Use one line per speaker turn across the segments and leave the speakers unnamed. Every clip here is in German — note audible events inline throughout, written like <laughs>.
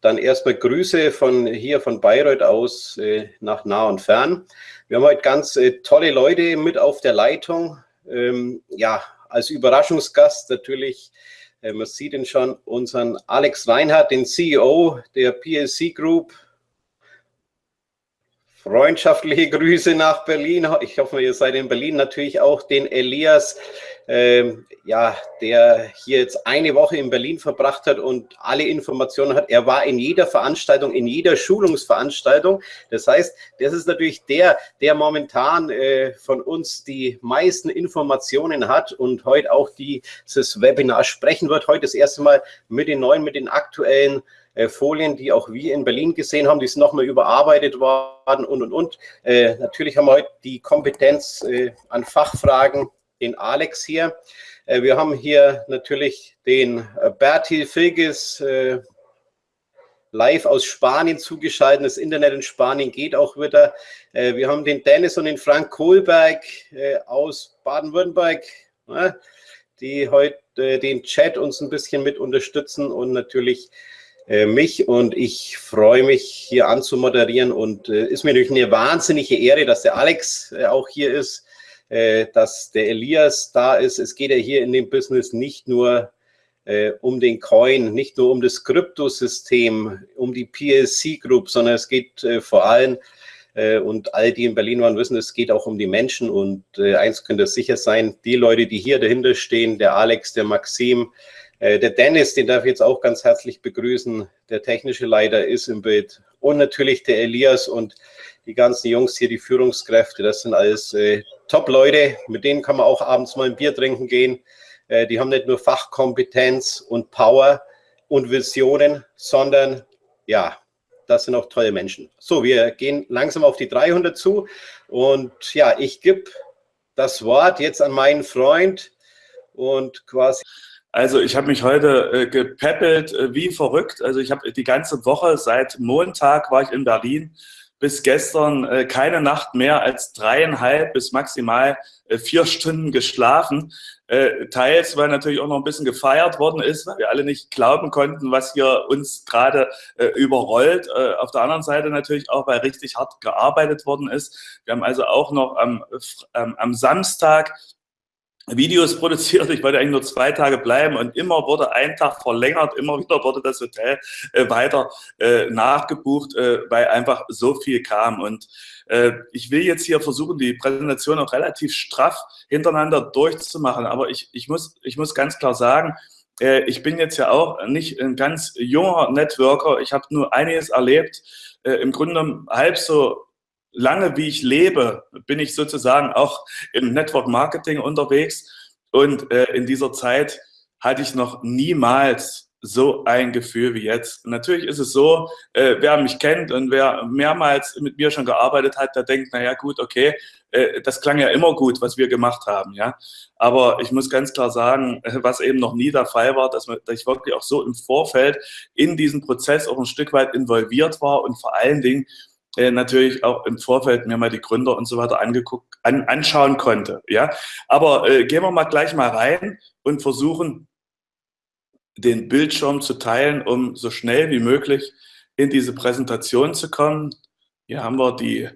Dann erstmal Grüße von hier von Bayreuth aus äh, nach nah und fern. Wir haben heute ganz äh, tolle Leute mit auf der Leitung. Ähm, ja, als Überraschungsgast natürlich, äh, man sieht ihn schon, unseren Alex Reinhardt, den CEO der PLC Group. Freundschaftliche Grüße nach Berlin. Ich hoffe, ihr seid in Berlin. Natürlich auch den Elias, ähm, ja, der hier jetzt eine Woche in Berlin verbracht hat und alle Informationen hat. Er war in jeder Veranstaltung, in jeder Schulungsveranstaltung. Das heißt, das ist natürlich der, der momentan äh, von uns die meisten Informationen hat und heute auch dieses Webinar sprechen wird. Heute das erste Mal mit den neuen, mit den aktuellen äh, Folien, die auch wir in Berlin gesehen haben, die sind nochmal überarbeitet worden und, und, und. Äh, natürlich haben wir heute die Kompetenz äh, an Fachfragen den Alex hier. Äh, wir haben hier natürlich den äh, Bertil Filges live aus Spanien zugeschaltet. Das Internet in Spanien geht auch wieder. wir haben den Dennis und den Frank Kohlberg aus Baden-Württemberg, ne, die heute den Chat uns ein bisschen mit unterstützen und natürlich mich und ich freue mich hier anzumoderieren und äh, ist mir natürlich eine wahnsinnige Ehre, dass der Alex äh, auch hier ist äh, dass der Elias da ist. Es geht ja hier in dem Business nicht nur äh, um den Coin, nicht nur um das Kryptosystem, um die PLC Group, sondern es geht äh, vor allem, äh, und all die in Berlin waren, wissen, es geht auch um die Menschen. Und äh, eins könnte sicher sein, die Leute, die hier dahinter stehen, der Alex, der Maxim, äh, der Dennis, den darf ich jetzt auch ganz herzlich begrüßen. Der technische Leiter ist im Bild. Und natürlich der Elias und die ganzen Jungs hier, die Führungskräfte, das sind alles äh, Top-Leute, mit denen kann man auch abends mal ein Bier trinken gehen. Äh, die haben nicht nur Fachkompetenz und Power und Visionen, sondern ja, das sind auch tolle Menschen. So, wir gehen langsam auf die 300 zu und ja, ich gebe das Wort jetzt an meinen Freund und quasi
also ich habe mich heute äh, gepäppelt äh, wie verrückt. Also ich habe die ganze Woche, seit Montag war ich in Berlin, bis gestern äh, keine Nacht mehr als dreieinhalb bis maximal äh, vier Stunden geschlafen. Äh, teils, weil natürlich auch noch ein bisschen gefeiert worden ist, weil wir alle nicht glauben konnten, was hier uns gerade äh, überrollt. Äh, auf der anderen Seite natürlich auch, weil richtig hart gearbeitet worden ist. Wir haben also auch noch am, ähm, am Samstag Videos produziert. Ich wollte eigentlich nur zwei Tage bleiben und immer wurde ein Tag verlängert, immer wieder wurde das Hotel äh, weiter äh, nachgebucht, äh, weil einfach so viel kam. Und äh, ich will jetzt hier versuchen, die Präsentation auch relativ straff hintereinander durchzumachen. Aber ich, ich, muss, ich muss ganz klar sagen, äh, ich bin jetzt ja auch nicht ein ganz junger Networker. Ich habe nur einiges erlebt. Äh, Im Grunde halb so lange wie ich lebe, bin ich sozusagen auch im Network Marketing unterwegs. Und äh, in dieser Zeit hatte ich noch niemals so ein Gefühl wie jetzt. natürlich ist es so, äh, wer mich kennt und wer mehrmals mit mir schon gearbeitet hat, der denkt, naja gut, okay, äh, das klang ja immer gut, was wir gemacht haben. ja. Aber ich muss ganz klar sagen, was eben noch nie der Fall war, dass, man, dass ich wirklich auch so im Vorfeld in diesen Prozess auch ein Stück weit involviert war und vor allen Dingen äh, natürlich auch im Vorfeld mir mal die Gründer und so weiter angeguckt, an, anschauen konnte. Ja? Aber äh, gehen wir mal gleich mal rein und versuchen, den Bildschirm zu teilen, um so schnell wie möglich in diese Präsentation zu kommen. Hier haben wir die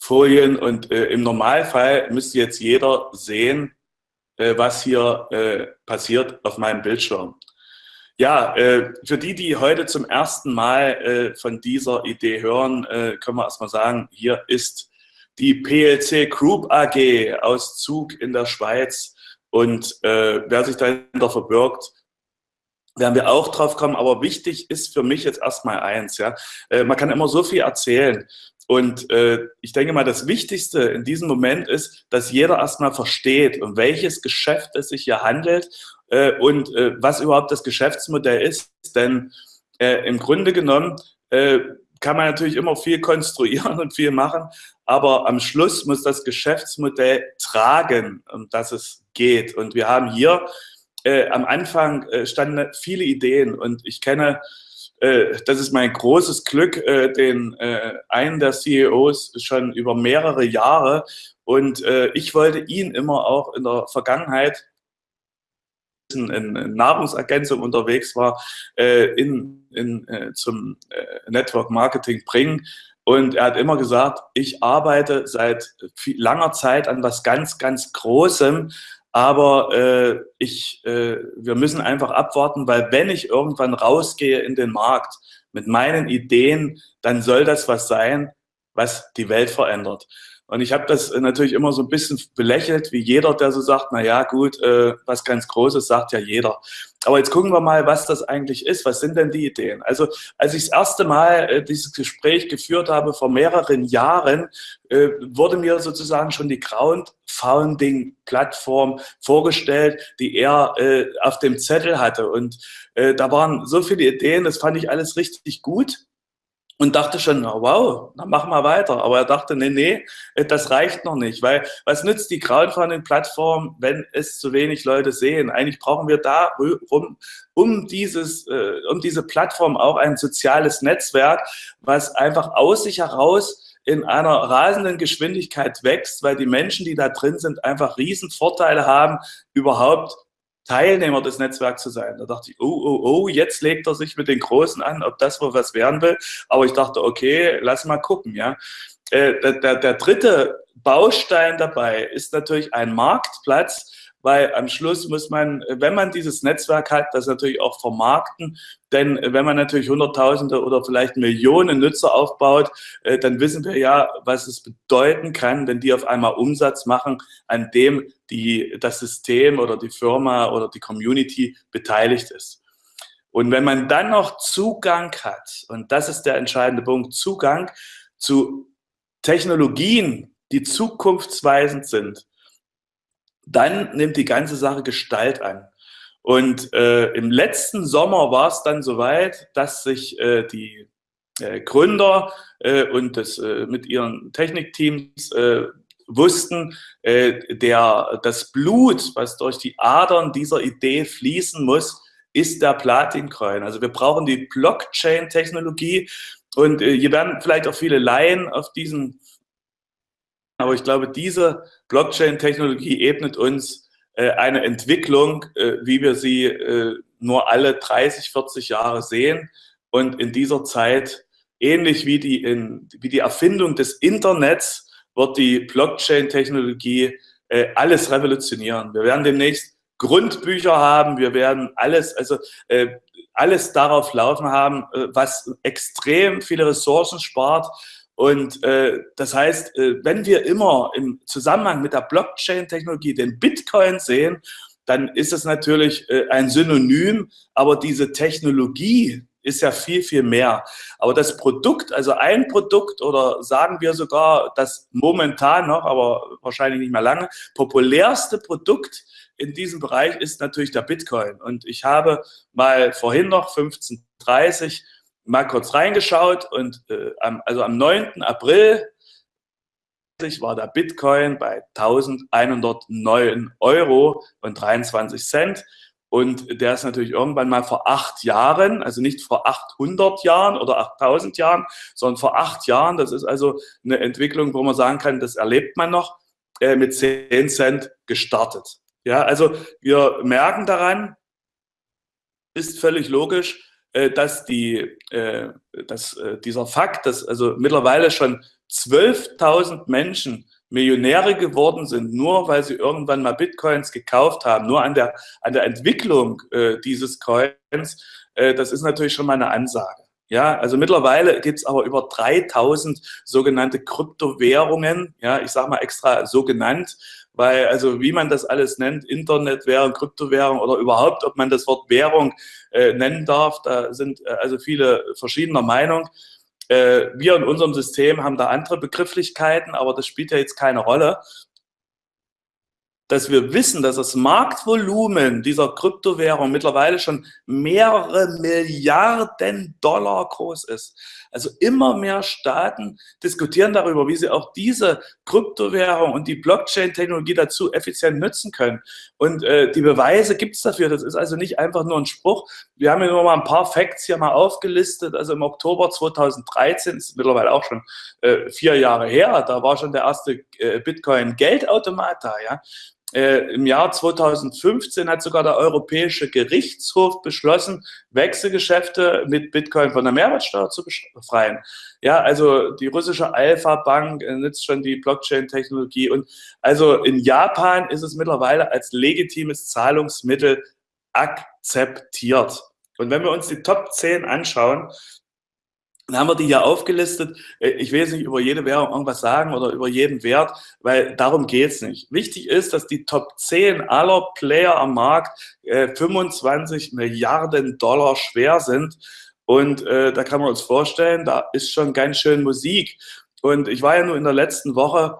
Folien und äh, im Normalfall müsste jetzt jeder sehen, äh, was hier äh, passiert auf meinem Bildschirm. Ja, äh, für die, die heute zum ersten Mal äh, von dieser Idee hören, äh, können wir erstmal sagen, hier ist die PLC Group AG aus Zug in der Schweiz. Und wer sich dahinter verbirgt, werden wir auch drauf kommen. Aber wichtig ist für mich jetzt erstmal eins. Ja, Man kann immer so viel erzählen. Und äh, ich denke mal, das Wichtigste in diesem Moment ist, dass jeder erstmal versteht, um welches Geschäft es sich hier handelt äh, und äh, was überhaupt das Geschäftsmodell ist. Denn äh, im Grunde genommen äh, kann man natürlich immer viel <laughs> konstruieren und viel machen, aber am Schluss muss das Geschäftsmodell tragen, um das es geht. Und wir haben hier äh, am Anfang äh, standen viele Ideen und ich kenne, das ist mein großes Glück, den einen der CEOs schon über mehrere Jahre und ich wollte ihn immer auch in der Vergangenheit in, in Nahrungsergänzung unterwegs war, äh, in, in, äh, zum äh, Network Marketing bringen. Und er hat immer gesagt, ich arbeite seit viel, langer Zeit an was ganz, ganz Großem, aber äh, ich, äh, wir müssen einfach abwarten, weil wenn ich irgendwann rausgehe in den Markt mit meinen Ideen, dann soll das was sein, was die Welt verändert. Und ich habe das natürlich immer so ein bisschen belächelt, wie jeder, der so sagt, na ja, gut, äh, was ganz Großes sagt ja jeder. Aber jetzt gucken wir mal, was das eigentlich ist. Was sind denn die Ideen? Also, als ich das erste Mal äh, dieses Gespräch geführt habe, vor mehreren Jahren, äh, wurde mir sozusagen schon die Crowdfunding-Plattform vorgestellt, die er äh, auf dem Zettel hatte. Und äh, da waren so viele Ideen, das fand ich alles richtig gut und dachte schon, na, wow, dann machen wir weiter. Aber er dachte, nee, nee, das reicht noch nicht, weil was nützt die Crowdfunding-Plattform, wenn es zu wenig Leute sehen? Eigentlich brauchen wir da um, um, dieses, äh, um diese Plattform auch ein soziales Netzwerk, was einfach aus sich heraus in einer rasenden Geschwindigkeit wächst, weil die Menschen, die da drin sind, einfach riesen Vorteile haben, überhaupt Teilnehmer des Netzwerks zu sein. Da dachte ich, oh, oh, oh, jetzt legt er sich mit den Großen an, ob das wohl was werden will. Aber ich dachte, okay, lass mal gucken, ja. Äh, der, der, der dritte Baustein dabei ist natürlich ein Marktplatz, weil am Schluss muss man, wenn man dieses Netzwerk hat, das natürlich auch vermarkten, denn wenn man natürlich Hunderttausende oder vielleicht Millionen Nutzer aufbaut, äh, dann wissen wir ja, was es bedeuten kann, wenn die auf einmal Umsatz machen, an dem die, das System oder die Firma oder die Community beteiligt ist. Und wenn man dann noch Zugang hat, und das ist der entscheidende Punkt, Zugang zu Technologien, die zukunftsweisend sind, dann nimmt die ganze Sache Gestalt an. Und äh, im letzten Sommer war es dann soweit, dass sich äh, die äh, Gründer äh, und das äh, mit ihren Technikteams äh, wussten, der, das Blut, was durch die Adern dieser Idee fließen muss, ist der Platincoin. Also wir brauchen die Blockchain-Technologie und hier werden vielleicht auch viele Laien auf diesen aber ich glaube, diese Blockchain-Technologie ebnet uns äh, eine Entwicklung, äh, wie wir sie äh, nur alle 30, 40 Jahre sehen. Und in dieser Zeit, ähnlich wie die, in, wie die Erfindung des Internets, wird die Blockchain-Technologie äh, alles revolutionieren. Wir werden demnächst Grundbücher haben, wir werden alles, also äh, alles darauf laufen haben, äh, was extrem viele Ressourcen spart, und äh, das heißt, äh, wenn wir immer im Zusammenhang mit der Blockchain-Technologie den Bitcoin sehen, dann ist es natürlich äh, ein Synonym, aber diese Technologie ist ja viel, viel mehr. Aber das Produkt, also ein Produkt oder sagen wir sogar das momentan noch, aber wahrscheinlich nicht mehr lange, populärste Produkt in diesem Bereich ist natürlich der Bitcoin. Und ich habe mal vorhin noch 1530 mal kurz reingeschaut und äh, am, also am 9. April war der Bitcoin bei 1109 Euro und 23 Cent. Und der ist natürlich irgendwann mal vor acht Jahren, also nicht vor 800 Jahren oder 8000 Jahren, sondern vor acht Jahren. Das ist also eine Entwicklung, wo man sagen kann, das erlebt man noch, äh, mit 10 Cent gestartet. Ja, also wir merken daran, ist völlig logisch, dass, die, äh, dass äh, dieser Fakt, dass also mittlerweile schon 12.000 Menschen Millionäre geworden sind, nur weil sie irgendwann mal Bitcoins gekauft haben, nur an der, an der Entwicklung äh, dieses Coins, äh, das ist natürlich schon mal eine Ansage. Ja, also mittlerweile gibt es aber über 3000 sogenannte Kryptowährungen, ja, ich sage mal extra so genannt, weil also wie man das alles nennt, Internetwährung, Kryptowährung oder überhaupt, ob man das Wort Währung äh, nennen darf, da sind äh, also viele verschiedener Meinung. Äh, wir in unserem System haben da andere Begrifflichkeiten, aber das spielt ja jetzt keine Rolle dass wir wissen, dass das Marktvolumen dieser Kryptowährung mittlerweile schon mehrere Milliarden Dollar groß ist. Also immer mehr Staaten diskutieren darüber, wie sie auch diese Kryptowährung und die Blockchain-Technologie dazu effizient nutzen können. Und äh, die Beweise gibt es dafür. Das ist also nicht einfach nur ein Spruch. Wir haben hier nur mal ein paar Facts hier mal aufgelistet. Also im Oktober 2013, ist mittlerweile auch schon äh, vier Jahre her, da war schon der erste äh, Bitcoin-Geldautomat da. Ja? Äh, Im Jahr 2015 hat sogar der Europäische Gerichtshof beschlossen, Wechselgeschäfte mit Bitcoin von der Mehrwertsteuer zu befreien. Ja, also die russische Alpha Bank nutzt schon die Blockchain-Technologie und also in Japan ist es mittlerweile als legitimes Zahlungsmittel akzeptiert. Und wenn wir uns die Top 10 anschauen, dann haben wir die hier aufgelistet. Äh, ich will jetzt nicht über jede Währung irgendwas sagen oder über jeden Wert, weil darum geht's nicht. Wichtig ist, dass die Top 10 aller Player am Markt äh, 25 Milliarden Dollar schwer sind. Und äh, da kann man uns vorstellen, da ist schon ganz schön Musik. Und ich war ja nur in der letzten Woche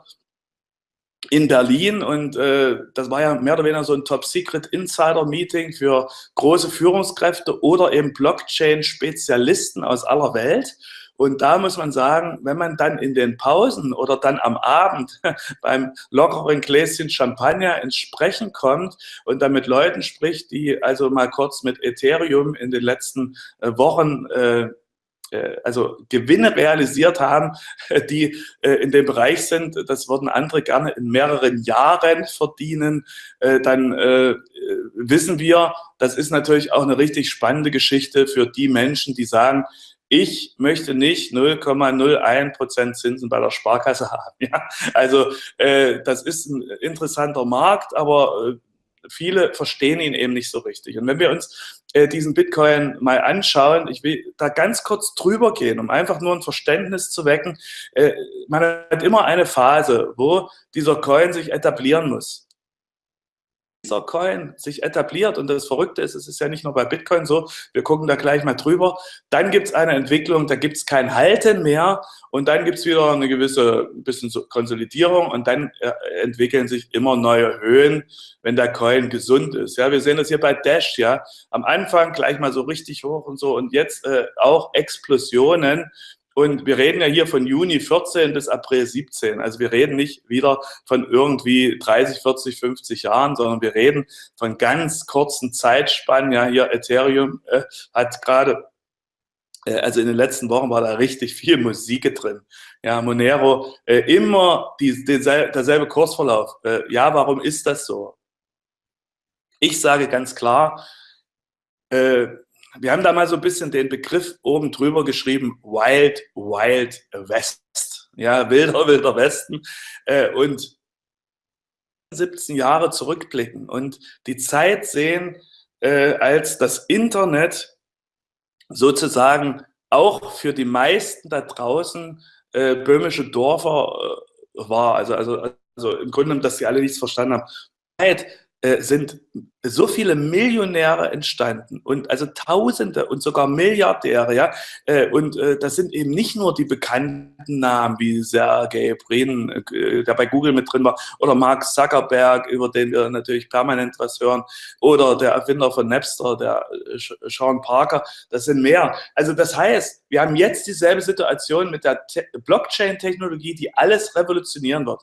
in Berlin und äh, das war ja mehr oder weniger so ein Top-Secret-Insider-Meeting für große Führungskräfte oder eben Blockchain-Spezialisten aus aller Welt. Und da muss man sagen, wenn man dann in den Pausen oder dann am Abend <laughs> beim lockeren Gläschen Champagner ins Sprechen kommt und dann mit Leuten spricht, die also mal kurz mit Ethereum in den letzten äh, Wochen äh, also Gewinne realisiert haben, <laughs> die äh, in dem Bereich sind, das würden andere gerne in mehreren Jahren verdienen, äh, dann wissen wir, das ist natürlich auch eine richtig spannende Geschichte für die Menschen, die sagen, ich möchte nicht 0,01 Prozent Zinsen bei der Sparkasse <laughs> haben. Ja? Also das ist ein interessanter Markt, aber viele verstehen ihn eben nicht so richtig. Und wenn wir uns äh, diesen Bitcoin mal anschauen, ich will da ganz kurz drüber gehen, um einfach nur ein Verständnis zu wecken. Äh, man hat immer eine Phase, wo dieser Coin sich etablieren muss dieser Coin sich etabliert und das Verrückte ist, es ist ja nicht nur bei Bitcoin so, wir gucken da gleich mal drüber, dann gibt es eine Entwicklung, da gibt es kein Halten mehr und dann gibt es wieder eine gewisse bisschen Konsolidierung und dann äh, entwickeln sich immer neue Höhen, wenn der Coin gesund ist. Ja, wir sehen das hier bei Dash, ja, am Anfang gleich mal so richtig hoch und so und jetzt äh, auch Explosionen und wir reden ja hier von Juni 14 bis April 17. Also wir reden nicht wieder von irgendwie 30, 40, 50 Jahren, sondern wir reden von ganz kurzen Zeitspannen. Ja, hier Ethereum äh, hat gerade äh, also in den letzten Wochen war da richtig viel Musik drin. Ja, Monero, äh, immer die, die, derselbe Kursverlauf. Äh, ja, warum ist das so? Ich sage ganz klar, äh, wir haben da mal so ein bisschen den Begriff oben drüber geschrieben, Wild, Wild West. Ja, wilder, wilder Westen. Äh, und 17 Jahre zurückblicken und die Zeit sehen, äh, als das Internet sozusagen auch für die meisten da draußen äh, böhmische Dörfer war. Also, also, also im Grunde, dass sie alle nichts verstanden haben. Äh, sind so viele Millionäre entstanden und also Tausende und sogar Milliardäre, ja. Äh, und äh, das sind eben nicht nur die bekannten Namen wie Sergey Brin, der bei Google mit drin war, oder Mark Zuckerberg, über den wir natürlich permanent was hören, oder der Erfinder von Napster, der Sean Parker. Das sind mehr. Also das heißt, wir haben jetzt dieselbe Situation mit der Blockchain-Technologie, die alles revolutionieren wird.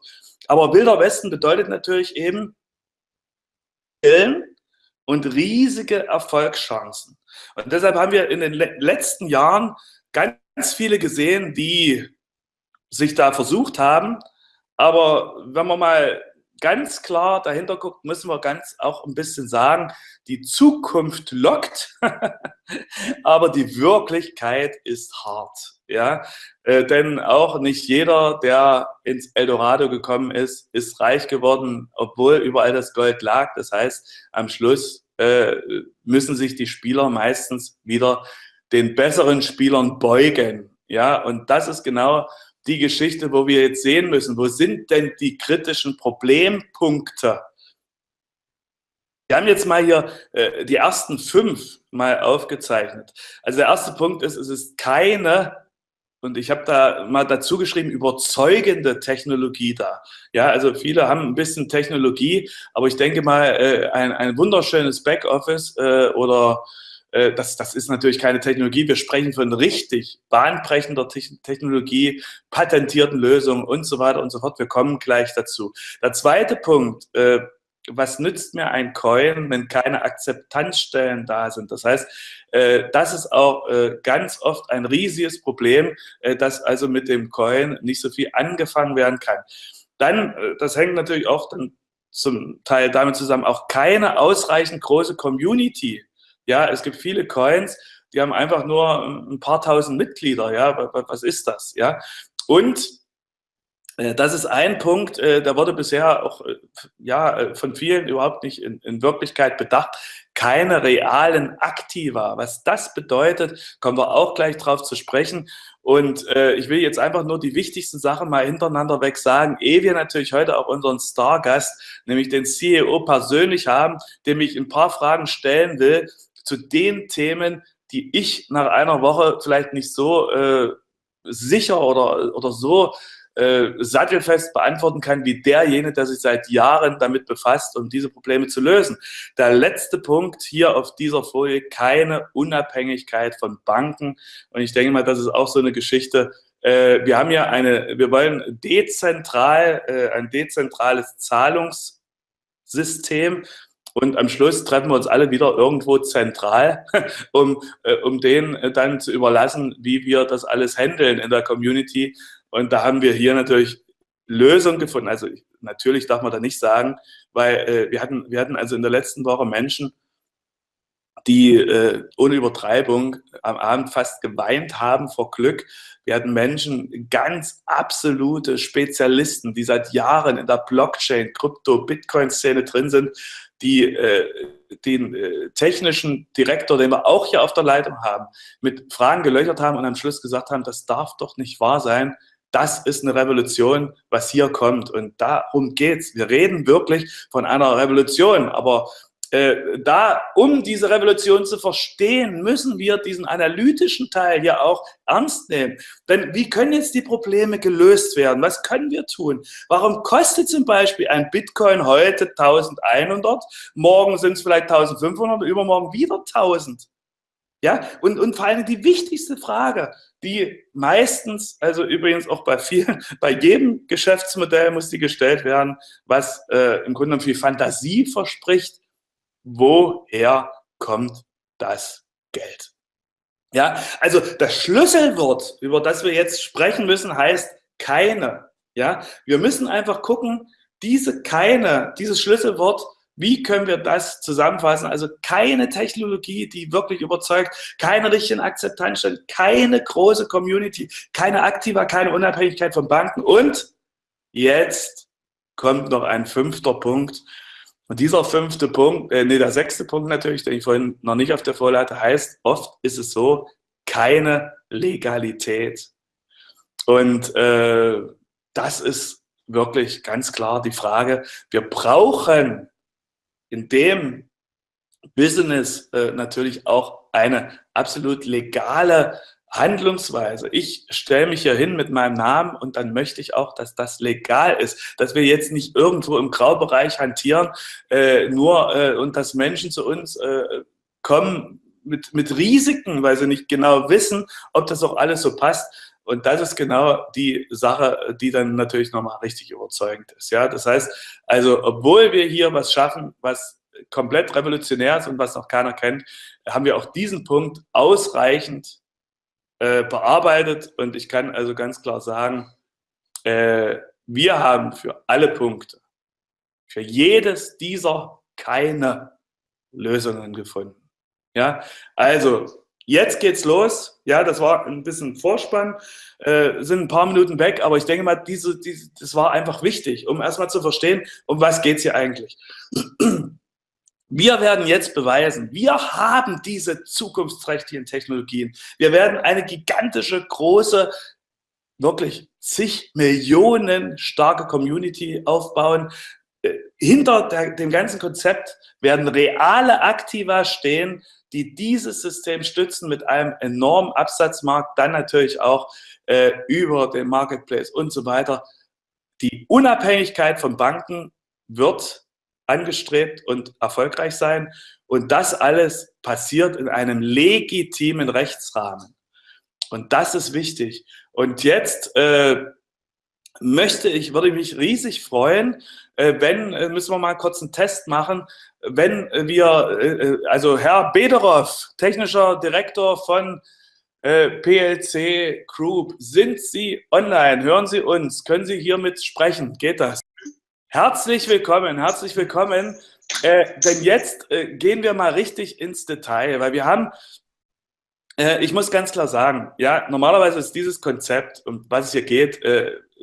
Aber Wilder Westen bedeutet natürlich eben, und riesige Erfolgschancen. Und deshalb haben wir in den letzten Jahren ganz viele gesehen, die sich da versucht haben. Aber wenn man mal ganz klar dahinter guckt, müssen wir ganz auch ein bisschen sagen, die Zukunft lockt, <laughs> aber die Wirklichkeit ist hart. Ja, äh, denn auch nicht jeder, der ins Eldorado gekommen ist, ist reich geworden, obwohl überall das Gold lag. Das heißt, am Schluss äh, müssen sich die Spieler meistens wieder den besseren Spielern beugen. Ja, und das ist genau die Geschichte, wo wir jetzt sehen müssen, wo sind denn die kritischen Problempunkte? Wir haben jetzt mal hier äh, die ersten fünf mal aufgezeichnet. Also der erste Punkt ist, es ist keine und ich habe da mal dazu geschrieben, überzeugende Technologie da. Ja, also viele haben ein bisschen Technologie, aber ich denke mal, äh, ein, ein wunderschönes Backoffice äh, oder äh, das, das ist natürlich keine Technologie. Wir sprechen von richtig bahnbrechender Technologie, patentierten Lösungen und so weiter und so fort. Wir kommen gleich dazu. Der zweite Punkt, äh, was nützt mir ein Coin, wenn keine Akzeptanzstellen da sind? Das heißt, das ist auch äh, ganz oft ein riesiges Problem, äh, dass also mit dem Coin nicht so viel angefangen werden kann. Dann, äh, das hängt natürlich auch dann zum Teil damit zusammen auch keine ausreichend große Community. Ja, es gibt viele Coins, die haben einfach nur ein paar tausend Mitglieder. Ja, was ist das? Ja, und äh, das ist ein Punkt, äh, der wurde bisher auch äh, ja, von vielen überhaupt nicht in, in, Wirklichkeit bedacht. Keine realen Aktiva. Was das bedeutet, kommen wir auch gleich drauf zu sprechen. Und äh, ich will jetzt einfach nur die wichtigsten Sachen mal hintereinander weg sagen, ehe wir natürlich heute auch unseren Stargast, nämlich den CEO persönlich haben, dem ich ein paar Fragen stellen will zu den Themen, die ich nach einer Woche vielleicht nicht so äh, sicher oder, oder so äh, sattelfest beantworten kann, wie derjenige, der sich seit Jahren damit befasst, um diese Probleme zu lösen. Der letzte Punkt hier auf dieser Folie, keine Unabhängigkeit von Banken. Und ich denke mal, das ist auch so eine Geschichte. Äh, wir haben ja eine, wir wollen dezentral, äh, ein dezentrales Zahlungssystem. Und am Schluss treffen wir uns alle wieder irgendwo zentral, <laughs> um, äh, um denen dann zu überlassen, wie wir das alles handeln in der Community. Und da haben wir hier natürlich Lösungen gefunden. Also natürlich darf man da nicht sagen, weil äh, wir, hatten, wir hatten also in der letzten Woche Menschen, die äh, ohne Übertreibung am Abend fast geweint haben vor Glück. Wir hatten Menschen, ganz absolute Spezialisten, die seit Jahren in der Blockchain, Krypto, Bitcoin-Szene drin sind, die äh, den äh, technischen Direktor, den wir auch hier auf der Leitung haben, mit Fragen gelöchert haben und am Schluss gesagt haben, das darf doch nicht wahr sein, das ist eine Revolution, was hier kommt. Und darum geht's. Wir reden wirklich von einer Revolution. Aber äh, da, um diese Revolution zu verstehen, müssen wir diesen analytischen Teil hier auch ernst nehmen. Denn wie können jetzt die Probleme gelöst werden? Was können wir tun? Warum kostet zum Beispiel ein Bitcoin heute 1100? Morgen sind es vielleicht 1500 übermorgen wieder 1000. Ja, und, und vor allem die wichtigste Frage, die meistens, also übrigens auch bei vielen, <laughs> bei jedem Geschäftsmodell muss die gestellt werden, was äh, im Grunde viel Fantasie verspricht. Woher kommt das Geld? Ja, also das Schlüsselwort, über das wir jetzt sprechen müssen, heißt keine. Ja, wir müssen einfach gucken, diese keine, dieses Schlüsselwort wie können wir das zusammenfassen? Also keine Technologie, die wirklich überzeugt, keine richtigen Akzeptanzstellen, keine große Community, keine Aktiva, keine Unabhängigkeit von Banken. Und jetzt kommt noch ein fünfter Punkt. Und dieser fünfte Punkt, äh, nee, der sechste Punkt natürlich, den ich vorhin noch nicht auf der Folie hatte, heißt, oft ist es so, keine Legalität. Und äh, das ist wirklich ganz klar die Frage. Wir brauchen in dem Business äh, natürlich auch eine absolut legale Handlungsweise. Ich stelle mich hier hin mit meinem Namen und dann möchte ich auch, dass das legal ist, dass wir jetzt nicht irgendwo im Graubereich hantieren, äh, nur äh, und dass Menschen zu uns äh, kommen mit, mit Risiken, weil sie nicht genau wissen, ob das auch alles so passt. Und das ist genau die Sache, die dann natürlich nochmal richtig überzeugend ist. Ja, das heißt, also, obwohl wir hier was schaffen, was komplett revolutionär ist und was noch keiner kennt, haben wir auch diesen Punkt ausreichend äh, bearbeitet. Und ich kann also ganz klar sagen, äh, wir haben für alle Punkte, für jedes dieser keine Lösungen gefunden. Ja, also Jetzt geht's los. Ja, das war ein bisschen Vorspann, äh, sind ein paar Minuten weg, aber ich denke mal, diese, diese, das war einfach wichtig, um erstmal zu verstehen, um was geht's hier eigentlich. <clears throat> Wir werden jetzt beweisen, wir haben diese zukunftsträchtigen Technologien. Wir werden eine gigantische, große, wirklich zig Millionen starke Community aufbauen. Äh, hinter der, dem ganzen Konzept werden reale Aktiva stehen, die dieses System stützen mit einem enormen Absatzmarkt, dann natürlich auch äh, über den Marketplace und so weiter. Die Unabhängigkeit von Banken wird angestrebt und erfolgreich sein. Und das alles passiert in einem legitimen Rechtsrahmen. Und das ist wichtig. Und jetzt äh, möchte ich, würde ich mich riesig freuen, äh, wenn, äh, müssen wir mal kurz einen Test machen, wenn wir, äh, also Herr Bederow, technischer Direktor von PLC Group, sind Sie online? Hören Sie uns? Können Sie hiermit sprechen? Geht das? Herzlich willkommen, herzlich willkommen. Äh, denn jetzt äh, gehen wir mal richtig ins Detail, weil wir haben, äh, ich muss ganz klar sagen, ja, normalerweise ist dieses Konzept, um was es hier geht,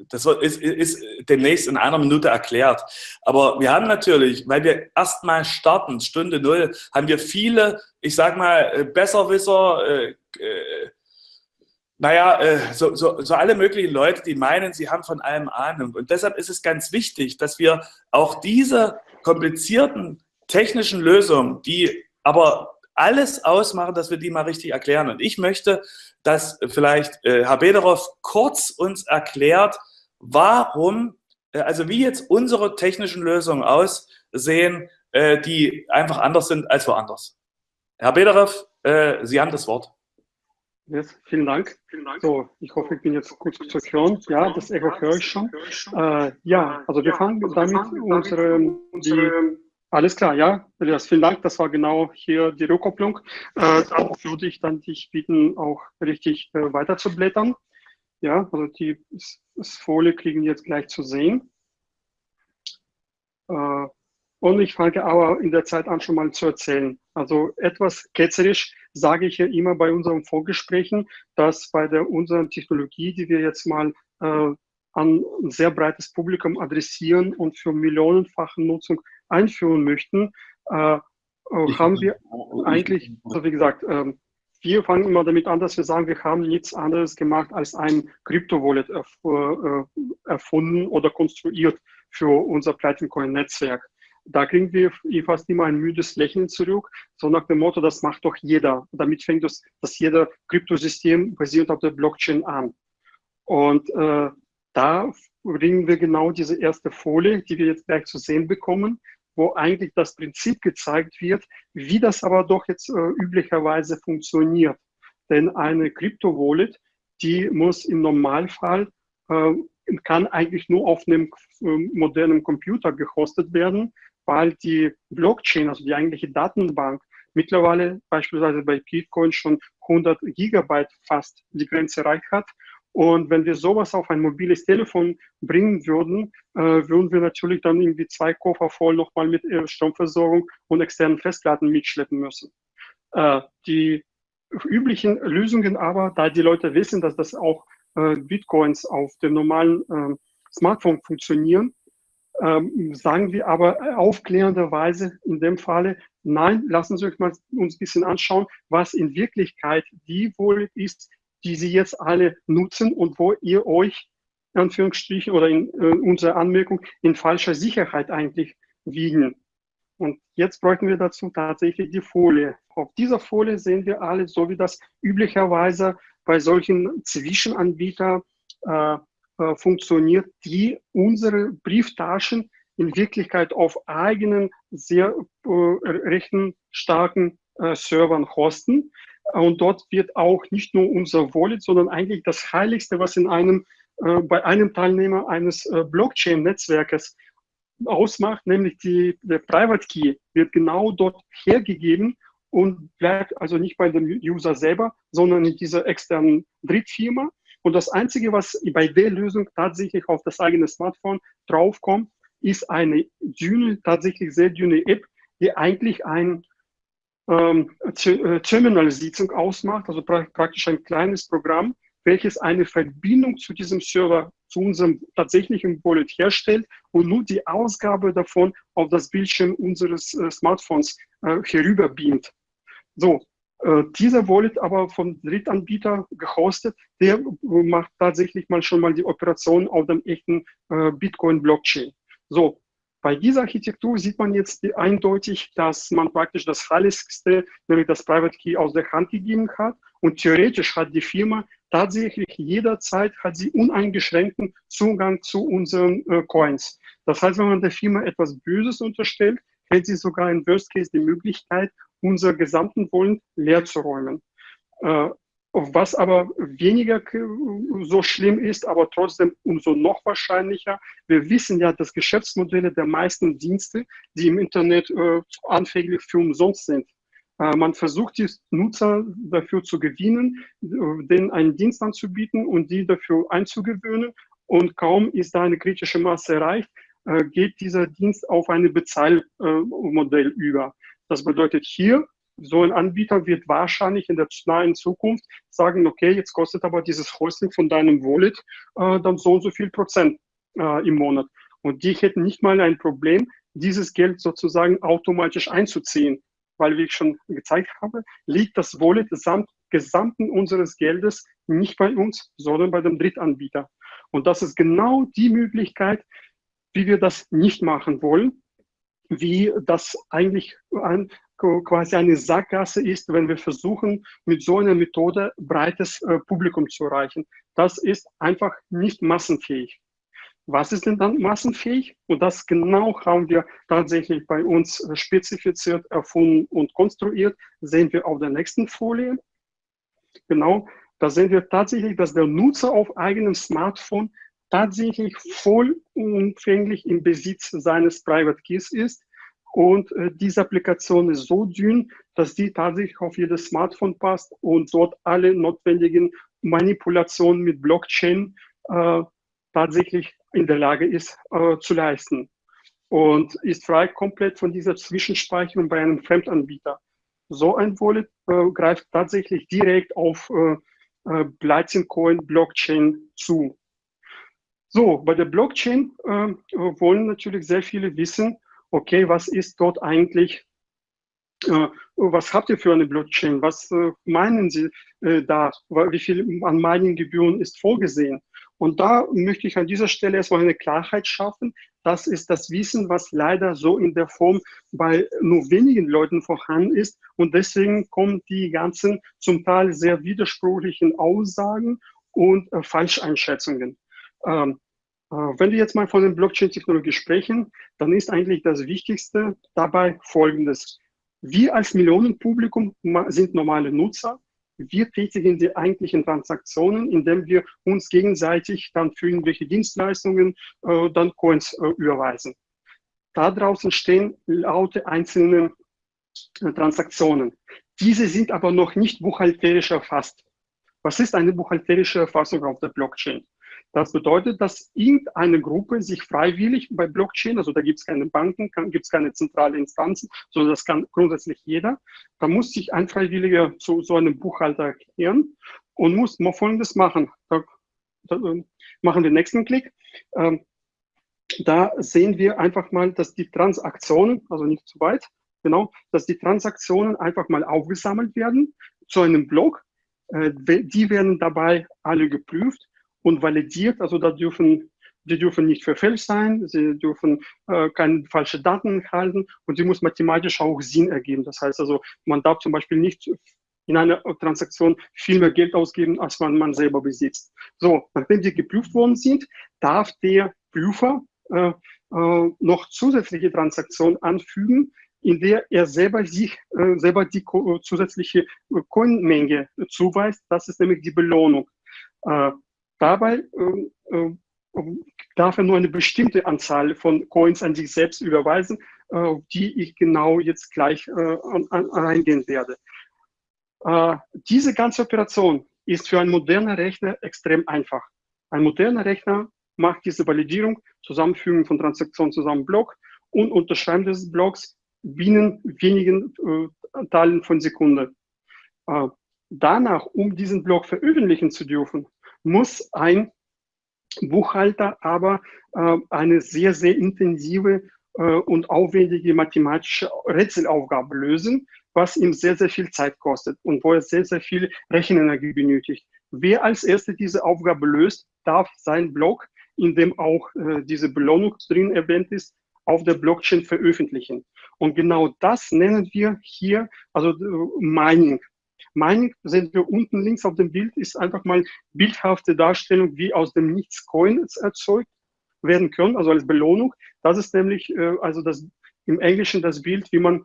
das ist, ist demnächst in einer Minute erklärt. Aber wir haben natürlich, weil wir erstmal starten, Stunde Null, haben wir viele, ich sag mal, äh, Besserwisser, äh, äh, naja, äh, so, so, so alle möglichen Leute, die meinen, sie haben von allem Ahnung. Und deshalb ist es ganz wichtig, dass wir auch diese komplizierten technischen Lösungen, die aber alles ausmachen, dass wir die mal richtig erklären. Und ich möchte, dass vielleicht äh, Herr Bederow kurz uns erklärt, warum, äh, also wie jetzt unsere technischen Lösungen aussehen, äh, die einfach anders sind als woanders. Herr Bederow, äh, Sie haben das Wort.
Yes, vielen Dank. So, ich hoffe, ich bin jetzt gut zu hören. Ja, das Echo höre ich schon. Äh, ja, also wir fangen damit unsere, die, alles klar, ja, Elias, vielen Dank. Das war genau hier die Rückkopplung. Äh, dann würde ich dann dich bitten, auch richtig äh, weiter. Ja, also die das Folie kriegen jetzt gleich zu sehen. Äh, und ich fange aber in der Zeit an, schon mal zu erzählen. Also etwas ketzerisch sage ich ja immer bei unseren Vorgesprächen, dass bei der unseren Technologie, die wir jetzt mal äh, an ein sehr breites Publikum adressieren und für millionenfache Nutzung einführen möchten, äh, äh haben wir eigentlich, also wie gesagt, äh, wir fangen immer damit an, dass wir sagen, wir haben nichts anderes gemacht als ein Crypto-Wallet erf äh, erfunden oder konstruiert für unser Platinum-Coin-Netzwerk. Da kriegen wir fast immer ein müdes Lächeln zurück, so nach dem Motto, das macht doch jeder. Damit fängt das, das jeder Kryptosystem basierend auf der Blockchain an. Und äh, da bringen wir genau diese erste Folie, die wir jetzt gleich zu sehen bekommen, wo eigentlich das Prinzip gezeigt wird, wie das aber doch jetzt äh, üblicherweise funktioniert. Denn eine Krypto-Wallet, die muss im Normalfall, äh, kann eigentlich nur auf einem äh, modernen Computer gehostet werden, weil die Blockchain, also die eigentliche Datenbank, mittlerweile beispielsweise bei Bitcoin schon 100 Gigabyte fast die Grenze erreicht hat. Und wenn wir sowas auf ein mobiles Telefon bringen würden, äh, würden wir natürlich dann irgendwie zwei Koffer voll nochmal mit äh, Stromversorgung und externen Festplatten mitschleppen müssen. Äh, die üblichen Lösungen aber, da die Leute wissen, dass das auch äh, Bitcoins auf dem normalen ähm, Smartphone funktionieren, ähm, sagen wir aber aufklärenderweise in dem Falle, nein, lassen Sie euch mal uns ein bisschen anschauen, was in Wirklichkeit die wohl ist, die Sie jetzt alle nutzen und wo ihr euch, Anführungsstrichen, oder in äh, unserer Anmerkung, in falscher Sicherheit eigentlich wiegen. Und jetzt bräuchten wir dazu tatsächlich die Folie. Auf dieser Folie sehen wir alle, so wie das üblicherweise bei solchen Zwischenanbietern äh, äh, funktioniert, die unsere Brieftaschen in Wirklichkeit auf eigenen, sehr äh, rechenstarken äh, Servern hosten. Und dort wird auch nicht nur unser Wallet, sondern eigentlich das Heiligste, was in einem, äh, bei einem Teilnehmer eines äh, Blockchain-Netzwerkes ausmacht, nämlich die, der Private Key, wird genau dort hergegeben und bleibt also nicht bei dem User selber, sondern in dieser externen Drittfirma. Und das Einzige, was bei der Lösung tatsächlich auf das eigene Smartphone draufkommt, ist eine dünne, tatsächlich sehr dünne App, die eigentlich ein ähm, äh, Terminal-Sitzung ausmacht, also pra praktisch ein kleines Programm, welches eine Verbindung zu diesem Server, zu unserem tatsächlichen Wallet herstellt und nur die Ausgabe davon auf das Bildschirm unseres äh, Smartphones äh, herüberbeamt. So, äh, dieser Wallet aber vom Drittanbieter gehostet, der macht tatsächlich mal schon mal die Operation auf dem echten Bitcoin-Blockchain. So, bei dieser Architektur sieht man jetzt eindeutig, dass man praktisch das Heiligste, nämlich das Private Key, aus der Hand gegeben hat. Und theoretisch hat die Firma tatsächlich jederzeit hat sie uneingeschränkten Zugang zu unseren äh, Coins. Das heißt, wenn man der Firma etwas Böses unterstellt, hätte sie sogar in Worst Case die Möglichkeit, unser gesamten Wollen leer zu räumen. Äh, was aber weniger so schlimm ist, aber trotzdem umso noch wahrscheinlicher. Wir wissen ja, dass Geschäftsmodelle der meisten Dienste, die im Internet äh, anfänglich für umsonst sind. Äh, man versucht die Nutzer dafür zu gewinnen, äh, denen einen Dienst anzubieten und die dafür einzugewöhnen. Und kaum ist da eine kritische Masse erreicht, äh, geht dieser Dienst auf ein Bezahlmodell äh, über. Das bedeutet hier, so ein Anbieter wird wahrscheinlich in der nahen Zukunft sagen, okay, jetzt kostet aber dieses Hosting von deinem Wallet äh, dann so und so viel Prozent äh, im Monat. Und die hätten nicht mal ein Problem, dieses Geld sozusagen automatisch einzuziehen, weil, wie ich schon gezeigt habe, liegt das Wallet samt Gesamten unseres Geldes nicht bei uns, sondern bei dem Drittanbieter. Und das ist genau die Möglichkeit, wie wir das nicht machen wollen, wie das eigentlich ein, quasi eine Sackgasse ist, wenn wir versuchen, mit so einer Methode breites äh, Publikum zu erreichen. Das ist einfach nicht massenfähig. Was ist denn dann massenfähig? Und das genau haben wir tatsächlich bei uns spezifiziert, erfunden und konstruiert. Sehen wir auf der nächsten Folie. Genau, da sehen wir tatsächlich, dass der Nutzer auf eigenem Smartphone tatsächlich vollumfänglich im Besitz seines Private Keys ist. Und äh, diese Applikation ist so dünn, dass die tatsächlich auf jedes Smartphone passt und dort alle notwendigen Manipulationen mit Blockchain äh, tatsächlich in der Lage ist äh, zu leisten. Und ist frei komplett von dieser Zwischenspeicherung bei einem Fremdanbieter. So ein Wallet äh, greift tatsächlich direkt auf äh, äh, Coin Blockchain zu. So, bei der Blockchain äh, wollen natürlich sehr viele wissen, okay, was ist dort eigentlich, äh, was habt ihr für eine Blockchain, was äh, meinen Sie äh, da, wie viel an Mining-Gebühren ist vorgesehen? Und da möchte ich an dieser Stelle erstmal eine Klarheit schaffen. Das ist das Wissen, was leider so in der Form bei nur wenigen Leuten vorhanden ist. Und deswegen kommen die ganzen zum Teil sehr widersprüchlichen Aussagen und äh, Falscheinschätzungen. Ähm, äh, wenn wir jetzt mal von der Blockchain-Technologie sprechen, dann ist eigentlich das Wichtigste dabei Folgendes. Wir als Millionenpublikum sind normale Nutzer. Wir tätigen die eigentlichen Transaktionen, indem wir uns gegenseitig dann für irgendwelche Dienstleistungen äh, dann Coins äh, überweisen. Da draußen stehen laute einzelne äh, Transaktionen. Diese sind aber noch nicht buchhalterisch erfasst. Was ist eine buchhalterische Erfassung auf der Blockchain? Das bedeutet, dass irgendeine Gruppe sich freiwillig bei Blockchain, also da gibt es keine Banken, gibt es keine zentrale Instanzen, sondern das kann grundsätzlich jeder, da muss sich ein Freiwilliger zu so einem Buchhalter erklären und muss mal Folgendes machen. Da, da äh, machen wir den nächsten Klick. Ähm, da sehen wir einfach mal, dass die Transaktionen, also nicht zu weit, genau, dass die Transaktionen einfach mal aufgesammelt werden zu einem Block. Äh, die werden dabei alle geprüft und validiert. Also da dürfen, die dürfen nicht verfälscht sein, sie dürfen äh, keine falschen Daten halten und sie muss mathematisch auch Sinn ergeben. Das heißt also, man darf zum Beispiel nicht in einer Transaktion viel mehr Geld ausgeben, als man, man selber besitzt. So, nachdem die geprüft worden sind, darf der Prüfer äh, äh, noch zusätzliche Transaktionen anfügen, in der er selber sich äh, selber die zusätzliche Coinmenge zuweist. Das ist nämlich die Belohnung. Dabei äh, äh, darf er nur eine bestimmte Anzahl von Coins an sich selbst überweisen, äh, die ich genau jetzt gleich äh, eingehen werde. Äh, diese ganze Operation ist für einen modernen Rechner extrem einfach. Ein moderner Rechner macht diese Validierung, Zusammenfügung von Transaktionen zusammen Block und Unterschreiben des Blocks binnen wenigen Teilen von Sekunde. Danach, um diesen Block veröffentlichen zu dürfen, muss ein Buchhalter aber äh, eine sehr, sehr intensive äh, und aufwendige mathematische Rätselaufgabe lösen, was ihm sehr, sehr viel Zeit kostet und wo er sehr, sehr viel Rechenenergie benötigt. Wer als Erster diese Aufgabe löst, darf sein Blog, in dem auch äh, diese Belohnung drin erwähnt ist, auf der Blockchain veröffentlichen. Und genau das nennen wir hier, also äh, Mining. Mining sehen wir unten links auf dem Bild, ist einfach mal bildhafte Darstellung, wie aus dem Nichts Coins erzeugt werden können, also als Belohnung. Das ist nämlich äh, also das im Englischen das Bild, wie man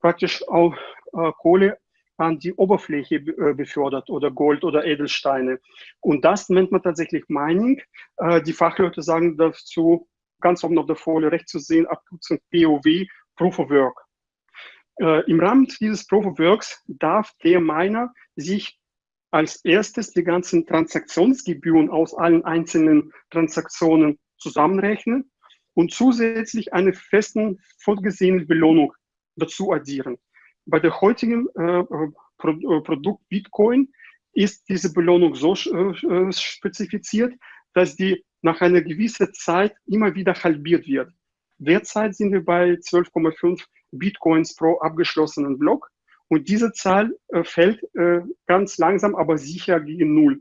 praktisch auch äh, Kohle an die Oberfläche äh, befördert oder Gold oder Edelsteine. Und das nennt man tatsächlich Mining. Äh, die Fachleute sagen dazu ganz oben auf der Folie rechts zu sehen, Abkürzung POW, Proof of Work. Äh, Im Rahmen dieses Proof of Works darf der Miner sich als erstes die ganzen Transaktionsgebühren aus allen einzelnen Transaktionen zusammenrechnen und zusätzlich eine festen vorgesehene Belohnung dazu addieren. Bei der heutigen äh, Pro äh, Produkt Bitcoin ist diese Belohnung so äh, spezifiziert, dass die nach einer gewissen Zeit immer wieder halbiert wird. Derzeit sind wir bei 12,5 Bitcoins pro abgeschlossenen Block und diese Zahl äh, fällt äh, ganz langsam, aber sicher gegen Null.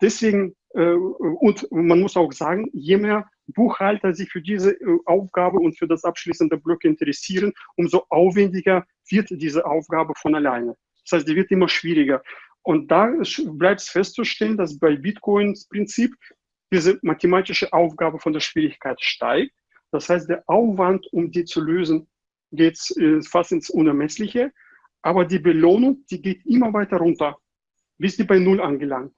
Deswegen, äh, und man muss auch sagen, je mehr Buchhalter sich für diese äh, Aufgabe und für das abschließende Block interessieren, umso aufwendiger wird diese Aufgabe von alleine. Das heißt, die wird immer schwieriger. Und da bleibt es festzustellen, dass bei Bitcoins Prinzip diese mathematische Aufgabe von der Schwierigkeit steigt. Das heißt, der Aufwand, um die zu lösen, geht äh, fast ins Unermessliche. Aber die Belohnung, die geht immer weiter runter, bis die bei Null angelangt.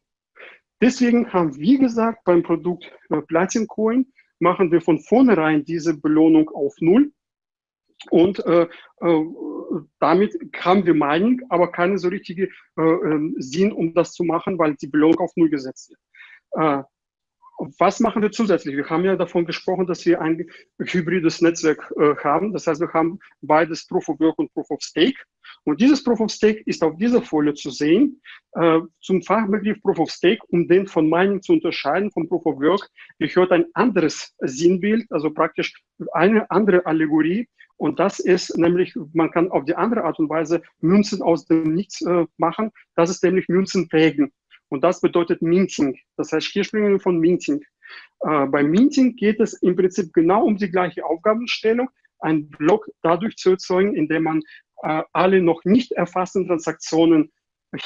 Deswegen haben wir gesagt, beim Produkt äh, Platin Coin machen wir von vornherein diese Belohnung auf Null. Und äh, äh, damit haben wir Mining, aber keine so richtige äh, ähm, Sinn, um das zu machen, weil die Belohnung auf Null gesetzt wird. Was machen wir zusätzlich? Wir haben ja davon gesprochen, dass wir ein hybrides Netzwerk äh, haben. Das heißt, wir haben beides Proof of Work und Proof of Stake. Und dieses Proof of Stake ist auf dieser Folie zu sehen. Äh, zum Fachbegriff Proof of Stake, um den von Mining zu unterscheiden, vom Proof of Work, gehört ein anderes Sinnbild, also praktisch eine andere Allegorie. Und das ist nämlich, man kann auf die andere Art und Weise Münzen aus dem Nichts äh, machen. Das ist nämlich Münzen prägen. Und das bedeutet Minting. Das heißt, hier sprechen wir von Minting. Äh, beim Minting geht es im Prinzip genau um die gleiche Aufgabenstellung, einen Block dadurch zu erzeugen, indem man äh, alle noch nicht erfassten Transaktionen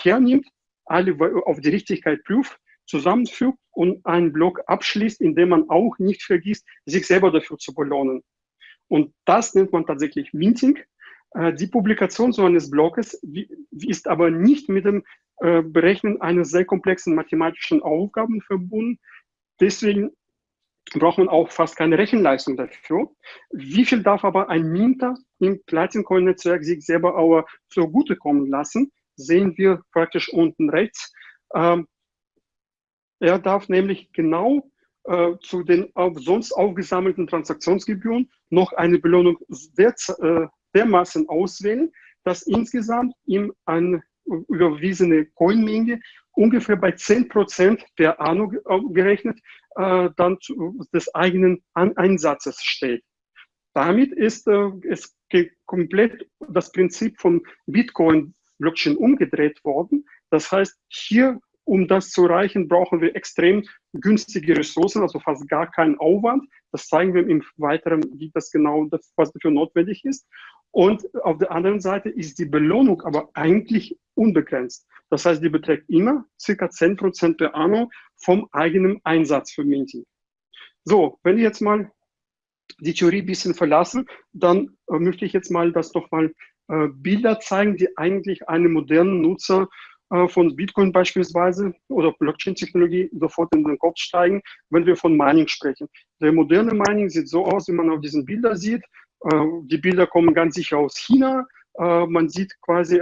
hernimmt, alle auf die Richtigkeit prüft, zusammenfügt und einen Block abschließt, indem man auch nicht vergisst, sich selber dafür zu belohnen. Und das nennt man tatsächlich Minting. Äh, die Publikation so eines Blockes ist aber nicht mit dem äh, Berechnen eines sehr komplexen mathematischen Aufgaben verbunden. Deswegen braucht man auch fast keine Rechenleistung dafür. Wie viel darf aber ein Minter im Platin-Coin-Netzwerk sich selber aber zugutekommen lassen, sehen wir praktisch unten rechts. Ähm, er darf nämlich genau äh, zu den auf, sonst aufgesammelten Transaktionsgebühren noch eine Belohnung der, äh, dermaßen auswählen, dass insgesamt ihm eine überwiesene Coinmenge ungefähr bei 10% per Anno gerechnet äh, dann zu, des eigenen An Einsatzes steht. Damit ist äh, es komplett das Prinzip von Bitcoin-Blockchain umgedreht worden. Das heißt, hier, um das zu erreichen, brauchen wir extrem günstige Ressourcen, also fast gar keinen Aufwand. Das zeigen wir im Weiteren, wie das genau, was dafür notwendig ist. Und auf der anderen Seite ist die Belohnung aber eigentlich unbegrenzt. Das heißt, die beträgt immer circa 10% per anno vom eigenen Einsatz für Minting. So, wenn wir jetzt mal die Theorie ein bisschen verlassen, dann äh, möchte ich jetzt mal das nochmal äh, Bilder zeigen, die eigentlich einem modernen Nutzer äh, von Bitcoin beispielsweise oder Blockchain-Technologie sofort in den Kopf steigen, wenn wir von Mining sprechen. Der moderne Mining sieht so aus, wie man auf diesen Bildern sieht. Äh, die Bilder kommen ganz sicher aus China. Äh, man sieht quasi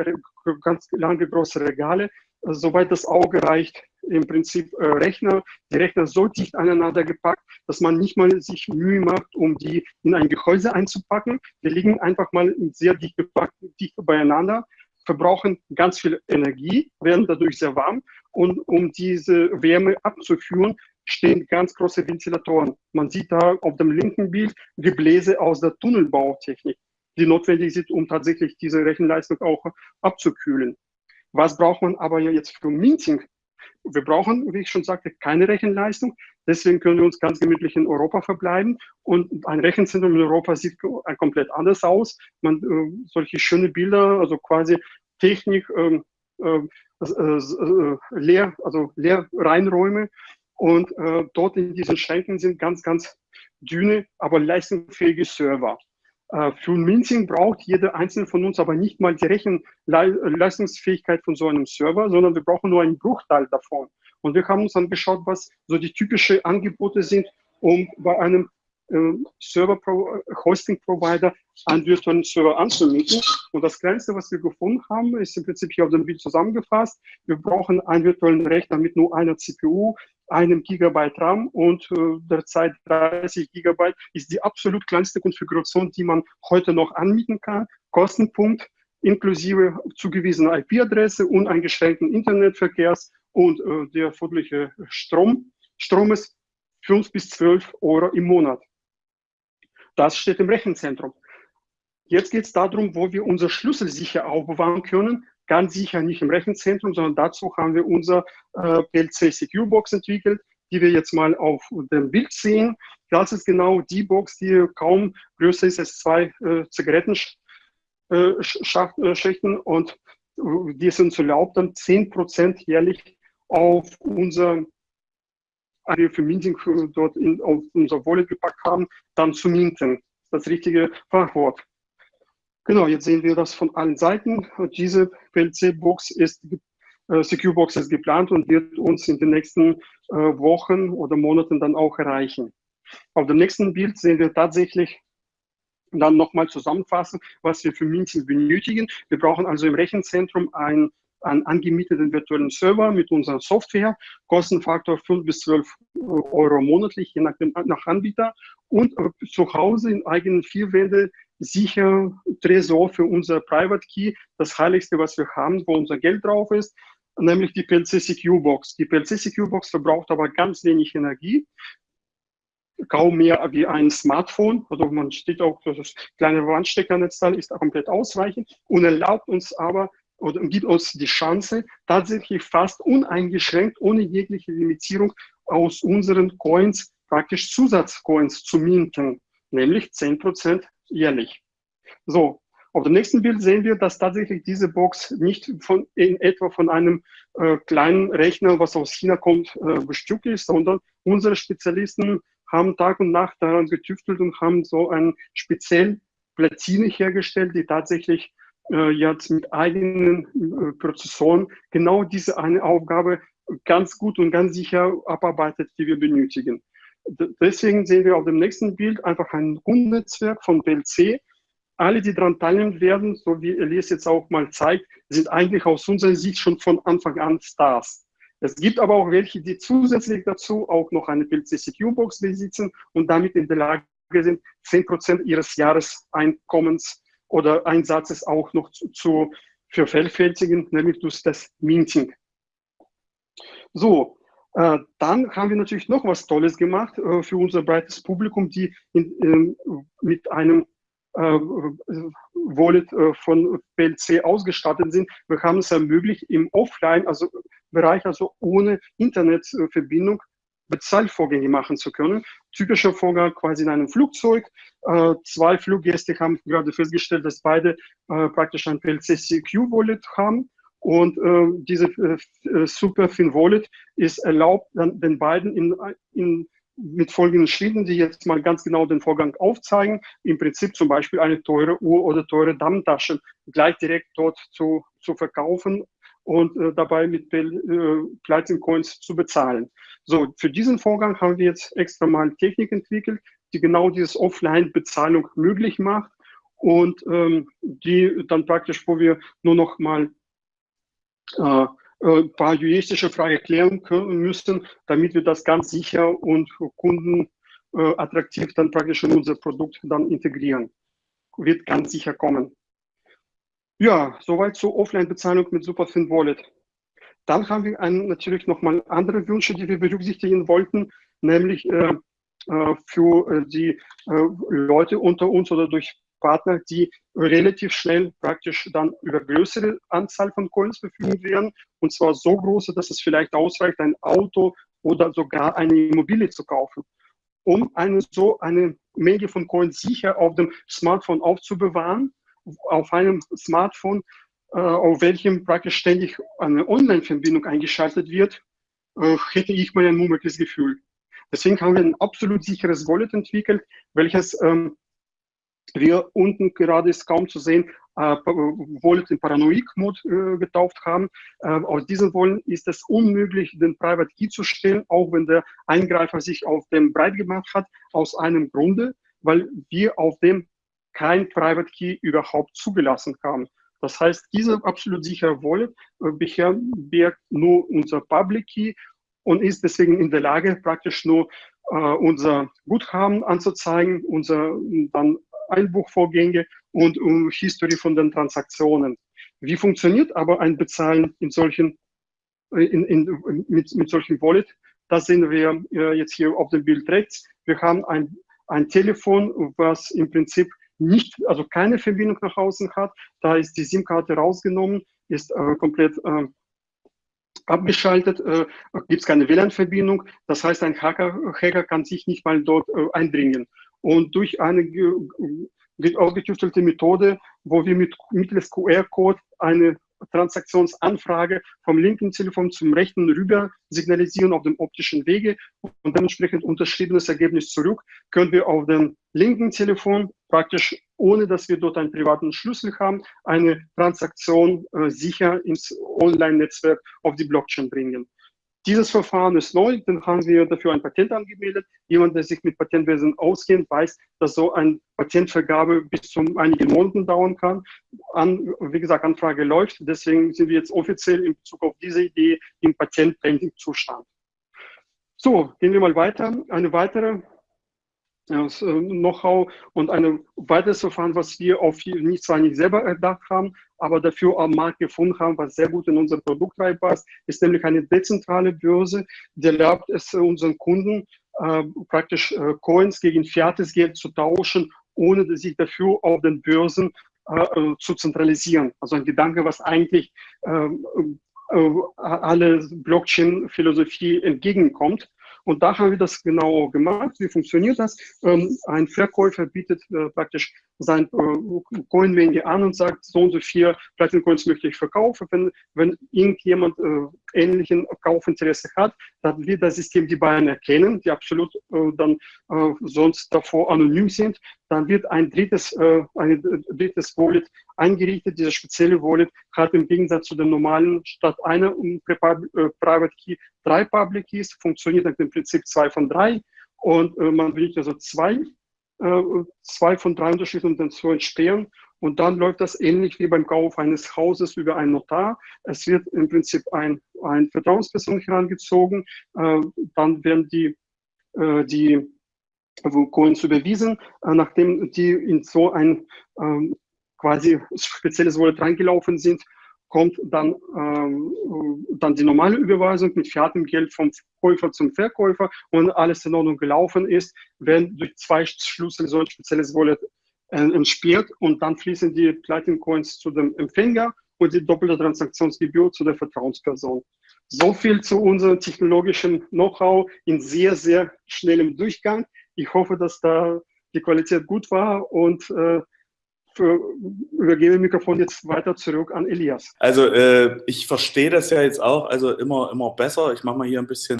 ganz lange große Regale, äh, soweit das Auge reicht. Im Prinzip Rechner, die Rechner so dicht aneinander gepackt, dass man nicht mal sich Mühe macht, um die in ein Gehäuse einzupacken. Die liegen einfach mal sehr dicht gepackt, dicht beieinander, verbrauchen ganz viel Energie, werden dadurch sehr warm und um diese Wärme abzuführen, stehen ganz große Ventilatoren. Man sieht da auf dem linken Bild Gebläse aus der Tunnelbautechnik, die notwendig sind, um tatsächlich diese Rechenleistung auch abzukühlen. Was braucht man aber jetzt für Minting? Wir brauchen, wie ich schon sagte, keine Rechenleistung. Deswegen können wir uns ganz gemütlich in Europa verbleiben. Und ein Rechenzentrum in Europa sieht komplett anders aus. Man, äh, solche schöne Bilder, also quasi Technik, ähm, äh, äh, äh, leer, also Leerreinräume und äh, dort in diesen Schränken sind ganz, ganz dünne, aber leistungsfähige Server. Äh, für Minting braucht jeder einzelne von uns aber nicht mal die Rechenleistungsfähigkeit von so einem Server, sondern wir brauchen nur einen Bruchteil davon. Und wir haben uns dann geschaut, was so die typischen Angebote sind, um bei einem äh, Server-Hosting-Provider einen virtuellen Server anzumieten. Und das Kleinste, was wir gefunden haben, ist im Prinzip hier auf dem Bild zusammengefasst. Wir brauchen einen virtuellen Rechner mit nur einer CPU, einem Gigabyte RAM und äh, derzeit 30 Gigabyte ist die absolut kleinste Konfiguration, die man heute noch anmieten kann. Kostenpunkt inklusive zugewiesener IP-Adresse, uneingeschränkten Internetverkehrs und äh, der erforderliche Strom, Stromes 5 bis 12 Euro im Monat. Das steht im Rechenzentrum. Jetzt geht es darum, wo wir unser Schlüssel sicher aufbewahren können. Ganz sicher nicht im Rechenzentrum, sondern dazu haben wir unser äh, PLC Secure Box entwickelt, die wir jetzt mal auf dem Bild sehen. Das ist genau die Box, die kaum größer ist als zwei äh, Zigarettenschächten äh, und äh, die es uns erlaubt, dann 10% jährlich auf unser für Minting dort in, auf unser Wallet gepackt haben, dann zu minten. Das richtige Fachwort. Genau, jetzt sehen wir das von allen Seiten. Diese PLC-Box ist, äh, Secure-Box ist geplant und wird uns in den nächsten äh, Wochen oder Monaten dann auch erreichen. Auf dem nächsten Bild sehen wir tatsächlich dann nochmal zusammenfassen, was wir für Minting benötigen. Wir brauchen also im Rechenzentrum ein einen angemieteten virtuellen Server mit unserer Software, Kostenfaktor 5 bis 12 Euro monatlich, je nach, nach Anbieter und äh, zu Hause in eigenen vier Wände sicher Tresor für unser Private Key, das heiligste, was wir haben, wo unser Geld drauf ist, nämlich die PLC Secure Box. Die PLC Secure Box verbraucht aber ganz wenig Energie, kaum mehr wie ein Smartphone. Also man steht auch, das kleine Wandsteckernetzteil ist komplett ausreichend und erlaubt uns aber oder gibt uns die Chance, tatsächlich fast uneingeschränkt, ohne jegliche Limitierung aus unseren Coins praktisch Zusatzcoins zu minten, nämlich 10% jährlich. So, auf dem nächsten Bild sehen wir, dass tatsächlich diese Box nicht von, in etwa von einem äh, kleinen Rechner, was aus China kommt, äh, bestückt ist, sondern unsere Spezialisten haben Tag und Nacht daran getüftelt und haben so ein speziell Platine hergestellt, die tatsächlich äh, jetzt mit eigenen äh, Prozessoren genau diese eine Aufgabe ganz gut und ganz sicher abarbeitet, die wir benötigen. Deswegen sehen wir auf dem nächsten Bild einfach ein Grundnetzwerk von PLC. Alle, die daran teilnehmen werden, so wie Elias jetzt auch mal zeigt, sind eigentlich aus unserer Sicht schon von Anfang an Stars. Es gibt aber auch welche, die zusätzlich dazu auch noch eine PLC Secure Box besitzen und damit in der Lage sind, 10% ihres Jahreseinkommens oder Einsatzes auch noch zu, zu vervielfältigen, nämlich durch das Minting. So, dann haben wir natürlich noch was Tolles gemacht äh, für unser breites Publikum, die in, äh, mit einem äh, Wallet äh, von PLC ausgestattet sind. Wir haben es ermöglicht, im Offline, also also ohne Internetverbindung, Bezahlvorgänge machen zu können. Typischer Vorgang quasi in einem Flugzeug. Äh, zwei Fluggäste haben gerade festgestellt, dass beide äh, praktisch ein PLC CQ Wallet haben. Und äh, diese äh, Superfin Wallet ist erlaubt, dann den beiden in, in, mit folgenden Schritten, die jetzt mal ganz genau den Vorgang aufzeigen. Im Prinzip zum Beispiel eine teure Uhr oder teure Damentasche gleich direkt dort zu, zu verkaufen und äh, dabei mit äh, Platinum Coins zu bezahlen. So, für diesen Vorgang haben wir jetzt extra mal Technik entwickelt, die genau dieses Offline-Bezahlung möglich macht und ähm, die dann praktisch, wo wir nur noch mal äh, ein äh, paar juristische Fragen klären können müssen, damit wir das ganz sicher und kundenattraktiv äh, dann praktisch in unser Produkt dann integrieren. Wird ganz sicher kommen. Ja, soweit zur Offline-Bezahlung mit Superfin Wallet. Dann haben wir ein, natürlich nochmal andere Wünsche, die wir berücksichtigen wollten, nämlich äh, für die Leute unter uns oder durch Partner, die relativ schnell praktisch dann über größere Anzahl von Coins verfügen werden. Und zwar so große, dass es vielleicht ausreicht, ein Auto oder sogar eine Immobilie zu kaufen. Um eine, so eine Menge von Coins sicher auf dem Smartphone aufzubewahren, auf einem Smartphone, äh, auf welchem praktisch ständig eine Online-Verbindung eingeschaltet wird, äh, hätte ich mal ein mulmiges Gefühl. Deswegen haben wir ein absolut sicheres Wallet entwickelt, welches ähm, wir unten gerade ist kaum zu sehen, äh, Wallet in Paranoid-Mode äh, getauft haben. Äh, aus diesem Wallet ist es unmöglich, den Private Key zu stellen, auch wenn der Eingreifer sich auf dem breit gemacht hat, aus einem Grunde, weil wir auf dem kein Private Key überhaupt zugelassen haben. Das heißt, diese absolut sichere Wallet äh, birgt nur unser Public Key und ist deswegen in der Lage, praktisch nur äh, unser Guthaben anzuzeigen, unser dann Einbuchvorgänge und um History von den Transaktionen. Wie funktioniert aber ein Bezahlen in solchen, äh, in, in, mit, mit solchen Wallet? Das sehen wir äh, jetzt hier auf dem Bild rechts. Wir haben ein, ein Telefon, was im Prinzip nicht, also keine Verbindung nach außen hat. Da ist die SIM-Karte rausgenommen, ist äh, komplett äh, abgeschaltet, äh, gibt es keine WLAN-Verbindung. Das heißt, ein Hacker, Hacker kann sich nicht mal dort äh, eindringen. Und durch eine ausgetüftelte Methode, wo wir mit mittels QR-Code eine Transaktionsanfrage vom linken Telefon zum rechten rüber signalisieren auf dem optischen Wege und dementsprechend unterschriebenes Ergebnis zurück, können wir auf dem linken Telefon praktisch, ohne dass wir dort einen privaten Schlüssel haben, eine Transaktion äh, sicher ins Online-Netzwerk auf die Blockchain bringen. Dieses Verfahren ist neu, dann haben wir dafür ein Patent angemeldet. Jemand, der sich mit Patentwesen auskennt, weiß, dass so eine Patentvergabe bis zu einigen Monaten dauern kann. An, wie gesagt, Anfrage läuft. Deswegen sind wir jetzt offiziell in Bezug auf diese Idee im Patent-Pending-Zustand. So, gehen wir mal weiter. Eine weitere das äh, Know-how und ein weiteres Verfahren, was wir auf nicht zwar nicht selber erdacht haben, aber dafür am Markt gefunden haben, was sehr gut in unser Produkt reinpasst, ist nämlich eine dezentrale Börse, die erlaubt es unseren Kunden äh, praktisch äh, Coins gegen fiates Geld zu tauschen, ohne sich dafür auf den Börsen äh, äh zu zentralisieren. Also ein Gedanke, was eigentlich ähm, äh, alle Blockchain-Philosophie entgegenkommt. Und da haben wir das genau gemacht. Wie funktioniert das? Ähm, ein Verkäufer bietet äh, praktisch sein äh, Coin-Menge an und sagt, so und so vier Platin-Coins möchte ich verkaufen. Wenn, wenn irgendjemand äh, ähnlichen Kaufinteresse hat, dann wird das System die beiden erkennen, die absolut äh, dann äh, sonst davor anonym sind. Dann wird ein drittes, äh, ein drittes Wallet eingerichtet. Diese spezielle Wallet hat im Gegensatz zu den normalen statt einer Private Key drei Public Keys, funktioniert nach dem Prinzip zwei von drei. Und äh, man benötigt also zwei, äh, zwei von drei Unterschieden und dann zu entsperren. Und dann läuft das ähnlich wie beim Kauf eines Hauses über einen Notar. Es wird im Prinzip ein, ein Vertrauensperson herangezogen. Äh, dann werden die, äh, die Coins überwiesen, äh, nachdem die in so ein ähm, quasi spezielles Wallet reingelaufen sind, kommt dann, ähm, dann die normale Überweisung mit fiatem Geld vom Käufer zum Verkäufer und alles in Ordnung gelaufen ist, werden durch zwei Schlüssel so ein spezielles Wallet äh, entsperrt und dann fließen die Platin Coins zu dem Empfänger und die doppelte Transaktionsgebühr zu der Vertrauensperson. So viel zu unserem technologischen Know-how in sehr, sehr schnellem Durchgang. Ich hoffe, dass da die Qualität gut war und äh, übergebe Mikrofon jetzt weiter zurück an Elias.
Also äh, ich verstehe das ja jetzt auch, also immer, immer besser. Ich mache mal hier ein bisschen.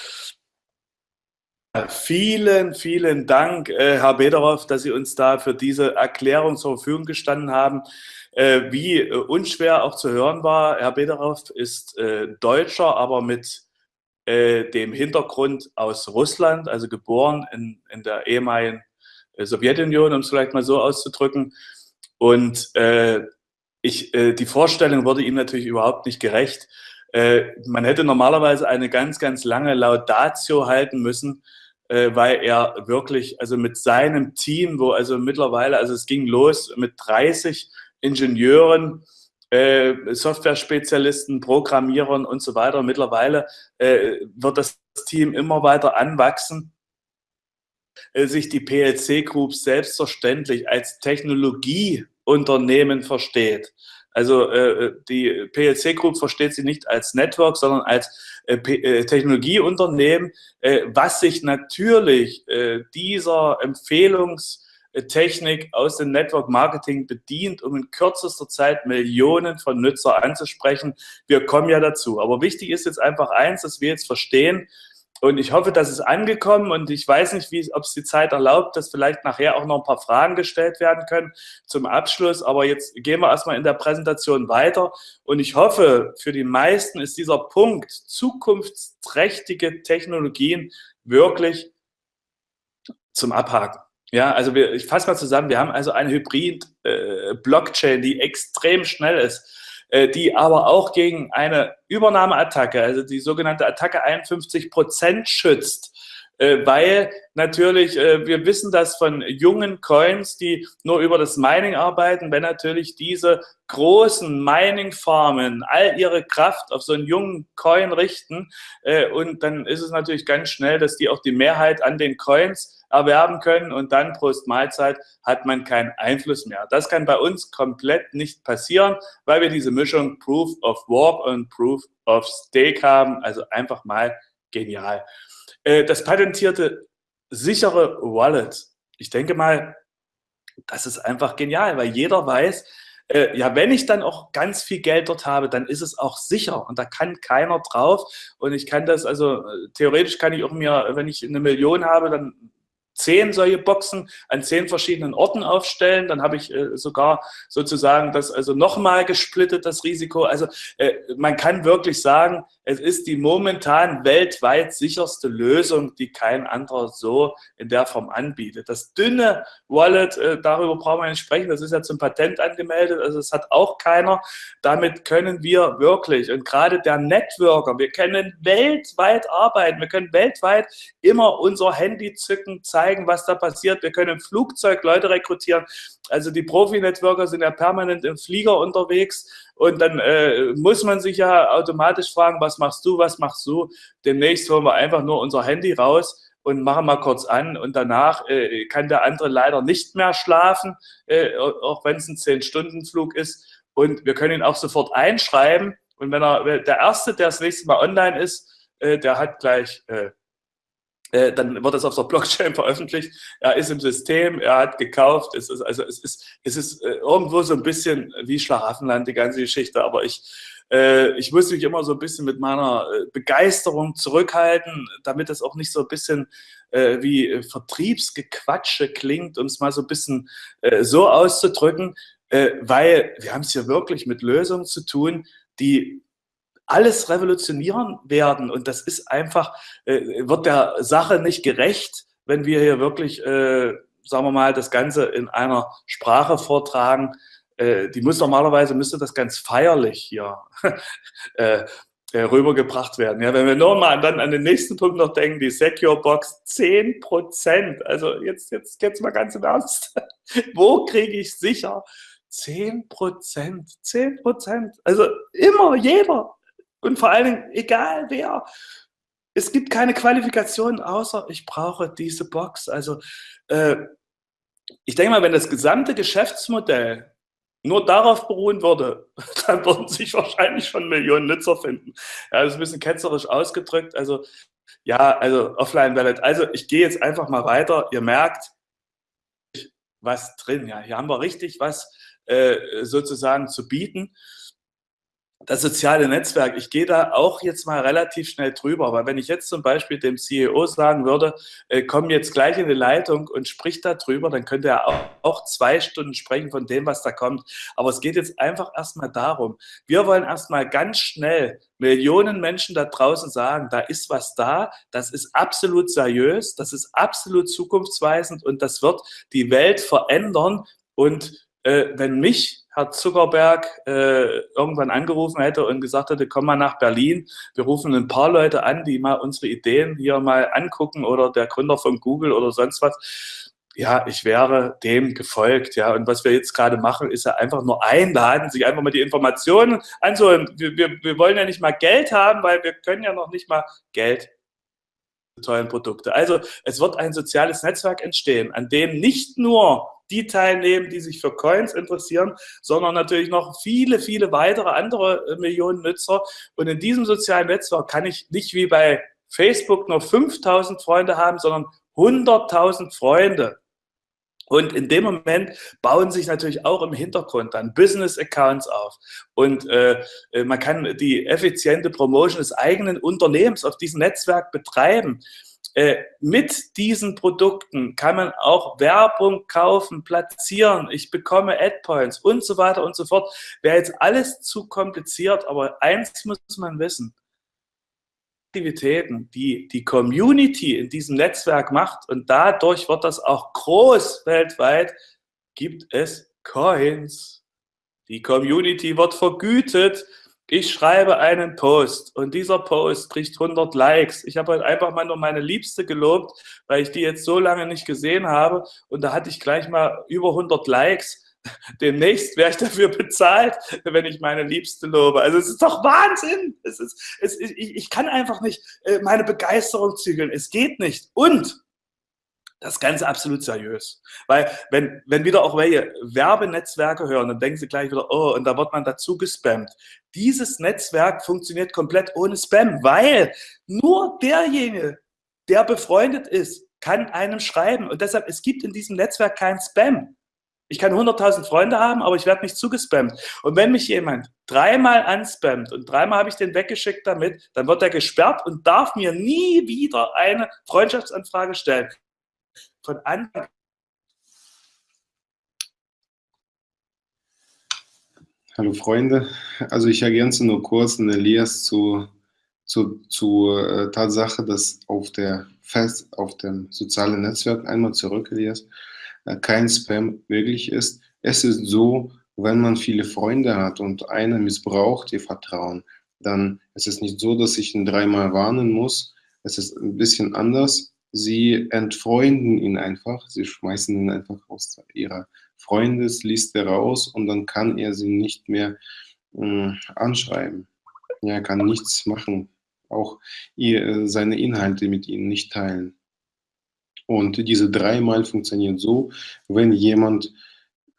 Vielen, vielen Dank, äh, Herr Bederoff, dass Sie uns da für diese Erklärung zur Verfügung gestanden haben. Äh, wie äh, unschwer auch zu hören war, Herr Bederoff ist äh, Deutscher, aber mit äh, dem Hintergrund aus Russland, also geboren in, in der ehemaligen Sowjetunion, um es vielleicht mal so auszudrücken. Und äh, ich, äh, die Vorstellung wurde ihm natürlich überhaupt nicht gerecht. Äh, man hätte normalerweise eine ganz, ganz lange Laudatio halten müssen, äh, weil er wirklich, also mit seinem Team, wo also mittlerweile, also es ging los mit 30 Ingenieuren, äh, Software-Spezialisten, Programmierern und so weiter. Mittlerweile äh, wird das Team immer weiter anwachsen äh, sich die PLC Group selbstverständlich als Technologieunternehmen versteht. Also äh, die PLC Group versteht sie nicht als Network, sondern als äh, äh, Technologieunternehmen, äh, was sich natürlich äh, dieser Empfehlungstechnik aus dem Network Marketing bedient, um in kürzester Zeit Millionen von Nutzer anzusprechen. Wir kommen ja dazu. Aber wichtig ist jetzt einfach eins, dass wir jetzt verstehen, und ich hoffe, das ist angekommen und ich weiß nicht, wie, ob es die Zeit erlaubt, dass vielleicht nachher auch noch ein paar Fragen gestellt werden können zum Abschluss. Aber jetzt gehen wir erstmal in der Präsentation weiter. Und ich hoffe, für die meisten ist dieser Punkt zukunftsträchtige Technologien wirklich zum Abhaken. Ja, also wir, ich fasse mal zusammen, wir haben also eine Hybrid-Blockchain, äh, die extrem schnell ist die aber auch gegen eine Übernahmeattacke, also die sogenannte Attacke 51 Prozent schützt äh, weil natürlich, äh, wir wissen das von jungen Coins, die nur über das Mining arbeiten, wenn natürlich diese großen Mining-Farmen all ihre Kraft auf so einen jungen Coin richten äh, und dann ist es natürlich ganz schnell, dass die auch die Mehrheit an den Coins erwerben können und dann Prost Mahlzeit hat man keinen Einfluss mehr. Das kann bei uns komplett nicht passieren, weil wir diese Mischung Proof of Work und Proof of Stake haben. Also einfach mal genial. Äh, das patentierte sichere Wallet. Ich denke mal, das ist einfach genial, weil jeder weiß, äh, ja, wenn ich dann auch ganz viel Geld dort habe, dann ist es auch sicher und da kann keiner drauf. Und ich kann das, also äh, theoretisch kann ich auch mir, wenn ich eine Million habe, dann zehn solche Boxen an zehn verschiedenen Orten aufstellen. Dann habe ich äh, sogar sozusagen das also nochmal gesplittet, das Risiko. Also äh, man kann wirklich sagen, es ist die momentan weltweit sicherste Lösung, die kein anderer so in der Form anbietet. Das dünne Wallet, äh, darüber brauchen wir nicht sprechen, das ist ja zum Patent angemeldet, also es hat auch keiner. Damit können wir wirklich, und gerade der Networker, wir können weltweit arbeiten, wir können weltweit immer unser Handy zücken, zeigen, was da passiert. Wir können im Flugzeug Leute rekrutieren. Also die Profi-Networker sind ja permanent im Flieger unterwegs und dann äh, muss man sich ja automatisch fragen, was machst du, was machst du? Demnächst holen wir einfach nur unser Handy raus und machen mal kurz an und danach äh, kann der andere leider nicht mehr schlafen, äh, auch wenn es ein 10-Stunden-Flug ist. Und wir können ihn auch sofort einschreiben und wenn er der Erste, der das nächste Mal online ist, äh, der hat gleich äh, dann wird es auf der Blockchain <laughs> veröffentlicht. Er ist im System, er hat gekauft. Es ist, also es ist, es ist äh, irgendwo so ein bisschen wie Schlaraffenland, die ganze Geschichte. Aber ich, äh, ich muss mich immer so ein bisschen mit meiner Begeisterung zurückhalten, damit es auch nicht so ein bisschen wie Vertriebsgequatsche klingt, um es mal so ein bisschen so auszudrücken, weil wir haben es hier wirklich mit Lösungen zu tun, die alles revolutionieren werden. Und das ist einfach, äh, wird der Sache nicht gerecht, wenn wir hier wirklich, äh, sagen wir mal, das Ganze in einer Sprache vortragen. Äh, die muss normalerweise, müsste das ganz feierlich hier <laughs> äh, äh, rübergebracht werden. Ja, wenn wir nur mal dann an den nächsten Punkt noch denken, die Secure Box 10 Prozent. Also jetzt, jetzt, jetzt mal ganz im Ernst. <laughs> Wo kriege ich sicher 10 Prozent? 10 Prozent. Also immer jeder. Und vor allen Dingen, egal wer, es gibt keine Qualifikation, außer ich brauche diese Box. Also äh, ich denke mal, wenn das gesamte Geschäftsmodell nur darauf beruhen würde, <laughs> dann würden sich wahrscheinlich schon Millionen Nutzer finden. Ja, das ist ein bisschen ketzerisch ausgedrückt. Also ja, also Offline-Wallet. Also ich gehe jetzt einfach mal weiter. Ihr merkt, was drin. Ja, hier haben wir richtig was äh, sozusagen zu bieten das soziale Netzwerk, ich gehe da auch jetzt mal relativ schnell drüber, weil wenn ich jetzt zum Beispiel dem CEO sagen würde, äh, komm jetzt gleich in die Leitung und sprich da drüber, dann könnte er auch, auch zwei Stunden sprechen von dem, was da kommt. Aber es geht jetzt einfach erstmal darum, wir wollen erstmal ganz schnell Millionen Menschen da draußen sagen, da ist was da, das ist absolut seriös, das ist absolut zukunftsweisend und das wird die Welt verändern. Und äh, wenn mich Herr Zuckerberg äh, irgendwann angerufen hätte und gesagt hätte, komm mal nach Berlin, wir rufen ein paar Leute an, die mal unsere Ideen hier mal angucken oder der Gründer von Google oder sonst was. Ja, ich wäre dem gefolgt, ja. Und was wir jetzt gerade machen, ist ja einfach nur einladen, sich einfach mal die Informationen anzuholen. Wir, wir, wir wollen ja nicht mal Geld haben, weil wir können ja noch nicht mal Geld tollen Produkte. Also es wird ein soziales Netzwerk entstehen, an dem nicht nur die teilnehmen, die sich für Coins interessieren, sondern natürlich noch viele, viele weitere andere äh, Millionen Nutzer. Und in diesem sozialen Netzwerk kann ich nicht wie bei Facebook nur 5000 Freunde haben, sondern 100.000 Freunde. Und in dem Moment bauen sich natürlich auch im Hintergrund dann Business-Accounts auf. Und äh, äh man kann die effiziente Promotion des eigenen Unternehmens auf diesem Netzwerk betreiben. Äh, mit diesen Produkten kann man auch Werbung kaufen, platzieren, ich bekomme Ad-Points und so weiter und so fort. Wäre jetzt alles zu kompliziert, aber eins muss man wissen. Aktivitäten, die die Community in diesem Netzwerk macht und dadurch wird das auch groß weltweit, gibt es Coins. Die Community wird vergütet. Ich schreibe einen Post und dieser Post kriegt 100 Likes. Ich habe heute einfach mal nur meine Liebste gelobt, weil ich die jetzt so lange nicht gesehen habe und da hatte ich gleich mal über 100 Likes. Demnächst werde ich dafür bezahlt, wenn ich meine Liebste lobe. Also es ist doch Wahnsinn. Es ist, es, ich, ich kann einfach nicht äh, meine Begeisterung zügeln. Es geht nicht. Und das Ganze absolut seriös. Weil wenn, wenn wieder auch welche Werbenetzwerke hören, dann denken sie gleich wieder, oh, und da wird man dazu gespammt. Dieses Netzwerk funktioniert komplett ohne Spam, weil nur derjenige, der befreundet ist, kann einem schreiben. Und deshalb, es gibt in diesem Netzwerk kein Spam. Ich kann 100.000 Freunde haben, aber ich werde nicht zugespammt. Und wenn mich jemand dreimal anspammt und dreimal habe ich den weggeschickt damit, dann wird er gesperrt und darf mir nie wieder eine Freundschaftsanfrage stellen. Von Anfang
Hallo Freunde, also ich ergänze nur kurz den Elias zu, zu, zur äh, Tatsache, dass auf der Fest, auf dem sozialen Netzwerk, einmal zurück Elias, kein Spam möglich ist. Es ist so, wenn man viele Freunde hat und einer missbraucht ihr Vertrauen, dann ist es nicht so, dass ich ihn dreimal warnen muss. Es ist ein bisschen anders Sie entfreunden ihn einfach, sie schmeißen ihn einfach aus ihrer Freundesliste raus und dann kann er sie nicht mehr äh, anschreiben. Er kann nichts machen, auch ihr, äh, seine Inhalte mit ihnen nicht teilen. Und diese dreimal funktioniert so, wenn jemand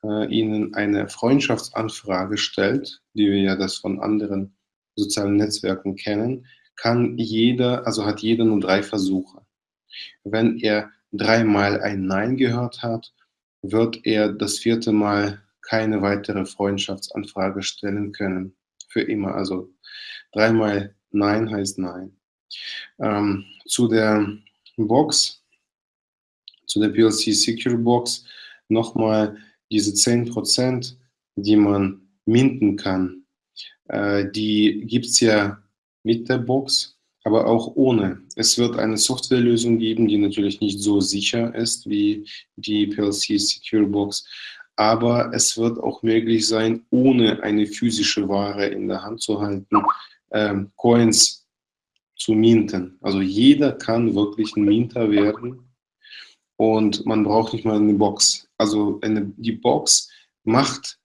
äh, ihnen eine Freundschaftsanfrage stellt, die wir ja das von anderen sozialen Netzwerken kennen, kann jeder, also hat jeder nur drei Versuche. Wenn er dreimal ein Nein gehört hat, wird er das vierte Mal keine weitere Freundschaftsanfrage stellen können. Für immer. Also dreimal Nein heißt Nein. Ähm, zu der Box, zu der PLC Secure Box, nochmal diese 10%, die man minden kann. Äh, die gibt es ja mit der Box aber auch ohne. Es wird eine Softwarelösung geben, die natürlich nicht so sicher ist wie die PLC Secure Box, aber es wird auch möglich sein, ohne eine physische Ware in der Hand zu halten, ähm, Coins zu minten. Also jeder kann wirklich ein Minter werden und man braucht nicht mal eine Box. Also eine, die Box macht,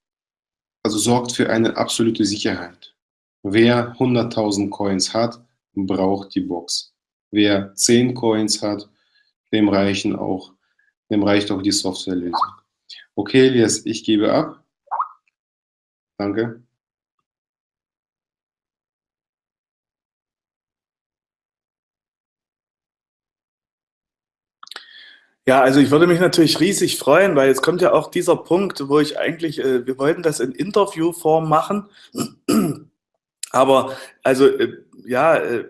also sorgt für eine absolute Sicherheit. Wer 100.000 Coins hat, braucht die Box. Wer 10 Coins hat, dem reichen auch, dem reicht auch die Softwarelösung. Okay, Elias, ich gebe ab. Danke.
Ja, also ich würde mich natürlich riesig freuen, weil jetzt kommt ja auch dieser Punkt, wo ich eigentlich, äh, wir wollten das in Interviewform machen, aber also äh, ja, äh,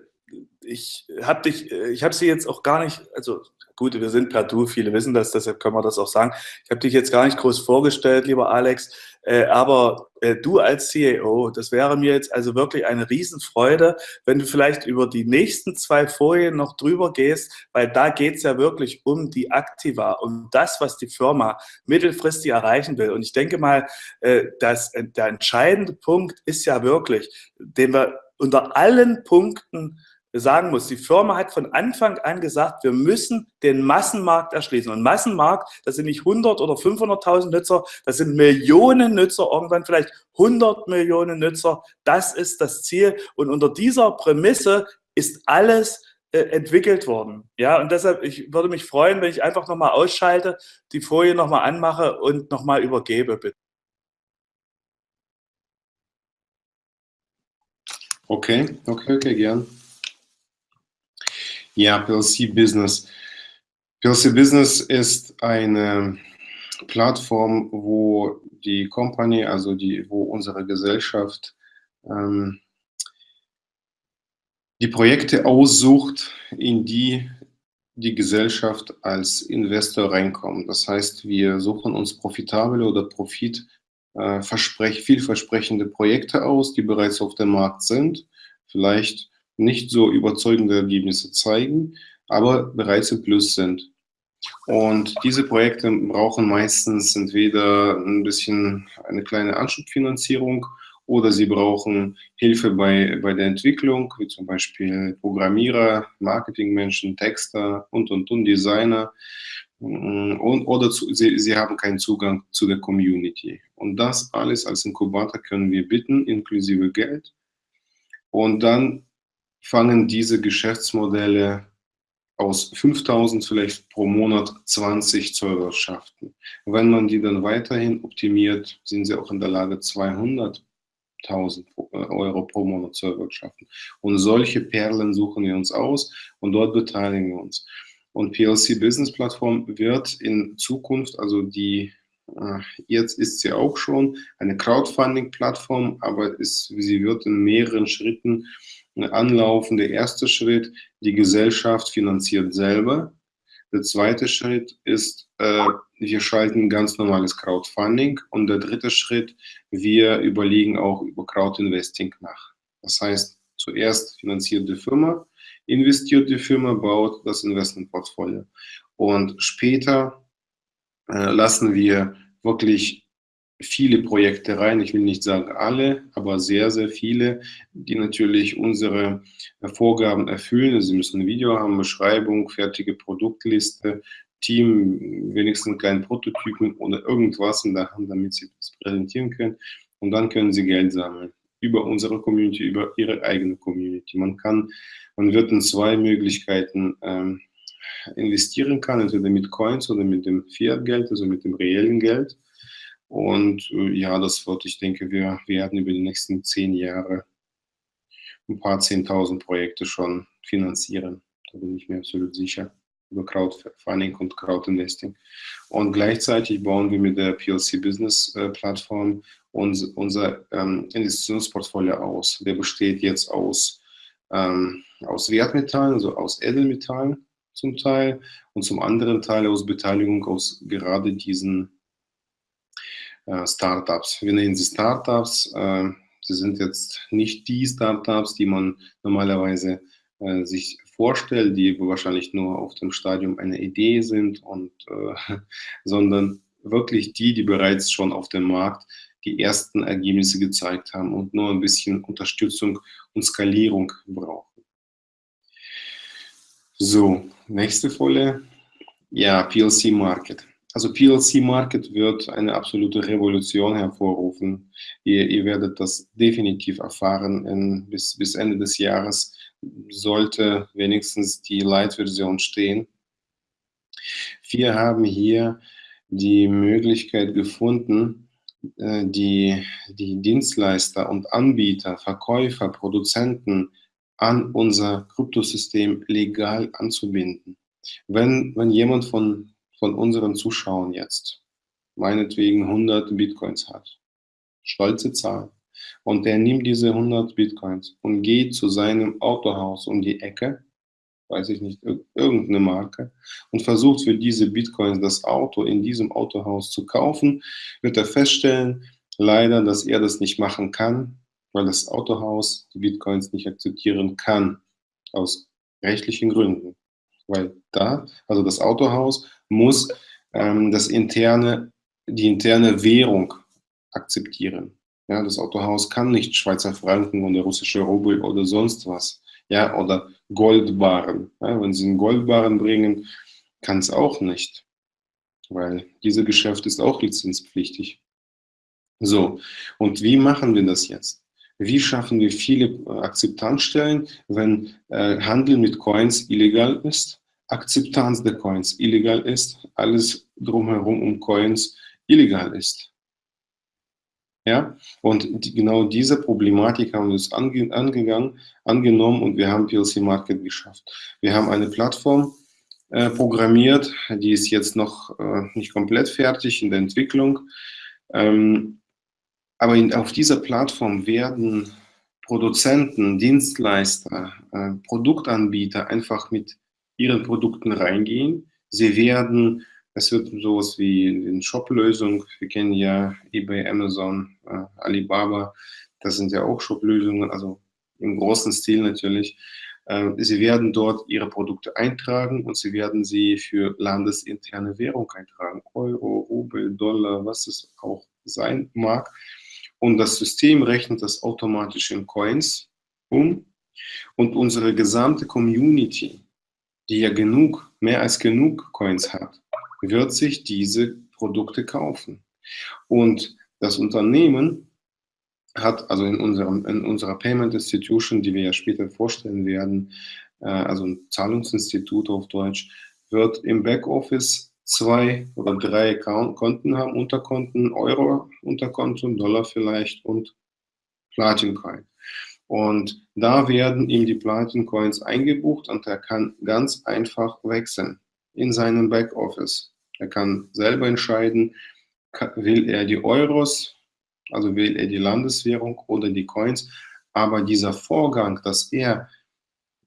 ich habe dich, äh, ich habe sie jetzt auch gar nicht, also gut, wir sind per Du, viele wissen das, deshalb können wir das auch sagen. Ich habe dich jetzt gar nicht groß vorgestellt, lieber Alex, äh, aber äh, du als CEO, das wäre mir jetzt also wirklich eine Riesenfreude, wenn du vielleicht über die nächsten zwei Folien noch drüber gehst, weil da geht es ja wirklich um die Aktiva, um das, was die Firma mittelfristig erreichen will. Und ich denke mal, äh, dass äh, der entscheidende Punkt ist ja wirklich, den wir unter allen Punkten sagen muss, die Firma hat von Anfang an gesagt, wir müssen den Massenmarkt erschließen. Und Massenmarkt, das sind nicht 100 oder 500.000 Nutzer, das sind Millionen Nutzer, irgendwann vielleicht 100 Millionen Nutzer. Das ist das Ziel. Und unter dieser Prämisse ist alles äh, entwickelt worden. Ja, und deshalb, ich würde mich freuen, wenn ich einfach nochmal ausschalte, die Folie nochmal anmache und nochmal übergebe, bitte.
Okay, okay, okay, gern. Ja, PLC Business. PLC Business ist eine Plattform, wo die Company, also die, wo unsere Gesellschaft ähm, die Projekte aussucht, in die die Gesellschaft als Investor reinkommt. Das heißt, wir suchen uns profitable oder profit äh, vielversprechende Projekte aus, die bereits auf dem Markt sind, vielleicht nicht so überzeugende Ergebnisse zeigen, aber bereits im Plus sind. Und diese Projekte brauchen meistens entweder ein bisschen eine kleine Anschubfinanzierung oder sie brauchen Hilfe bei, bei der Entwicklung, wie zum Beispiel Programmierer, Marketingmenschen, Texter und, und, und, Designer. Und, oder zu, sie, sie haben keinen Zugang zu der Community. Und das alles als Inkubator können wir bitten, inklusive Geld. Und dann fangen diese Geschäftsmodelle aus 5000 vielleicht pro Monat 20 zu erwirtschaften. Wenn man die dann weiterhin optimiert, sind sie auch in der Lage, 200 1000 äh, Euro pro Monat zu erwirtschaften. Und solche Perlen suchen wir uns aus und dort beteiligen wir uns. Und PLC Business Plattform wird in Zukunft, also die, äh, jetzt ist sie auch schon eine Crowdfunding-Plattform, aber ist, sie wird in mehreren Schritten anlaufen. Der erste Schritt, die Gesellschaft finanziert selber. Der zweite Schritt ist, äh, wir schalten ganz normales Crowdfunding. Und der dritte Schritt, wir überlegen auch über Crowdinvesting nach. Das heißt, zuerst finanziert die Firma, investiert die Firma, baut das Investmentportfolio. Und später äh, lassen wir wirklich viele Projekte rein. Ich will nicht sagen alle, aber sehr, sehr viele, die natürlich unsere Vorgaben erfüllen. Sie müssen ein Video haben, Beschreibung, fertige Produktliste, Team, wenigstens einen kleinen Prototypen oder irgendwas in der Hand, damit sie das präsentieren können. Und dann können sie Geld sammeln über unsere Community, über ihre eigene Community. Man kann, man wird in zwei Möglichkeiten ähm, investieren kann, entweder mit Coins oder mit dem Fiat-Geld, also mit dem reellen Geld. Und äh, ja, das wird, ich denke, wir werden über die nächsten zehn Jahre ein paar zehntausend Projekte schon finanzieren. Da bin ich mir absolut sicher über Crowdfunding und Crowdinvesting. Und gleichzeitig bauen wir mit der PLC Business äh, Plattform uns, unser ähm, Investitionsportfolio aus. Der besteht jetzt aus, ähm, aus Wertmetallen, also aus Edelmetallen zum Teil und zum anderen Teil aus Beteiligung aus gerade diesen Startups. Wir nennen sie Startups. Äh, sie sind jetzt nicht die Startups, die man normalerweise äh, sich vorstellt, die wahrscheinlich nur auf dem Stadium einer Idee sind, und, äh, <laughs> sondern wirklich die, die bereits schon auf dem Markt die ersten Ergebnisse gezeigt haben und nur ein bisschen Unterstützung und Skalierung brauchen. So, nächste Folie. Ja, PLC Market. Also PLC Market wird eine absolute Revolution hervorrufen. Ihr, ihr werdet das definitiv erfahren in, bis, bis Ende des Jahres sollte wenigstens die Light-Version stehen. Wir haben hier die Möglichkeit gefunden, äh, die, die Dienstleister und Anbieter, Verkäufer, Produzenten an unser Kryptosystem legal anzubinden. Wenn, wenn jemand von, von unseren Zuschauern jetzt meinetwegen 100 Bitcoins hat, stolze Zahl, und der nimmt diese 100 Bitcoins und geht zu seinem Autohaus um die Ecke, weiß ich nicht, irgendeine Marke, und versucht für diese Bitcoins das Auto in diesem Autohaus zu kaufen, wird er feststellen, leider, dass er das nicht machen kann, weil das Autohaus die Bitcoins nicht akzeptieren kann, aus rechtlichen Gründen. Weil da, also das Autohaus muss ähm, das interne, die interne Währung akzeptieren. Ja, das Autohaus kann nicht Schweizer Franken oder russische Rubel oder sonst was. Ja, oder Goldbarren. Ja, wenn Sie einen Goldbarren bringen, kann es auch nicht. Weil dieses Geschäft ist auch lizenzpflichtig. So, und wie machen wir das jetzt? Wie schaffen wir viele äh, Akzeptanzstellen, wenn äh, Handel mit Coins illegal ist, Akzeptanz der Coins illegal ist, alles drumherum um Coins illegal ist? Ja? Und die, genau diese Problematik haben wir uns ange, angegangen, angenommen und wir haben PLC Market geschafft. Wir haben eine Plattform äh, programmiert, die ist jetzt noch äh, nicht komplett fertig in der Entwicklung. Ähm, aber in, auf dieser Plattform werden Produzenten, Dienstleister, äh, Produktanbieter einfach mit ihren Produkten reingehen. Sie werden es wird sowas wie eine Shop-Lösung. Wir kennen ja eBay, Amazon, äh, Alibaba. Das sind ja auch Shop-Lösungen, also im großen Stil natürlich. Äh, sie werden dort ihre Produkte eintragen und sie werden sie für landesinterne Währung eintragen. Euro, Rubel, Dollar, was es auch sein mag. Und das System rechnet das automatisch in Coins um. Und unsere gesamte Community, die ja genug, mehr als genug Coins hat, wird sich diese Produkte kaufen. Und das Unternehmen hat also in, unserem, in unserer Payment Institution, die wir ja später vorstellen werden, äh, also ein Zahlungsinstitut auf Deutsch, wird im Backoffice zwei oder drei Konten haben, Unterkonten, Euro Unterkonten, Dollar vielleicht und Platin Coin. Und da werden ihm die Platin Coins eingebucht und er kann ganz einfach wechseln in seinem Backoffice. Er kann selber entscheiden, will er die Euros also will er die Landeswährung oder die Coins. Aber dieser Vorgang, dass er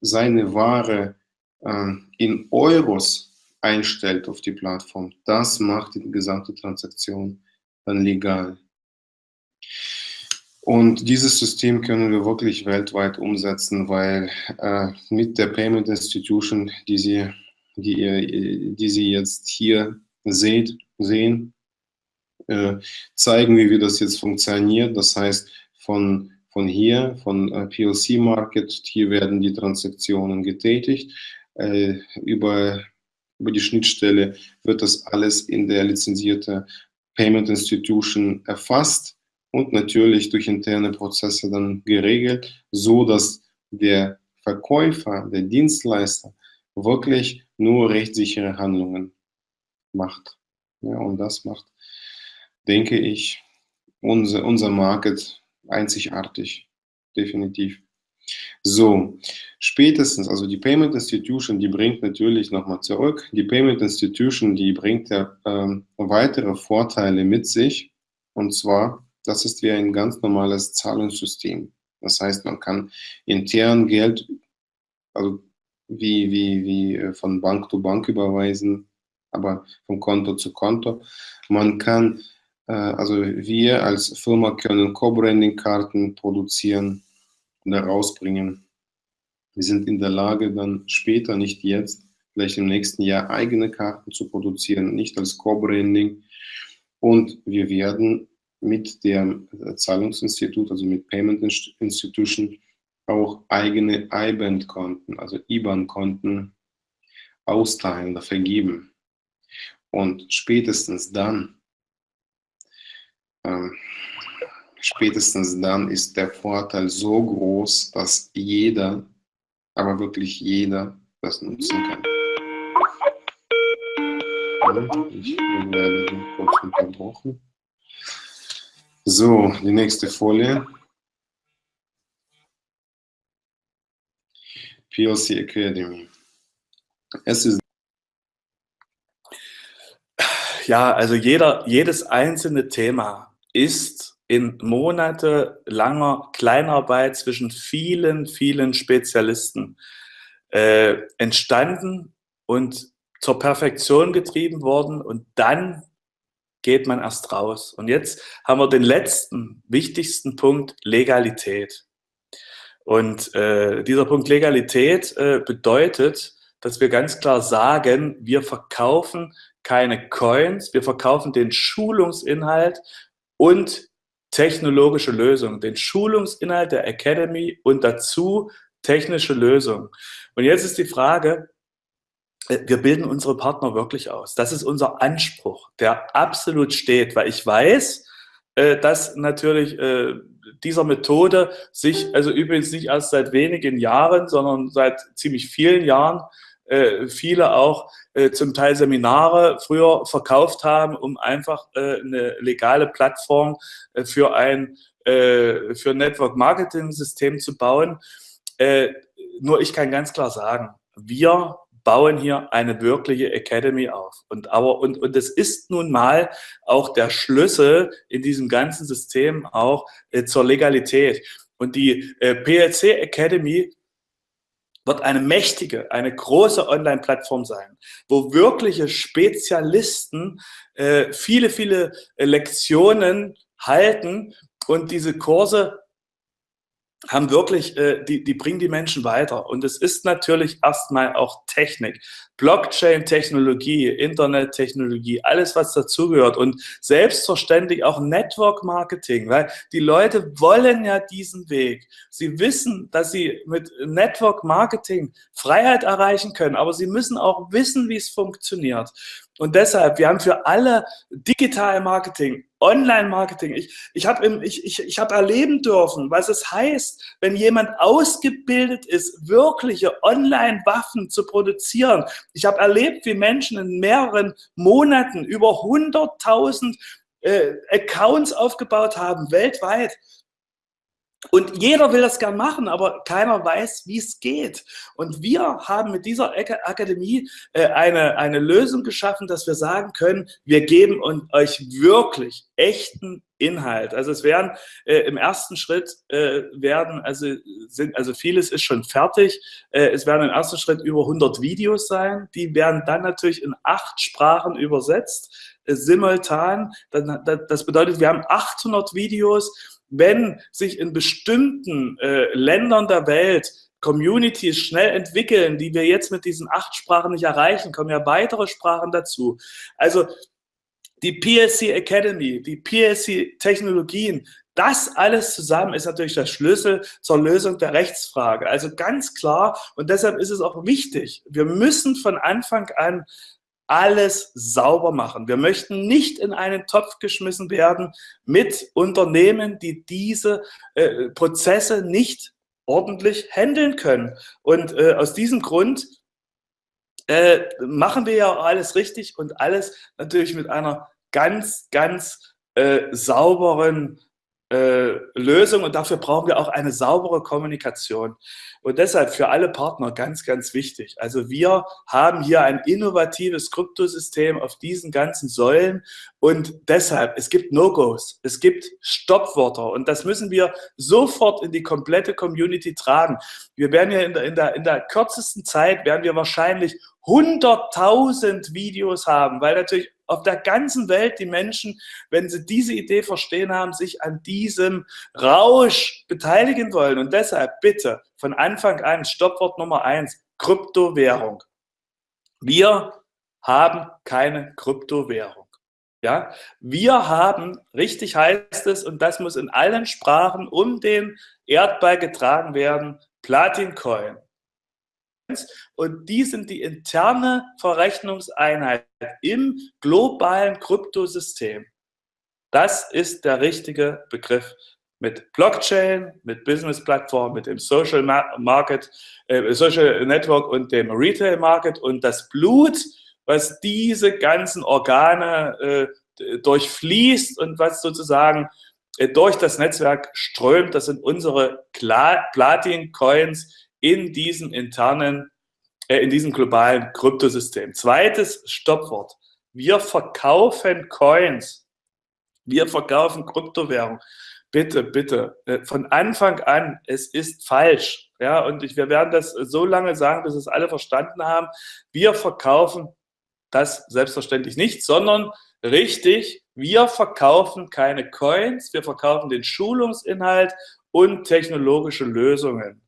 seine Ware äh, in Euros einstellt auf die Plattform, das macht die gesamte Transaktion dann legal. Und dieses System können wir wirklich weltweit umsetzen, weil äh, mit der Payment Institution, die Sie, die, die Sie jetzt hier seht, sehen, äh, zeigen, wie, wie das jetzt funktioniert. Das heißt, von, von hier, von äh, PLC Market, hier werden die Transaktionen getätigt. Äh, über, über die Schnittstelle wird das alles in der lizenzierte Payment Institution erfasst und natürlich durch interne Prozesse dann geregelt, so dass der Verkäufer, der Dienstleister wirklich nur rechtssichere Handlungen macht. Ja, und das macht denke ich, unser, unser Market einzigartig, definitiv. So, spätestens, also die Payment Institution, die bringt natürlich nochmal zurück, die Payment Institution, die bringt ja ähm, weitere Vorteile mit sich, und zwar, das ist wie ein ganz normales Zahlungssystem. Das heißt, man kann intern Geld, also wie, wie, wie äh, von Bank zu Bank überweisen, aber von Konto zu Konto. Man kann äh, also wir als Firma können Co-Branding-Karten produzieren herausbringen. Wir sind in der Lage, dann später, nicht jetzt, vielleicht im nächsten Jahr eigene Karten zu produzieren, nicht als Co-Branding. Und wir werden mit dem Zahlungsinstitut, also mit Payment Institution, auch eigene IBAN-Konten, also IBAN-Konten austeilen oder vergeben. Und spätestens dann, ähm, spätestens dann ist der Vorteil so groß, dass jeder, aber wirklich jeder, das nutzen kann. Ich werde kurz unterbrochen. So, die nächste Folie. PLC Academy. Es ist
ja, also jeder, jedes einzelne Thema ist in monatelanger Kleinarbeit zwischen vielen, vielen Spezialisten äh, entstanden und zur Perfektion getrieben worden und dann geht man erst raus. Und jetzt haben wir den letzten, wichtigsten Punkt, Legalität. Und äh, dieser Punkt Legalität äh, bedeutet, dass wir ganz klar sagen, wir verkaufen keine Coins, wir verkaufen den Schulungsinhalt und technologische Lösungen, den Schulungsinhalt der Academy und dazu technische Lösungen. Und jetzt ist die Frage, äh, wir bilden unsere Partner wirklich aus. Das ist unser Anspruch, der absolut steht, weil ich weiß, äh, dass natürlich äh, dieser Methode sich, also übrigens nicht erst seit wenigen Jahren, sondern seit ziemlich vielen Jahren viele auch äh, zum Teil Seminare früher verkauft haben, um einfach äh, eine legale Plattform äh, für ein äh, für Network Marketing System zu bauen. Äh, nur ich kann ganz klar sagen, wir bauen hier eine wirkliche Academy auf. Und aber und und es ist nun mal auch der Schlüssel in diesem ganzen System auch äh, zur Legalität. Und die äh, PLC Academy wird eine mächtige, eine große Online-Plattform sein, wo wirkliche Spezialisten äh, viele, viele Lektionen halten und diese Kurse haben wirklich, äh, die, die bringen die Menschen weiter. Und es ist natürlich erstmal auch Technik. Blockchain-Technologie, Internet-Technologie, alles, was dazugehört und selbstverständlich auch Network-Marketing, weil die Leute wollen ja diesen Weg. Sie wissen, dass sie mit Network-Marketing Freiheit erreichen können, aber sie müssen auch wissen, wie es funktioniert. Und deshalb, wir haben für alle Digital Marketing, Online Marketing, ich, ich habe ich, ich, ich hab erleben dürfen, was es heißt, wenn jemand ausgebildet ist, wirkliche Online-Waffen zu produzieren. Ich habe erlebt, wie Menschen in mehreren Monaten über 100.000 äh, Accounts aufgebaut haben, weltweit. Und jeder will das gern machen, aber keiner weiß, wie es geht. Und wir haben mit dieser Akademie äh, eine, eine Lösung geschaffen, dass wir sagen können, wir geben euch wirklich echten Inhalt. Also es werden äh, im ersten Schritt äh, werden, also sind, also vieles ist schon fertig. Äh, es werden im ersten Schritt über 100 Videos sein. Die werden dann natürlich in acht Sprachen übersetzt, äh, simultan. Das, das bedeutet, wir haben 800 Videos wenn sich in bestimmten äh, Ländern der Welt Communities schnell entwickeln, die wir jetzt mit diesen acht Sprachen nicht erreichen, kommen ja weitere Sprachen dazu. Also die PSC Academy, die PSC Technologien, das alles zusammen ist natürlich der Schlüssel zur Lösung der Rechtsfrage. Also ganz klar, und deshalb ist es auch wichtig, wir müssen von Anfang an alles sauber machen. Wir möchten nicht in einen Topf geschmissen werden mit Unternehmen, die diese äh, Prozesse nicht ordentlich handeln können. Und äh, aus diesem Grund äh, machen wir ja alles richtig und alles natürlich mit einer ganz, ganz äh, sauberen äh, Lösung und dafür brauchen wir auch eine saubere Kommunikation. Und deshalb für alle Partner ganz, ganz wichtig. Also wir haben hier ein innovatives Kryptosystem auf diesen ganzen Säulen und deshalb, es gibt No-Gos, es gibt Stoppwörter und das müssen wir sofort in die komplette Community tragen. Wir werden ja in der, in der, in der kürzesten Zeit, werden wir wahrscheinlich 100.000 Videos haben, weil natürlich auf der ganzen Welt die Menschen, wenn sie diese Idee verstehen haben, sich an diesem Rausch beteiligen wollen. Und deshalb bitte von Anfang an Stoppwort Nummer eins, Kryptowährung. Wir haben keine Kryptowährung. Ja, wir haben, richtig heißt es, und das muss in allen Sprachen um den Erdball getragen werden, Platin Coin. Und die sind die interne Verrechnungseinheit im globalen Kryptosystem. Das ist der richtige Begriff. Mit Blockchain, mit Business-Plattform, mit dem Social Market, äh, Social Network und dem Retail Market und das Blut, was diese ganzen Organe äh, durchfließt und was sozusagen äh, durch das Netzwerk strömt, das sind unsere Platin-Coins, in diesem internen, äh, in diesem globalen Kryptosystem. Zweites Stoppwort. Wir verkaufen Coins. Wir verkaufen Kryptowährung. Bitte, bitte, äh, von Anfang an, es ist falsch. Ja, und ich, wir werden das so lange sagen, bis es alle verstanden haben. Wir verkaufen das selbstverständlich nicht, sondern richtig, wir verkaufen keine Coins, wir verkaufen den Schulungsinhalt und technologische Lösungen.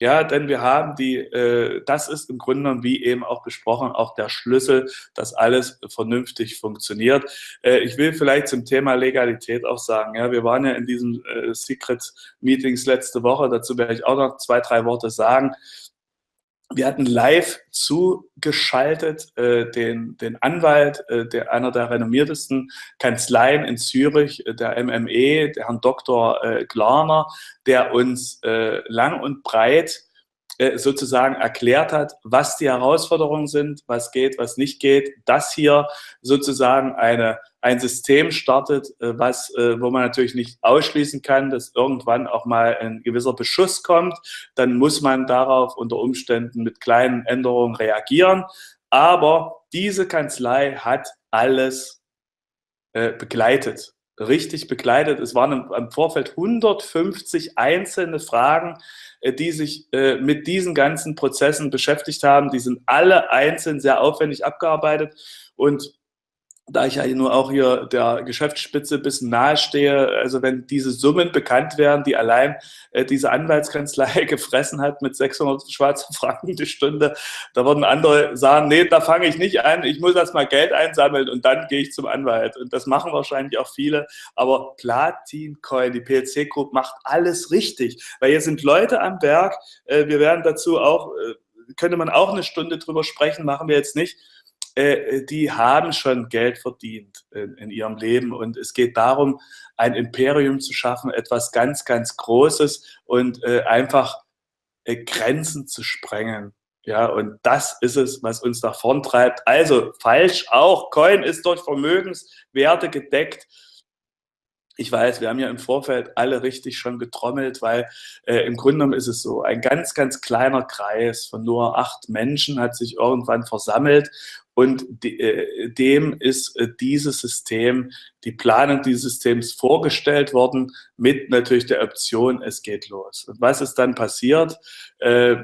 Ja, denn wir haben die, äh, das ist im Grunde genommen, wie eben auch besprochen, auch der Schlüssel, dass alles vernünftig funktioniert. Äh, ich will vielleicht zum Thema Legalität auch sagen, ja, wir waren ja in diesen äh, Secret Meetings letzte Woche, dazu werde ich auch noch zwei, drei Worte sagen. Wir hatten live zugeschaltet äh, den, den Anwalt, äh, der, einer der renommiertesten Kanzleien in Zürich, äh, der MME, der Herrn Dr. Äh, Glarner, der uns äh, lang und breit sozusagen erklärt hat, was die Herausforderungen sind, was geht, was nicht geht, dass hier sozusagen eine, ein System startet, äh, was, äh, wo man natürlich nicht ausschließen kann, dass irgendwann auch mal ein gewisser Beschuss kommt. Dann muss man darauf unter Umständen mit kleinen Änderungen reagieren. Aber diese Kanzlei hat alles begleitet richtig begleitet. Es waren im, Vorfeld 150 einzelne Fragen, äh, die sich äh, mit diesen ganzen Prozessen beschäftigt haben. Die sind alle einzeln sehr aufwendig abgearbeitet und da ich ja nur auch hier der Geschäftsspitze ein bisschen nahe stehe, also wenn diese Summen bekannt werden, die allein äh, diese Anwaltskanzlei <laughs> gefressen hat mit 600 Schweizer Franken die Stunde, da würden andere sagen, nee, da fange ich nicht an, ich muss erstmal Geld einsammeln und dann gehe ich zum Anwalt. Und das machen wahrscheinlich auch viele, aber Platin Coin, die PLC Group macht alles richtig, weil hier sind Leute am Berg, äh, wir werden dazu auch, äh, könnte man auch eine Stunde drüber sprechen, machen wir jetzt nicht, äh, die haben schon Geld verdient in, in, ihrem Leben. Und es geht darum, ein Imperium zu schaffen, etwas ganz, ganz Großes und äh, einfach äh, Grenzen zu sprengen. Ja, und das ist es, was uns nach vorn treibt. Also falsch auch. Coin ist durch Vermögenswerte gedeckt. Ich weiß, wir haben ja im Vorfeld alle richtig schon getrommelt, weil äh, im Grunde genommen ist es so, ein ganz, ganz kleiner Kreis von nur acht Menschen hat sich irgendwann versammelt und de, äh, dem ist äh, dieses System, die Planung dieses Systems vorgestellt worden mit natürlich der Option, es geht los. Und was ist dann passiert? Äh,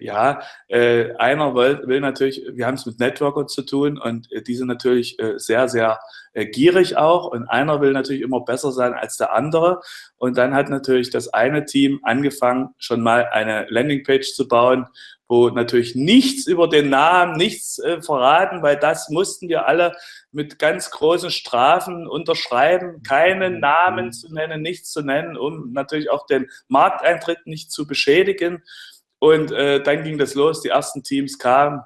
ja, äh, einer will, will, natürlich, wir haben es mit Networker zu tun und äh, die sind natürlich äh, sehr, sehr äh, gierig auch und einer will natürlich immer besser sein als der andere und dann hat natürlich das eine Team angefangen, schon mal eine Landingpage zu bauen, wo natürlich nichts über den Namen, nichts äh, verraten, weil das mussten wir alle mit ganz großen Strafen unterschreiben, keinen Namen zu nennen, nichts zu nennen, um natürlich auch den Markteintritt nicht zu beschädigen. Und äh, dann ging das los, die ersten Teams kamen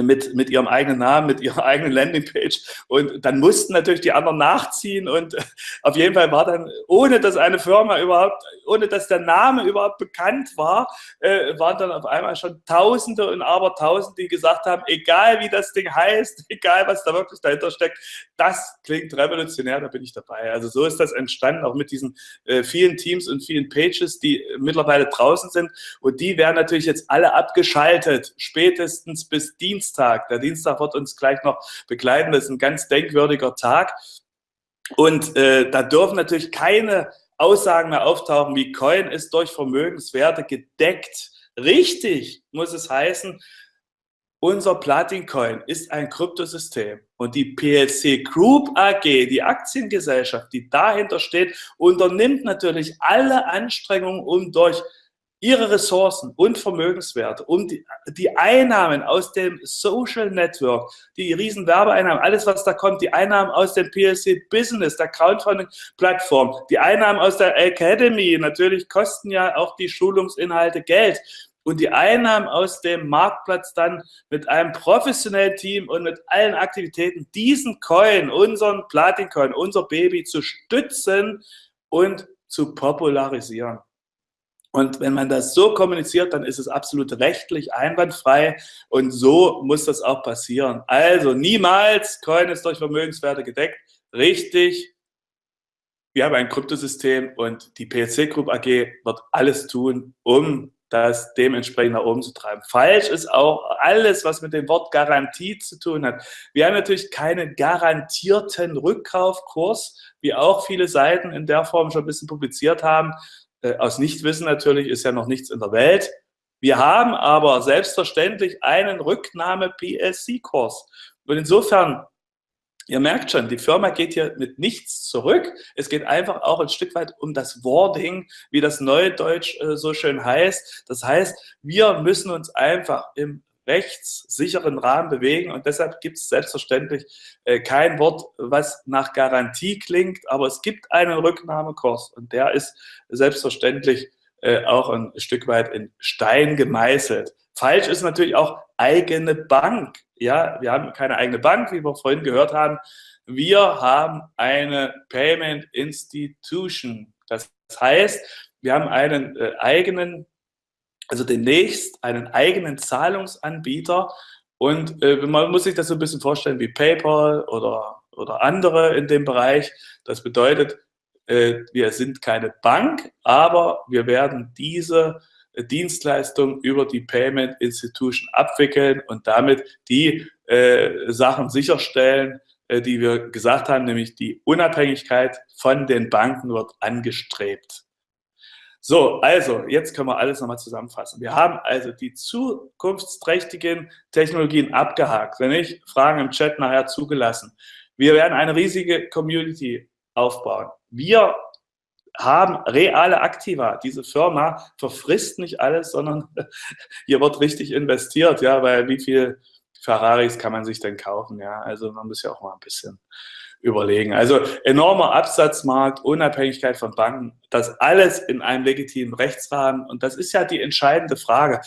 mit, mit ihrem eigenen Namen, mit ihrer <laughs> eigenen Landingpage. Und dann mussten natürlich die anderen nachziehen. Und <laughs> auf jeden Fall war dann, ohne dass eine Firma überhaupt, ohne dass der Name überhaupt bekannt war, äh, waren dann auf einmal schon Tausende und Abertausende, die gesagt haben, egal wie das Ding heißt, <laughs> egal was da wirklich dahinter steckt, das klingt revolutionär, da bin ich dabei. Also so ist das entstanden, auch mit diesen äh, vielen Teams und vielen Pages, die mittlerweile draußen sind. Und die werden natürlich jetzt alle abgeschaltet, spätestens bis Dienstag. Der Dienstag wird uns gleich noch begleiten. Das ist ein ganz denkwürdiger Tag. Und äh, da dürfen natürlich keine Aussagen mehr auftauchen, wie Coin ist durch Vermögenswerte gedeckt. Richtig muss es heißen, unser Platin-Coin ist ein Kryptosystem und die PLC Group AG, die Aktiengesellschaft, die dahinter steht, unternimmt natürlich alle Anstrengungen, um durch ihre Ressourcen und Vermögenswerte, um die, die Einnahmen aus dem Social Network, die riesen Werbeeinnahmen, alles was da kommt, die Einnahmen aus dem PLC Business, der Crowdfunding-Plattform, die Einnahmen aus der Academy, natürlich kosten ja auch die Schulungsinhalte Geld und die Einnahmen aus dem Marktplatz dann mit einem professionellen Team und mit allen Aktivitäten diesen Coin, unseren Platin-Coin, unser Baby zu stützen und zu popularisieren. Und wenn man das so kommuniziert, dann ist es absolut rechtlich einwandfrei und so muss das auch passieren. Also niemals, Coin ist durch Vermögenswerte gedeckt. Richtig, wir haben ein Kryptosystem und die PLC Group AG wird alles tun, um das dementsprechend nach oben zu treiben. Falsch ist auch alles, was mit dem Wort Garantie zu tun hat. Wir haben natürlich keinen garantierten Rückkaufkurs, wie auch viele Seiten in der Form schon ein bisschen publiziert haben. Äh, aus Nichtwissen natürlich ist ja noch nichts in der Welt. Wir haben aber selbstverständlich einen Rücknahme-PLC-Kurs. Und insofern Ihr merkt schon, die Firma geht hier mit nichts zurück. Es geht einfach auch ein Stück weit um das Wording, wie das Neudeutsch äh, so schön heißt. Das heißt, wir müssen uns einfach im rechtssicheren Rahmen bewegen und deshalb gibt es selbstverständlich äh, kein Wort, was nach Garantie klingt, aber es gibt einen Rücknahmekurs und der ist selbstverständlich äh, auch ein Stück weit in Stein gemeißelt. Falsch ist natürlich auch eigene Bank. Ja, wir haben keine eigene Bank, wie wir vorhin gehört haben. Wir haben eine Payment Institution. Das heißt, wir haben einen äh, eigenen, also demnächst einen eigenen Zahlungsanbieter. Und äh, man muss sich das so ein bisschen vorstellen wie PayPal oder, oder andere in dem Bereich. Das bedeutet, äh, wir sind keine Bank, aber wir werden diese Dienstleistung über die Payment Institution abwickeln und damit die äh, Sachen sicherstellen, äh, die wir gesagt haben, nämlich die Unabhängigkeit von den Banken wird angestrebt. So, also, jetzt können wir alles nochmal zusammenfassen. Wir haben also die zukunftsträchtigen Technologien abgehakt. Wenn nicht, Fragen im Chat nachher zugelassen. Wir werden eine riesige Community aufbauen. Wir haben reale Aktiva. Diese Firma verfrisst nicht alles, sondern <laughs> hier wird richtig investiert, ja, weil wie viel Ferraris kann man sich denn kaufen, ja? Also man muss ja auch mal ein bisschen überlegen. Also enormer Absatzmarkt, Unabhängigkeit von Banken, das alles in einem legitimen Rechtsrahmen. Und das ist ja die entscheidende Frage.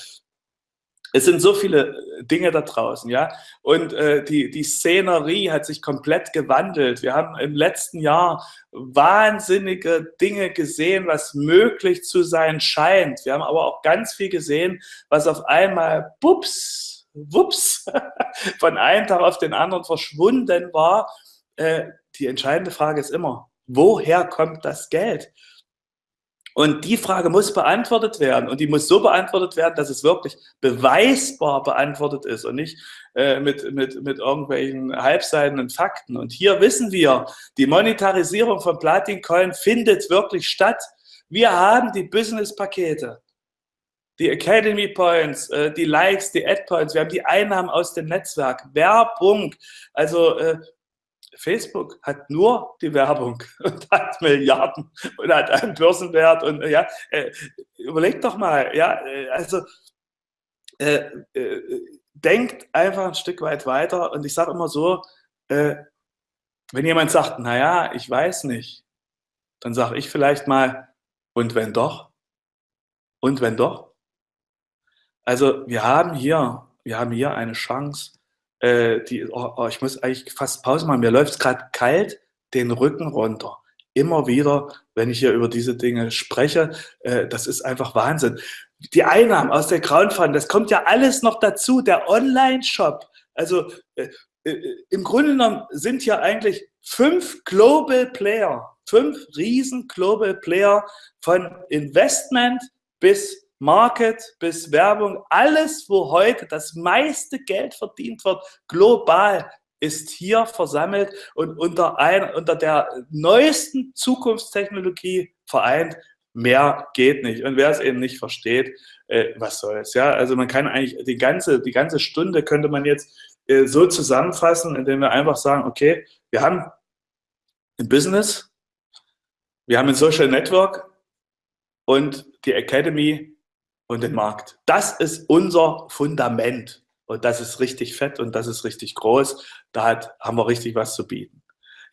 Es sind so viele Dinge da draußen, ja. Und äh, die, die Szenerie hat sich komplett gewandelt. Wir haben im letzten Jahr wahnsinnige Dinge gesehen, was möglich zu sein scheint. Wir haben aber auch ganz viel gesehen, was auf einmal, bups, wups, <laughs> von einem Tag auf den anderen verschwunden war äh, die entscheidende Frage ist immer, woher kommt das Geld? Und die Frage muss beantwortet werden. Und die muss so beantwortet werden, dass es wirklich beweisbar beantwortet ist und nicht äh, mit, mit, mit irgendwelchen halbseidenen Fakten. Und hier wissen wir, die Monetarisierung von Platin Coin findet wirklich statt. Wir haben die Business-Pakete, die Academy Points, äh, die Likes, die Ad Points, wir haben die Einnahmen aus dem Netzwerk, Werbung. Also äh, Facebook hat nur die Werbung <laughs> und hat Milliarden und hat einen Börsenwert und ja, äh, überlegt doch mal, ja, äh, also äh, äh, denkt einfach ein Stück weit weiter und ich sage immer so, äh, wenn jemand sagt, naja, ich weiß nicht, dann sage ich vielleicht mal, und wenn doch? Und wenn doch? Also wir haben hier, wir haben hier eine Chance, äh, die, oh, oh, ich muss eigentlich fast Pause machen, mir läuft es gerade kalt den Rücken runter. Immer wieder, wenn ich hier über diese Dinge spreche, äh, das ist einfach Wahnsinn. Die Einnahmen aus der Crowdfunding, das kommt ja alles noch dazu, der Online-Shop. Also äh, äh, im Grunde genommen sind hier eigentlich fünf Global Player, fünf riesen Global Player von Investment bis Market bis Werbung, alles, wo heute das meiste Geld verdient wird, global, ist hier versammelt und unter, ein, unter der neuesten Zukunftstechnologie vereint. Mehr geht nicht. Und wer es eben nicht versteht, äh, was soll's. Ja, also man kann eigentlich die ganze, die ganze Stunde könnte man jetzt äh, so zusammenfassen, indem wir einfach sagen, okay, wir haben ein Business, wir haben ein Social Network und die Academy und den Markt. Das ist unser Fundament. Und das ist richtig fett und das ist richtig groß. Da hat, haben wir richtig was zu bieten.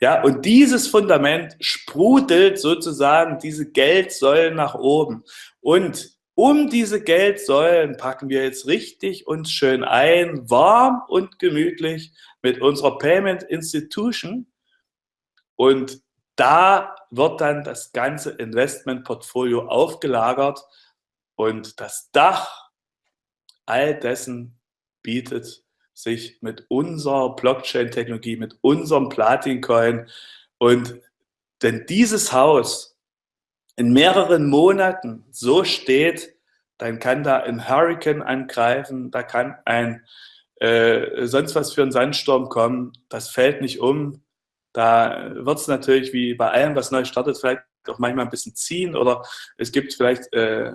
Ja, und dieses Fundament sprudelt sozusagen diese Geldsäulen nach oben. Und um diese Geldsäulen packen wir jetzt richtig uns schön ein, warm und gemütlich mit unserer Payment Institution. Und da wird dann das ganze Investmentportfolio aufgelagert und das Dach all dessen bietet sich mit unserer Blockchain-Technologie, mit unserem Platin-Coin. Und wenn dieses Haus in mehreren Monaten so steht, dann kann da ein Hurricane angreifen, da kann ein äh, sonst was für ein Sandsturm kommen, das fällt nicht um. Da wird es natürlich wie bei allem, was neu startet, vielleicht auch manchmal ein bisschen ziehen oder es gibt vielleicht äh,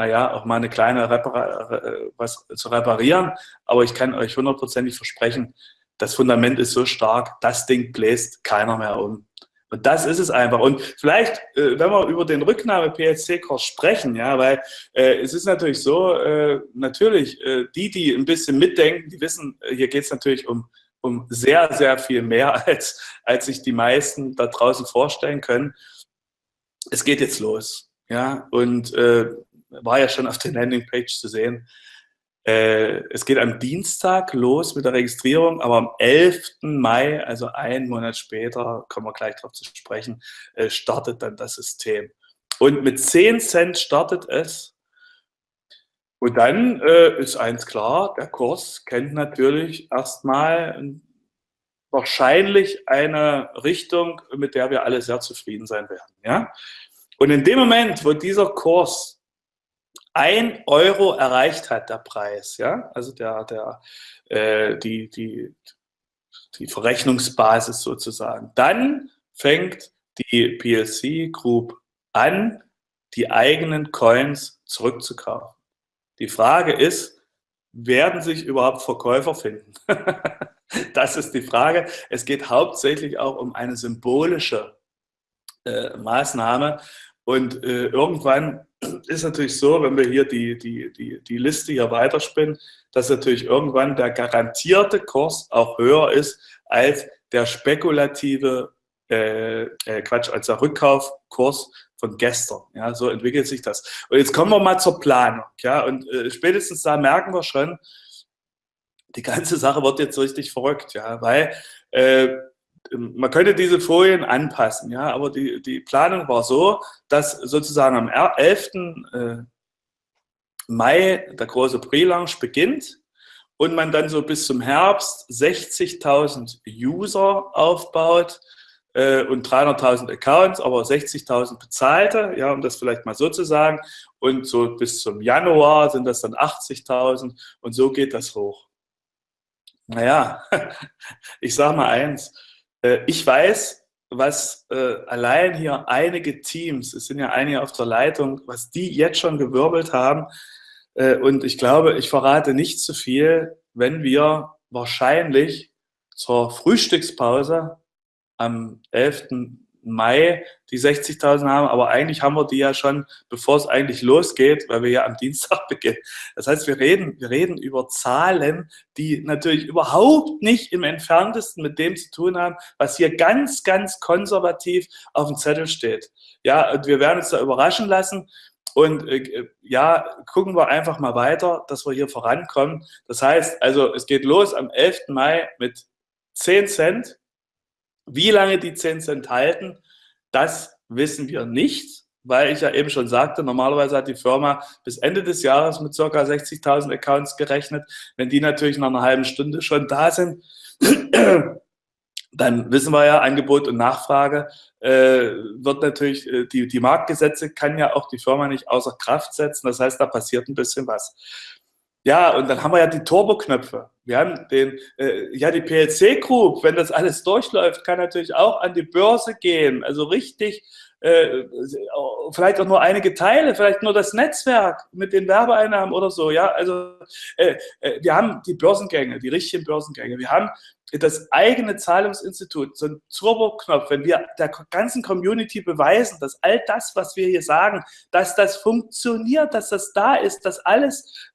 naja, auch mal eine kleine Repar äh, was zu reparieren. Aber ich kann euch hundertprozentig versprechen, das Fundament ist so stark, das Ding bläst keiner mehr um. Und das ist es einfach. Und vielleicht, äh, wenn wir über den Rücknahme-PLC-Kurs sprechen, ja, weil äh, es ist natürlich so, äh, natürlich, äh, die, die ein bisschen mitdenken, die wissen, hier geht es natürlich um, um sehr, sehr viel mehr, <laughs> als, als sich die meisten da draußen vorstellen können. Es geht jetzt los. Ja, und war ja schon auf der Landingpage zu sehen. Äh, es geht am Dienstag los mit der Registrierung, aber am 11. Mai, also einen Monat später, kommen wir gleich darauf zu sprechen, äh, startet dann das System. Und mit 10 Cent startet es. Und dann äh, ist eins klar, der Kurs kennt natürlich erstmal wahrscheinlich eine Richtung, mit der wir alle sehr zufrieden sein werden. Ja? Und in dem Moment, wo dieser Kurs ein Euro erreicht hat, der Preis, ja, also der, der, äh, die, die, die Verrechnungsbasis sozusagen. Dann fängt die PLC Group an, die eigenen Coins zurückzukaufen. Die Frage ist, werden sich überhaupt Verkäufer finden? <laughs> das ist die Frage. Es geht hauptsächlich auch um eine symbolische äh, Maßnahme. Und äh, irgendwann ist natürlich so, wenn wir hier die, die, die, die Liste hier weiterspinnen, dass natürlich irgendwann der garantierte Kurs auch höher ist als der spekulative, äh, äh, Quatsch, als der Rückkaufkurs von gestern. Ja, so entwickelt sich das. Und jetzt kommen wir mal zur Planung. Ja, und äh, spätestens da merken wir schon, die ganze Sache wird jetzt richtig verrückt, ja, weil äh, man könnte diese Folien anpassen, ja, aber die, die Planung war so, dass sozusagen am 11. Äh, Mai der große Pre-Launch beginnt und man dann so bis zum Herbst 60.000 User aufbaut äh, und 300.000 Accounts, aber 60.000 bezahlte, ja, um das vielleicht mal so zu sagen. Und so bis zum Januar sind das dann 80.000 und so geht das hoch. Naja, <laughs> ich sage mal eins, ich weiß, was äh, allein hier einige Teams, es sind ja einige auf der Leitung, was die jetzt schon gewirbelt haben. Äh, und ich glaube, ich verrate nicht zu viel, wenn wir wahrscheinlich zur Frühstückspause am 11. Mai die 60.000 haben, aber eigentlich haben wir die ja schon, bevor es eigentlich losgeht, weil wir ja am Dienstag <laughs> beginnen. Das heißt, wir reden, wir reden über Zahlen, die natürlich überhaupt nicht im entferntesten mit dem zu tun haben, was hier ganz, ganz konservativ auf dem Zettel steht. Ja, und wir werden uns da überraschen lassen. Und äh, ja, gucken wir einfach mal weiter, dass wir hier vorankommen. Das heißt, also es geht los am 11. Mai mit 10 Cent wie lange die 10 Cent halten, das wissen wir nicht, weil ich ja eben schon sagte, normalerweise hat die Firma bis Ende des Jahres mit ca. 60.000 Accounts gerechnet. Wenn die natürlich nach einer halben Stunde schon da sind, dann wissen wir ja, Angebot und Nachfrage äh, wird natürlich, äh, die, die Marktgesetze kann ja auch die Firma nicht außer Kraft setzen. Das heißt, da passiert ein bisschen was. Ja, und dann haben wir ja die Turbo-Knöpfe. Wir haben den, äh, ja, die PLC Group, wenn das alles durchläuft, kann natürlich auch an die Börse gehen. Also richtig, äh, vielleicht auch nur einige Teile, vielleicht nur das Netzwerk mit den Werbeeinnahmen oder so. Ja, also äh, äh, wir haben die Börsengänge, die richtigen Börsengänge. Wir haben das eigene Zahlungsinstitut, so ein Turbo-Knopf, wenn wir der ganzen Community beweisen, dass all das, was wir hier sagen, dass das funktioniert, dass das da ist, dass alles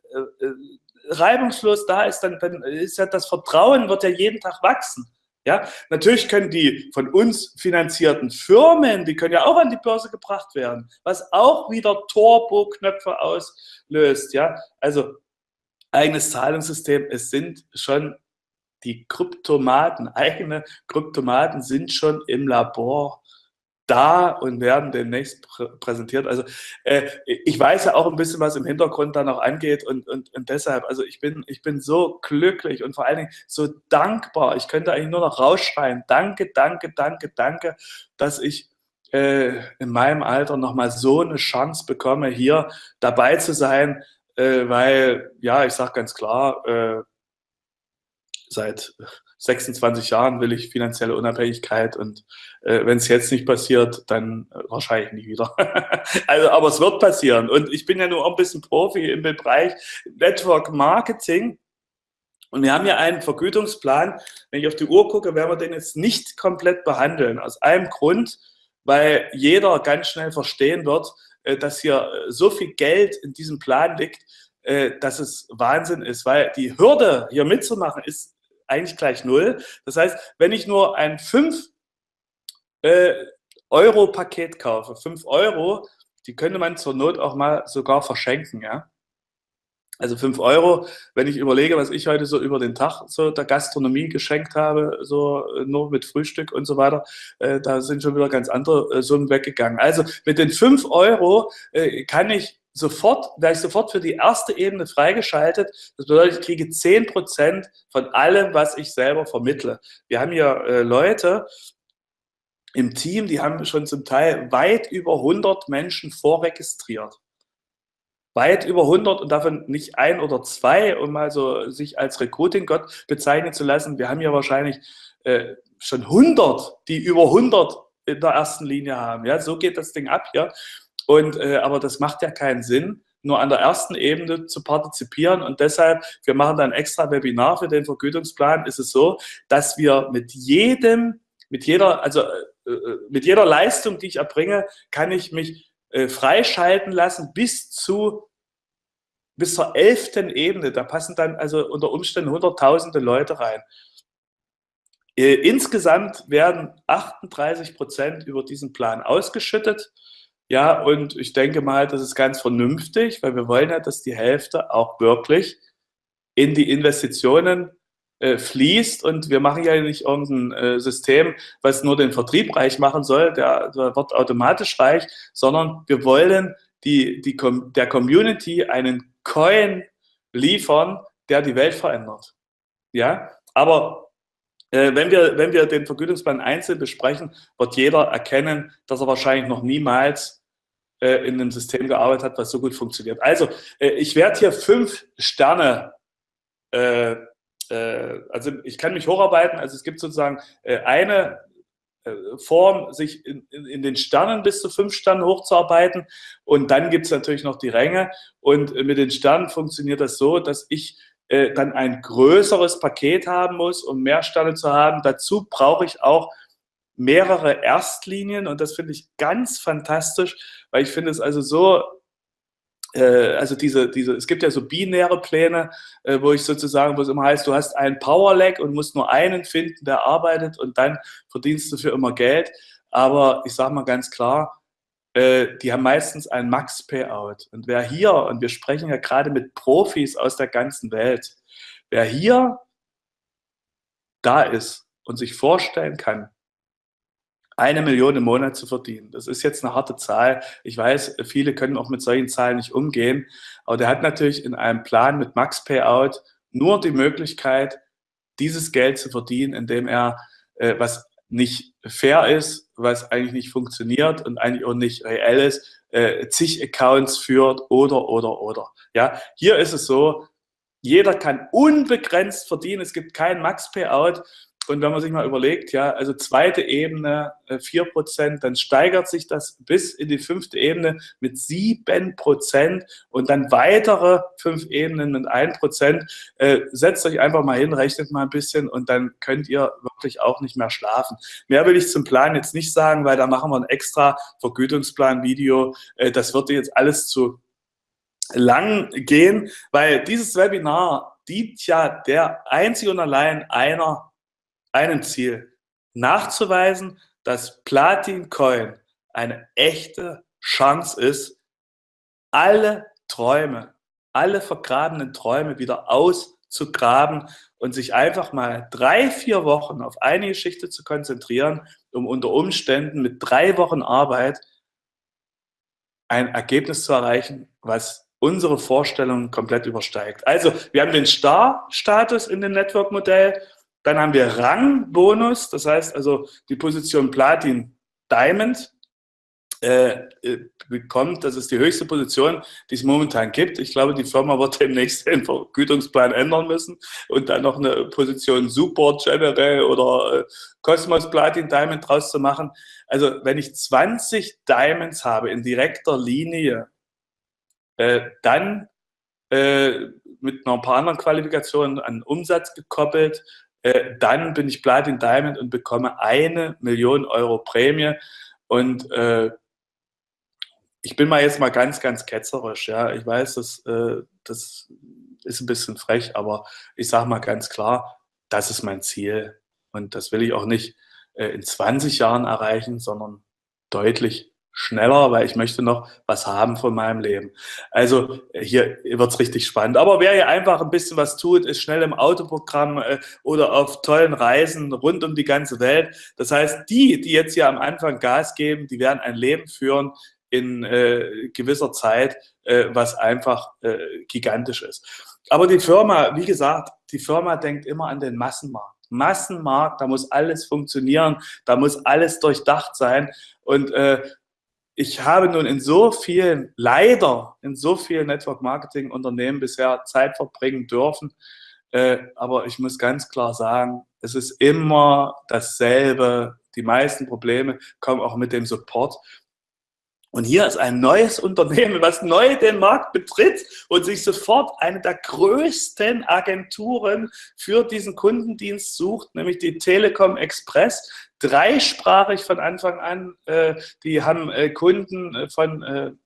reibungslos da ist, dann, dann ist ja das Vertrauen wird ja jeden Tag wachsen. Ja, natürlich können die von uns finanzierten Firmen, die können ja auch an die Börse gebracht werden, was auch wieder Turbo-Knöpfe auslöst. Ja, also eigenes Zahlungssystem, es sind schon die Kryptomaten, eigene Kryptomaten sind schon im Labor da und werden demnächst prä präsentiert. Also äh, ich weiß ja auch ein bisschen, was im Hintergrund da noch angeht und, und, und deshalb, also ich bin, ich bin so glücklich und vor allen Dingen so dankbar. Ich könnte eigentlich nur noch rausschreien. Danke, danke, danke, danke, dass ich äh, in meinem Alter nochmal so eine Chance bekomme, hier dabei zu sein, äh, weil, ja, ich sage ganz klar, äh, seit 26 Jahren will ich finanzielle Unabhängigkeit und äh, wenn es jetzt nicht passiert, dann äh, wahrscheinlich nie wieder. <laughs> also, aber es wird passieren und ich bin ja nur ein bisschen Profi im Bereich Network Marketing und wir haben ja einen Vergütungsplan. Wenn ich auf die Uhr gucke, werden wir den jetzt nicht komplett behandeln. Aus einem Grund, weil jeder ganz schnell verstehen wird, äh, dass hier äh, so viel Geld in diesem Plan liegt, äh, dass es Wahnsinn ist, weil die Hürde hier mitzumachen ist eigentlich gleich null. Das heißt, wenn ich nur ein 5 äh, Euro Paket kaufe, 5 Euro, die könnte man zur Not auch mal sogar verschenken, ja. Also 5 Euro, wenn ich überlege, was ich heute so über den Tag so der Gastronomie geschenkt habe, so äh, nur mit Frühstück und so weiter, äh, da sind schon wieder ganz andere äh, Summen weggegangen. Also mit den 5 Euro äh, kann ich sofort, werde ich sofort für die erste Ebene freigeschaltet. Das bedeutet, ich kriege 10% von allem, was ich selber vermittle. Wir haben hier äh, Leute im Team, die haben schon zum Teil weit über 100 Menschen vorregistriert. Weit über 100 und davon nicht ein oder zwei, um also sich als Recruiting-Gott bezeichnen zu lassen. Wir haben hier wahrscheinlich äh, schon 100, die über 100 in der ersten Linie haben. Ja, so geht das Ding ab hier. Und, äh, aber das macht ja keinen Sinn, nur an der ersten Ebene zu partizipieren. Und deshalb, wir machen dann extra Webinar für den Vergütungsplan, ist es so, dass wir mit jedem, mit jeder, also äh, äh mit jeder Leistung, die ich erbringe, kann ich mich äh, freischalten lassen bis zu bis zur elften Ebene. Da passen dann also unter Umständen hunderttausende Leute rein. Äh, insgesamt werden 38 Prozent über diesen Plan ausgeschüttet. Ja, und ich denke mal, das ist ganz vernünftig, weil wir wollen ja, dass die Hälfte auch wirklich in die Investitionen äh, fließt. Und wir machen ja nicht irgendein äh, System, was nur den Vertrieb reich machen soll, der, der wird automatisch reich, sondern wir wollen die, die, der Community einen Coin liefern, der die Welt verändert. Ja, aber wenn, wir, wenn wir den Vergütungsplan einzeln besprechen, wird jeder erkennen, dass er wahrscheinlich noch niemals äh, in einem System gearbeitet hat, was so gut funktioniert. Also, äh, ich werde hier fünf Sterne, äh, äh, also ich kann mich hocharbeiten, also es gibt sozusagen äh, eine Form, sich in, in, den Sternen bis zu fünf Sternen hochzuarbeiten. Und dann gibt es natürlich noch die Ränge. Und mit den Sternen funktioniert das so, dass ich äh, dann ein größeres Paket haben muss, um mehr Sterne zu haben. Dazu brauche ich auch mehrere Erstlinien und das finde ich ganz fantastisch, weil ich finde es also so, äh, also diese, diese, es gibt ja so binäre Pläne, äh, wo ich sozusagen, wo es immer heißt, du hast einen Power-Lag und musst nur einen finden, der arbeitet und dann verdienst du für immer Geld. Aber ich sage mal ganz klar, äh, die haben meistens ein Max-Payout. Und wer hier, und wir sprechen ja gerade mit Profis aus der ganzen Welt, wer hier da ist und sich vorstellen kann, eine Million im Monat zu verdienen. Das ist jetzt eine harte Zahl. Ich weiß, viele können auch mit solchen Zahlen nicht umgehen. Aber der hat natürlich in einem Plan mit Max Payout nur die Möglichkeit, dieses Geld zu verdienen, indem er, äh, was nicht fair ist, was eigentlich nicht funktioniert und eigentlich auch nicht reell ist, äh, zig Accounts führt oder, oder, oder. Ja, hier ist es so, jeder kann unbegrenzt verdienen. Es gibt kein Max-Payout. Und wenn man sich mal überlegt, ja, also zweite Ebene äh, vier Prozent, dann steigert sich das bis in die fünfte Ebene mit sieben Prozent und dann weitere fünf Ebenen mit ein Prozent. Äh, setzt euch einfach mal hin, rechnet mal ein bisschen und dann könnt ihr wirklich auch nicht mehr schlafen. Mehr will ich zum Plan jetzt nicht sagen, weil da machen wir ein extra Vergütungsplan-Video. Äh, das würde jetzt alles zu lang gehen, weil dieses Webinar dient ja der einzig und allein einer einem Ziel, nachzuweisen, dass Platin Coin eine echte Chance ist, alle Träume, alle vergrabenen Träume wieder auszugraben und sich einfach mal drei, vier Wochen auf eine Geschichte zu konzentrieren, um unter Umständen mit drei Wochen Arbeit ein Ergebnis zu erreichen, was unsere Vorstellungen komplett übersteigt. Also wir haben den Star-Status in dem Network-Modell dann haben wir Rangbonus, das heißt also die Position Platin Diamond äh, äh, bekommt, das ist die höchste Position, die es momentan gibt. Ich glaube, die Firma wird demnächst den Vergütungsplan ändern müssen und dann noch eine Position Support General oder äh, Cosmos Platin Diamond draus zu machen. Also wenn ich 20 Diamonds habe in direkter Linie, dann mit noch ein paar anderen Qualifikationen an Umsatz gekoppelt äh, dann bin ich Platin Diamond und bekomme eine Million Euro Prämie. Und äh, ich bin mal jetzt mal ganz, ganz ketzerisch. Ja, ich weiß, das, äh, das ist ein bisschen frech, aber ich sage mal ganz klar, das ist mein Ziel. Und das will ich auch nicht äh, in 20 Jahren erreichen, sondern deutlich schneller, weil ich möchte noch was haben von meinem Leben. Also hier wird's richtig spannend. Aber wer hier einfach ein bisschen was tut, ist schnell im Autoprogramm äh, oder auf tollen Reisen rund um die ganze Welt. Das heißt, die, die jetzt hier am Anfang Gas geben, die werden ein Leben führen in äh, gewisser Zeit, äh, was einfach äh, gigantisch ist. Aber die Firma, wie gesagt, die Firma denkt immer an den Massenmarkt. Massenmarkt, da muss alles funktionieren, da muss alles durchdacht sein. Und äh, ich habe nun in so vielen, leider in so vielen Network-Marketing-Unternehmen bisher Zeit verbringen dürfen. Äh, aber ich muss ganz klar sagen, es ist immer dasselbe. Die meisten Probleme kommen auch mit dem Support. Und hier ist ein neues Unternehmen, was neu den Markt betritt und sich sofort eine der größten Agenturen für diesen Kundendienst sucht, nämlich die Telekom Express. Dreisprachig von Anfang an. Äh, die haben äh, Kunden äh, von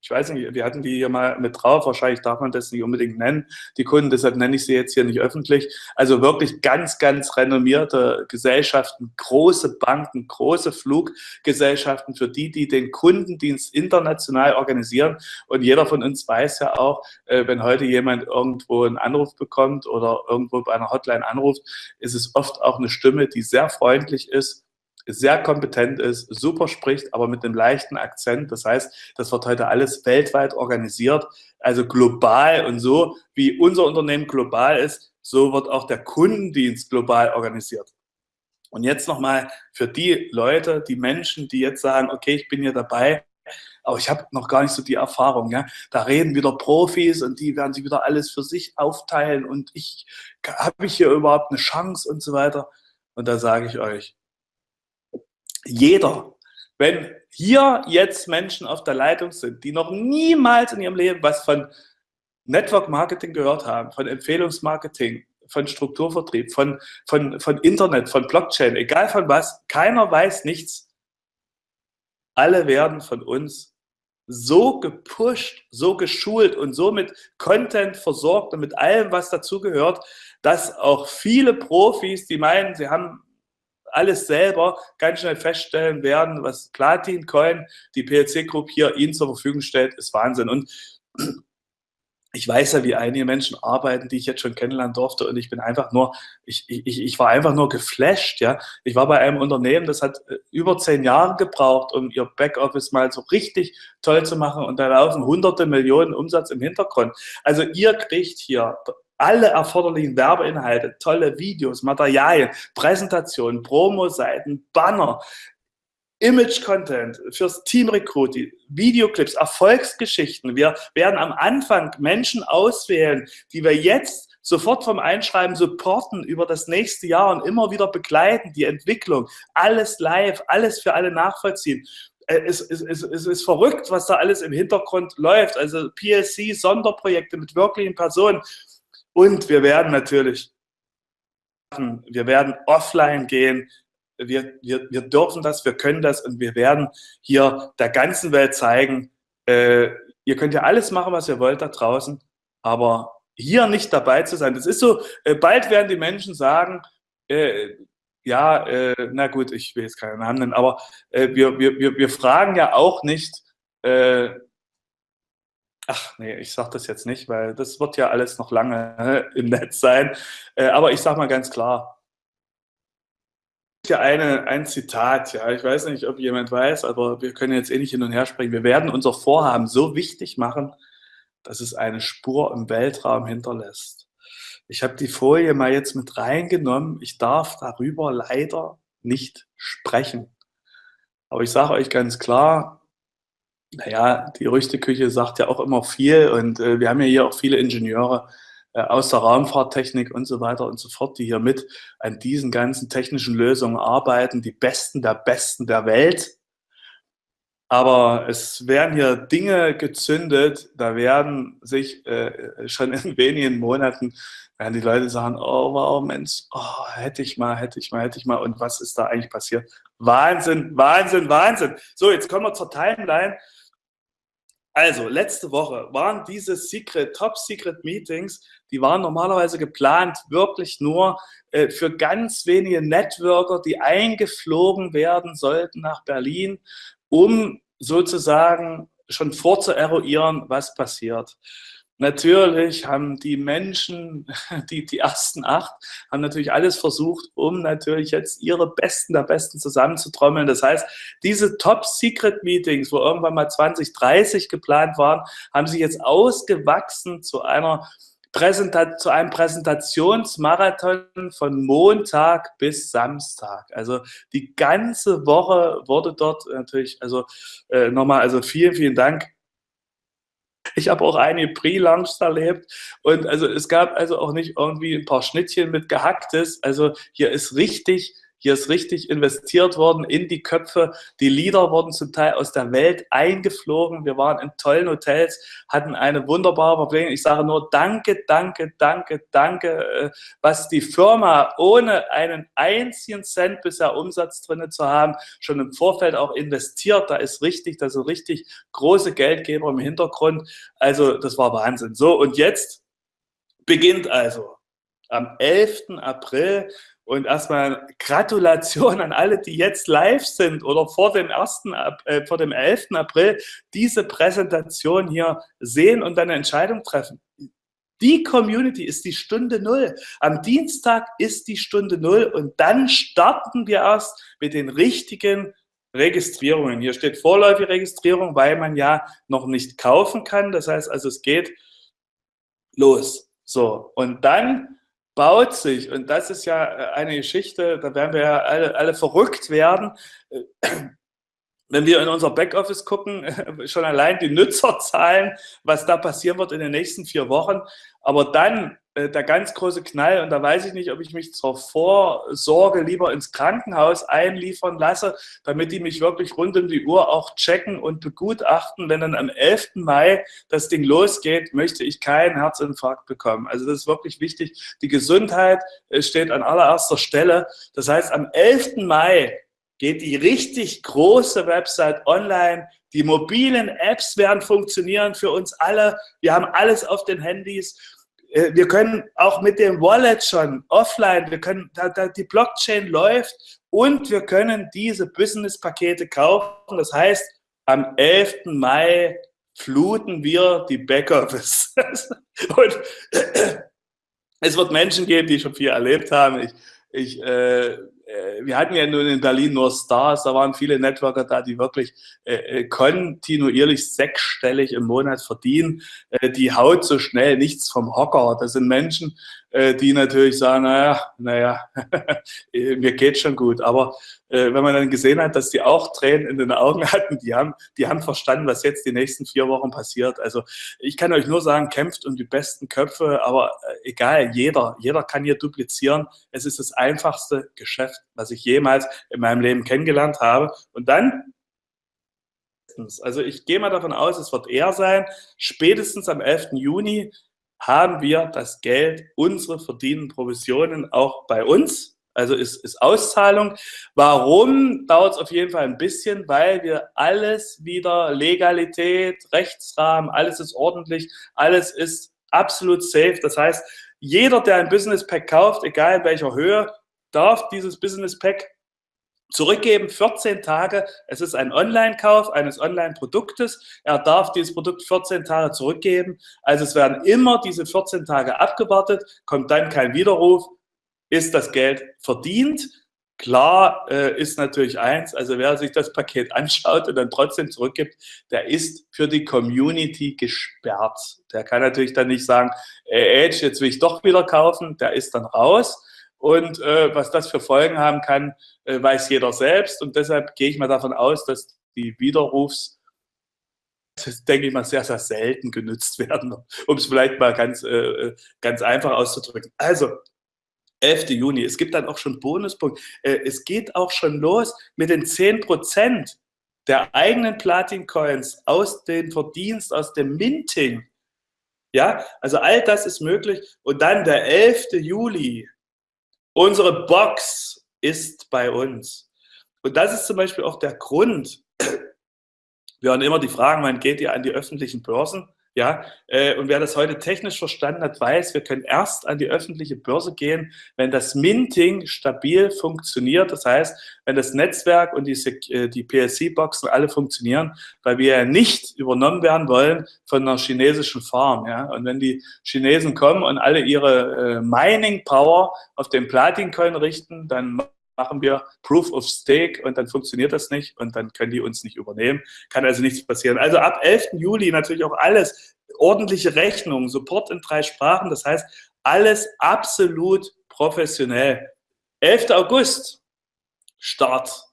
ich weiß nicht, wir hatten die hier mal mit drauf, wahrscheinlich darf man das nicht unbedingt nennen, die Kunden, deshalb nenne ich sie jetzt hier nicht öffentlich. Also wirklich ganz, ganz renommierte Gesellschaften, große Banken, große Fluggesellschaften, für die, die den Kundendienst international organisieren. Und jeder von uns weiß ja auch, äh, wenn heute jemand irgendwo einen Anruf bekommt oder irgendwo bei einer Hotline anruft, ist es oft auch eine Stimme, die sehr freundlich ist, sehr kompetent ist, super spricht, aber mit einem leichten Akzent. Das heißt, das wird heute alles weltweit organisiert, also global und so, wie unser Unternehmen global ist, so wird auch der Kundendienst global organisiert. Und jetzt nochmal für die Leute, die Menschen, die jetzt sagen, okay, ich bin hier dabei, aber ich habe noch gar nicht so die Erfahrung. Ja? Da reden wieder Profis und die werden sich wieder alles für sich aufteilen und ich habe ich hier überhaupt eine Chance und so weiter. Und da sage ich euch, jeder, wenn hier jetzt Menschen auf der Leitung sind, die noch niemals in ihrem Leben was von Network Marketing gehört haben, von Empfehlungsmarketing, von Strukturvertrieb, von, von, von Internet, von Blockchain, egal von was, keiner weiß nichts. Alle werden von uns so gepusht, so geschult und so mit Content versorgt und mit allem, was dazugehört, dass auch viele Profis, die meinen, sie haben alles selber ganz schnell feststellen werden, was Platin Coin, die PLC Group hier Ihnen zur Verfügung stellt, ist Wahnsinn. Und <clears throat> ich weiß ja, wie einige Menschen arbeiten, die ich jetzt schon kennenlernen durfte und ich bin einfach nur, ich, ich, ich war einfach nur geflasht, ja. Ich war bei einem Unternehmen, das hat äh, über zehn Jahre gebraucht, um ihr Backoffice mal so richtig toll zu machen und da laufen hunderte Millionen Umsatz im Hintergrund. Also ihr kriegt hier alle erforderlichen Werbeinhalte, tolle Videos, Materialien, Präsentationen, Promo-Seiten, Banner, Image-Content fürs Team Recruiting, Videoclips, Erfolgsgeschichten. Wir werden am Anfang Menschen auswählen, die wir jetzt sofort vom Einschreiben supporten über das nächste Jahr und immer wieder begleiten, die Entwicklung, alles live, alles für alle nachvollziehen. Äh, es, es, es, es ist verrückt, was da alles im Hintergrund läuft. Also PLC, Sonderprojekte mit wirklichen Personen. Und wir werden natürlich, wir werden offline gehen. Wir, wir, wir dürfen das, wir können das und wir werden hier der ganzen Welt zeigen, äh, ihr könnt ja alles machen, was ihr wollt da draußen, aber hier nicht dabei zu sein. Das ist so, äh, bald werden die Menschen sagen, äh, ja, äh, na gut, ich will jetzt keinen Namen nennen, aber äh, wir, wir, wir fragen ja auch nicht, äh, Ach nee, ich sage das jetzt nicht, weil das wird ja alles noch lange <laughs> im Netz sein. Äh, aber ich sage mal ganz klar, hier eine, ein Zitat, ja, ich weiß nicht, ob jemand weiß, aber wir können jetzt eh nicht hin und her sprechen. Wir werden unser Vorhaben so wichtig machen, dass es eine Spur im Weltraum hinterlässt. Ich habe die Folie mal jetzt mit reingenommen. Ich darf darüber leider nicht sprechen. Aber ich sage euch ganz klar, naja, die Rüsteküche sagt ja auch immer viel und äh, wir haben ja hier auch viele Ingenieure äh, aus der Raumfahrttechnik und so weiter und so fort, die hier mit an diesen ganzen technischen Lösungen arbeiten, die Besten der Besten der Welt. Aber es werden hier Dinge gezündet, da werden sich äh, schon in wenigen Monaten werden die Leute sagen, oh wow, Mensch, oh, hätte ich mal, hätte ich mal, hätte ich mal. Und was ist da eigentlich passiert? Wahnsinn, Wahnsinn, Wahnsinn. So, jetzt kommen wir zur Timeline. Also, letzte Woche waren diese Secret, Top-Secret-Meetings, die waren normalerweise geplant wirklich nur äh, für ganz wenige Networker, die eingeflogen werden sollten nach Berlin, um sozusagen schon vorzueruieren, was passiert. Natürlich haben die Menschen, <laughs> die, die ersten acht, haben natürlich alles versucht, um natürlich jetzt ihre Besten der Besten zusammenzutrommeln. Das heißt, diese Top-Secret-Meetings, wo irgendwann mal 2030 geplant waren, haben sich jetzt ausgewachsen zu einer Präsentat zu einem Präsentationsmarathon von Montag bis Samstag. Also die ganze Woche wurde dort natürlich, also äh, nochmal, also vielen, vielen Dank ich habe auch einige Pre-Lunchs erlebt und also es gab also auch nicht irgendwie ein paar Schnittchen mit Gehacktes. Also hier ist richtig Hier ist richtig investiert worden in die Köpfe. Die Leader wurden zum Teil aus der Welt eingeflogen. Wir waren in tollen Hotels, hatten eine wunderbare Verbindung. Ich sage nur danke, danke, danke, danke, äh, was die Firma ohne einen einzigen Cent bisher Umsatz drin zu haben, schon im Vorfeld auch investiert. Da ist richtig, da sind richtig große Geldgeber im Hintergrund. Also das war Wahnsinn. So, und jetzt beginnt also am 11. April und erstmal Gratulation an alle, die jetzt live sind oder vor dem, 1., äh, vor dem 11. April diese Präsentation hier sehen und eine Entscheidung treffen. Die Community ist die Stunde Null. Am Dienstag ist die Stunde Null und dann starten wir erst mit den richtigen Registrierungen. Hier steht vorläufige Registrierung, weil man ja noch nicht kaufen kann. Das heißt also, es geht los. So, und dann baut sich, und das ist ja äh, eine Geschichte, da werden wir ja alle, alle verrückt werden, äh, wenn wir in unser Backoffice gucken, <laughs> schon allein die Nutzerzahlen, was da passieren wird in den nächsten vier Wochen. Aber dann äh, der ganz große Knall, und da weiß ich nicht, ob ich mich zur Vorsorge lieber ins Krankenhaus einliefern lasse, damit die mich wirklich rund um die Uhr auch checken und begutachten. Wenn dann am 11. Mai das Ding losgeht, möchte ich keinen Herzinfarkt bekommen. Also das ist wirklich wichtig. Die Gesundheit äh, steht an allererster Stelle. Das heißt, am 11. Mai geht die richtig große Website online. Die mobilen Apps werden funktionieren für uns alle. Wir haben alles auf den Handys. Äh, wir können auch mit dem Wallet schon offline, wir können, da, da, die Blockchain läuft und wir können diese Business-Pakete kaufen. Das heißt, am 11. Mai fluten wir die Backoffice. <laughs> und <clears throat> es wird Menschen geben, die schon viel erlebt haben. Ich, ich äh, wir hatten ja nun in Berlin nur Stars, da waren viele Networker da, die wirklich äh, äh, kontinuierlich sechsstellig im Monat verdienen. Äh, die haut so schnell nichts vom Hocker. Das sind Menschen, äh, die natürlich sagen, naja, naja, <laughs> mir geht schon gut. Aber äh, wenn man dann gesehen hat, dass die auch Tränen in den Augen <laughs> hatten, die haben, die haben verstanden, was jetzt die nächsten vier Wochen passiert. Also ich kann euch nur sagen, kämpft um die besten Köpfe, aber äh, egal, jeder, jeder kann hier duplizieren. Es ist das einfachste Geschäft, was ich jemals in meinem Leben kennengelernt habe. Und dann also ich gehe mal davon aus, es wird eher sein, spätestens am 11. Juni haben wir das Geld, unsere verdienen Provisionen auch bei uns. Also ist, ist Auszahlung. Warum dauert es auf jeden Fall ein bisschen? Weil wir alles wieder Legalität, Rechtsrahmen, alles ist ordentlich, alles ist absolut safe. Das heißt, jeder, der ein Business Pack kauft, egal in welcher Höhe, darf dieses Business Pack zurückgeben, 14 Tage. Es ist ein Online-Kauf eines Online-Produktes. Er darf dieses Produkt 14 Tage zurückgeben. Also es werden immer diese 14 Tage abgewartet, kommt dann kein Widerruf, ist das Geld verdient. Klar äh, ist natürlich eins, also wer sich das Paket <laughs> anschaut und dann trotzdem zurückgibt, der ist für die Community gesperrt. Der kann natürlich dann nicht sagen, äh, Edge, jetzt will ich doch wieder kaufen, der ist dann raus. Und äh, was das für Folgen haben kann, äh, weiß jeder selbst. Und deshalb gehe ich mal davon aus, dass die Widerrufs, das denke ich mal, sehr, sehr selten genutzt <laughs> werden, um es vielleicht mal ganz, äh, äh ganz einfach auszudrücken. Also, 11. Juni. Es gibt dann auch schon Bonuspunkt. Äh, es geht auch schon los mit den 10 Prozent der eigenen Platin-Coins aus dem Verdienst, aus dem Minting. Ja, also all das ist möglich. Und dann der 11. Juli. Unsere Box ist bei uns. Und das ist zum Beispiel auch der Grund. <clears throat> Wir hören immer die Fragen, wann geht ihr an die öffentlichen Börsen? Ja, äh, und wer das heute technisch verstanden hat, weiß, wir können erst an die öffentliche Börse gehen, wenn das Minting stabil funktioniert. Das heißt, wenn das Netzwerk und die, äh, die PLC-Boxen alle funktionieren, weil wir ja nicht übernommen werden wollen von einer chinesischen Farm. Ja? Und wenn die Chinesen kommen und alle ihre äh, Mining-Power auf den Platin-Coin richten, dann machen wir Proof of Stake und dann funktioniert das nicht und dann können die uns nicht übernehmen. Kann also nichts passieren. Also ab 11. Juli natürlich auch alles ordentliche Rechnungen, Support in drei Sprachen, das heißt alles absolut professionell. 11. August, Start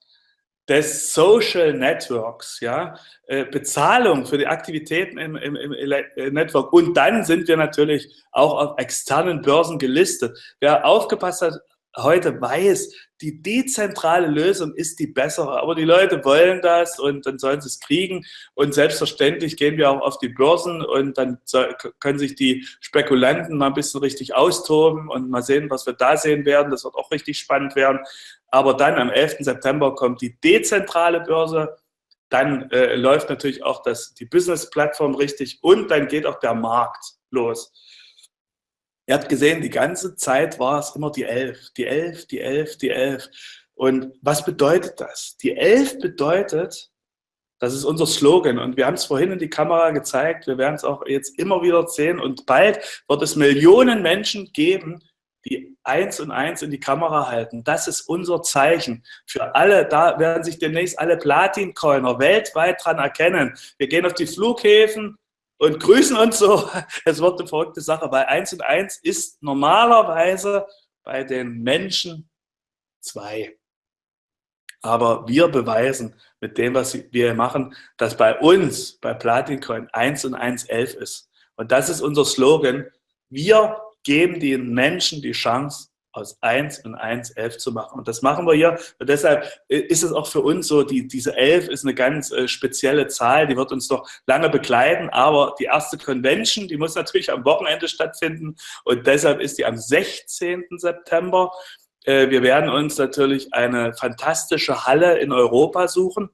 des Social Networks, ja, äh, Bezahlung für die Aktivitäten im, im, im äh, Network. Und dann sind wir natürlich auch auf externen Börsen gelistet. Wer aufgepasst hat, heute weiß, die dezentrale Lösung ist die bessere, aber die Leute wollen das und dann sollen sie es kriegen und selbstverständlich gehen wir auch auf die Börsen und dann können sich die Spekulanten mal ein bisschen richtig austoben und mal sehen, was wir da sehen werden, das wird auch richtig spannend werden, aber dann am 11. September kommt die dezentrale Börse, dann äh, läuft natürlich auch das, die Business-Plattform richtig und dann geht auch der Markt los. Ihr habt gesehen, die ganze Zeit war es immer die Elf, die Elf, die Elf, die Elf. Und was bedeutet das? Die Elf bedeutet, das ist unser Slogan und wir haben es vorhin in die Kamera gezeigt, wir werden es auch jetzt immer wieder sehen und bald wird es Millionen Menschen geben, die eins und eins in die Kamera halten. Das ist unser Zeichen für alle. Da werden sich demnächst alle Platin-Coiner weltweit dran erkennen. Wir gehen auf die Flughäfen, und grüßen uns so. Es wird eine verrückte Sache, weil eins und eins ist normalerweise bei den Menschen zwei. Aber wir beweisen mit dem, was wir machen, dass bei uns, bei Platincoin, 1 und 1 11 ist. Und das ist unser Slogan. Wir geben den Menschen die Chance, aus 1 und 1 11 zu machen. Und das machen wir hier. Und deshalb ist es auch für uns so, die, diese 11 ist eine ganz äh, spezielle Zahl, die wird uns noch lange begleiten, aber die erste Convention, die muss natürlich am Wochenende stattfinden und deshalb ist die am 16. September. Äh, wir werden uns natürlich eine fantastische Halle in Europa suchen.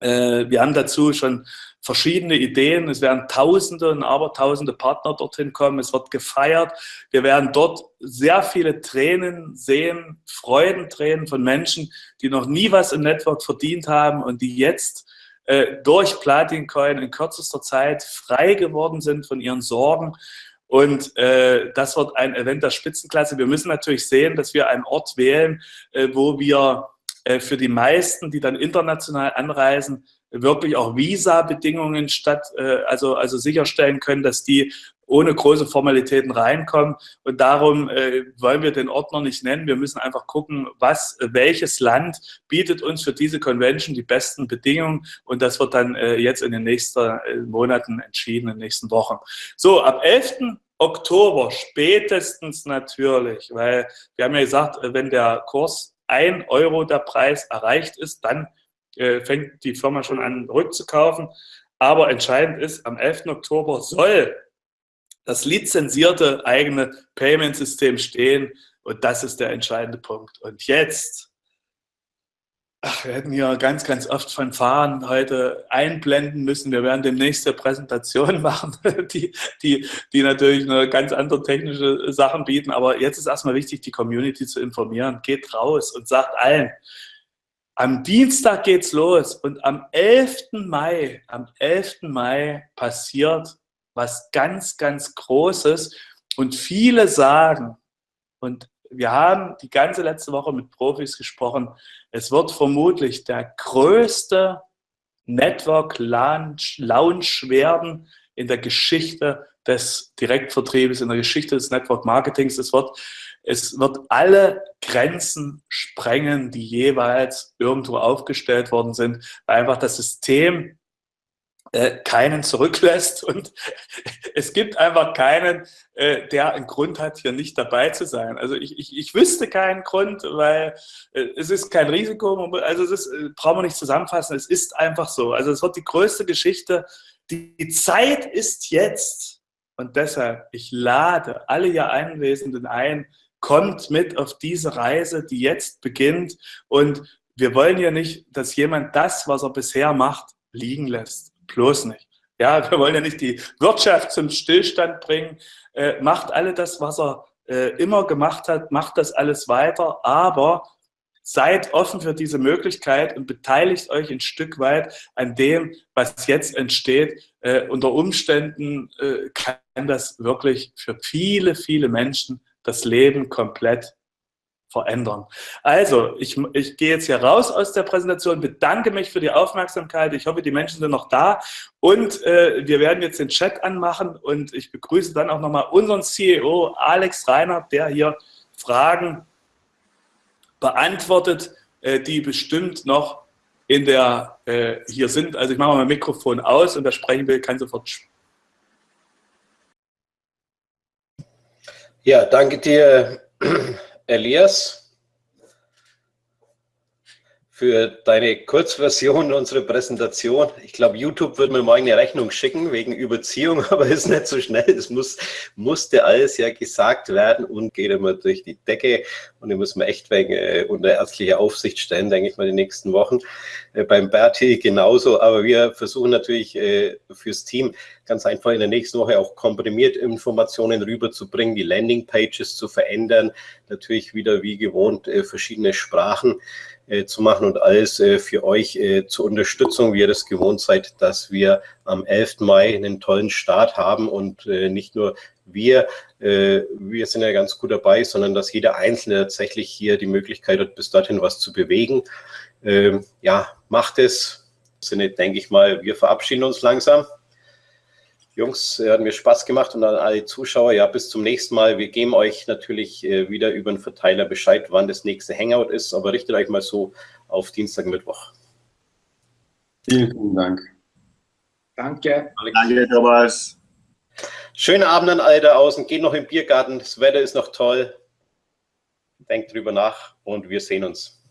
Äh, wir haben dazu schon verschiedene Ideen. Es werden Tausende und Abertausende Partner dorthin kommen. Es wird gefeiert. Wir werden dort sehr viele Tränen sehen, Freudentränen von Menschen, die noch nie was im Network verdient haben und die jetzt äh, durch Platin Coin in kürzester Zeit frei geworden sind von ihren Sorgen. Und äh, das wird ein Event der Spitzenklasse. Wir müssen natürlich sehen, dass wir einen Ort wählen, äh, wo wir äh, für die meisten, die dann international anreisen, wirklich auch Visa-Bedingungen statt, äh, also, also sicherstellen können, dass die ohne große Formalitäten reinkommen. Und darum äh, wollen wir den noch nicht nennen. Wir müssen einfach gucken, was, welches Land bietet uns für diese Convention die besten Bedingungen. Und das wird dann äh, jetzt in den nächsten äh, Monaten entschieden, in den nächsten Wochen. So, ab 11. Oktober spätestens natürlich, weil wir haben ja gesagt, wenn der Kurs 1 Euro der Preis erreicht ist, dann äh, fängt die Firma schon an rückzukaufen. Aber entscheidend ist, am 11. Oktober soll das lizenzierte eigene Payment-System stehen. Und das ist der entscheidende Punkt. Und jetzt, ach, wir hätten hier ganz, ganz oft von Fahren heute einblenden müssen. Wir werden demnächst eine Präsentation <laughs> machen, die, die, die natürlich eine ganz andere technische Sachen bieten. Aber jetzt ist erstmal wichtig, die Community zu informieren. Geht raus und sagt allen, am Dienstag geht's los und am 11. Mai, am 11. Mai passiert was ganz, ganz Großes und viele sagen, und wir haben die ganze letzte Woche mit Profis gesprochen, es wird vermutlich der größte Network Launch, Launch werden in der Geschichte des Direktvertriebes, in der Geschichte des Network Marketings. Es wird es wird alle Grenzen sprengen, die jeweils irgendwo aufgestellt worden sind, weil einfach das System äh, keinen zurücklässt und <laughs> es gibt einfach keinen, äh, der einen Grund hat, hier nicht dabei zu sein. Also ich, ich, ich wüsste keinen Grund, weil äh, es ist kein Risiko, also es ist, äh, brauchen wir nicht zusammenfassen, es ist einfach so. Also es wird die größte Geschichte. Die, die Zeit ist jetzt und deshalb, ich lade alle hier Anwesenden ein, kommt mit auf diese Reise, die jetzt beginnt. Und wir wollen ja nicht, dass jemand das, was er bisher macht, liegen lässt. Bloß nicht. Ja, <laughs> wir wollen ja nicht die Wirtschaft zum Stillstand bringen. Äh, macht alle das, was er äh, immer gemacht hat, macht das alles weiter, aber seid offen für diese Möglichkeit und beteiligt euch ein Stück weit an dem, was jetzt entsteht. Äh, unter Umständen äh, kann das wirklich für viele, viele Menschen das Leben komplett verändern. Also, ich, ich gehe jetzt hier raus aus der Präsentation, bedanke mich für die Aufmerksamkeit. Ich hoffe, die Menschen sind noch da und äh, wir werden jetzt den Chat anmachen und ich begrüße dann auch nochmal unseren CEO Alex Reinhardt, der hier Fragen beantwortet, äh, die bestimmt noch in der äh, hier sind. Also ich mache mal mein Mikrofon aus und wer sprechen will, kann sofort.
Ja, danke dir, <clears throat> Elias, für deine Kurzversion unserer Präsentation. Ich glaube, YouTube wird mir mal eine Rechnung schicken wegen Überziehung, <laughs> aber ist nicht so schnell. Das muss, musste alles ja gesagt werden und geht immer durch die Decke. Und die müssen wir echt wegen äh, unter ärztlicher Aufsicht stellen, denke ich mal, die nächsten Wochen. Äh, beim Berti genauso. Aber wir versuchen natürlich äh, fürs Team ganz einfach in der nächsten Woche auch komprimiert Informationen rüberzubringen, die Landingpages zu verändern, natürlich wieder wie gewohnt äh, verschiedene Sprachen äh, zu machen und alles äh, für euch äh, zur Unterstützung, wie ihr das gewohnt seid, dass wir am 11. Mai einen tollen Start haben und äh, nicht nur wir, äh, wir sind ja ganz gut dabei, sondern dass jeder Einzelne tatsächlich hier die Möglichkeit hat, bis dorthin was zu bewegen. Ähm, ja, macht es. Sinne, denke ich mal, wir verabschieden uns langsam. Jungs, hat mir Spaß gemacht und an alle Zuschauer, ja, bis zum nächsten Mal. Wir geben euch natürlich äh, wieder über den Verteiler Bescheid, wann das nächste Hangout ist, aber richtet euch mal so auf Dienstag, Mittwoch.
Vielen, vielen Dank.
Danke.
Danke, Thomas.
Schönen Abend an alle da außen. Geht noch im Biergarten. Das Wetter ist noch toll. Denkt drüber nach und wir sehen uns.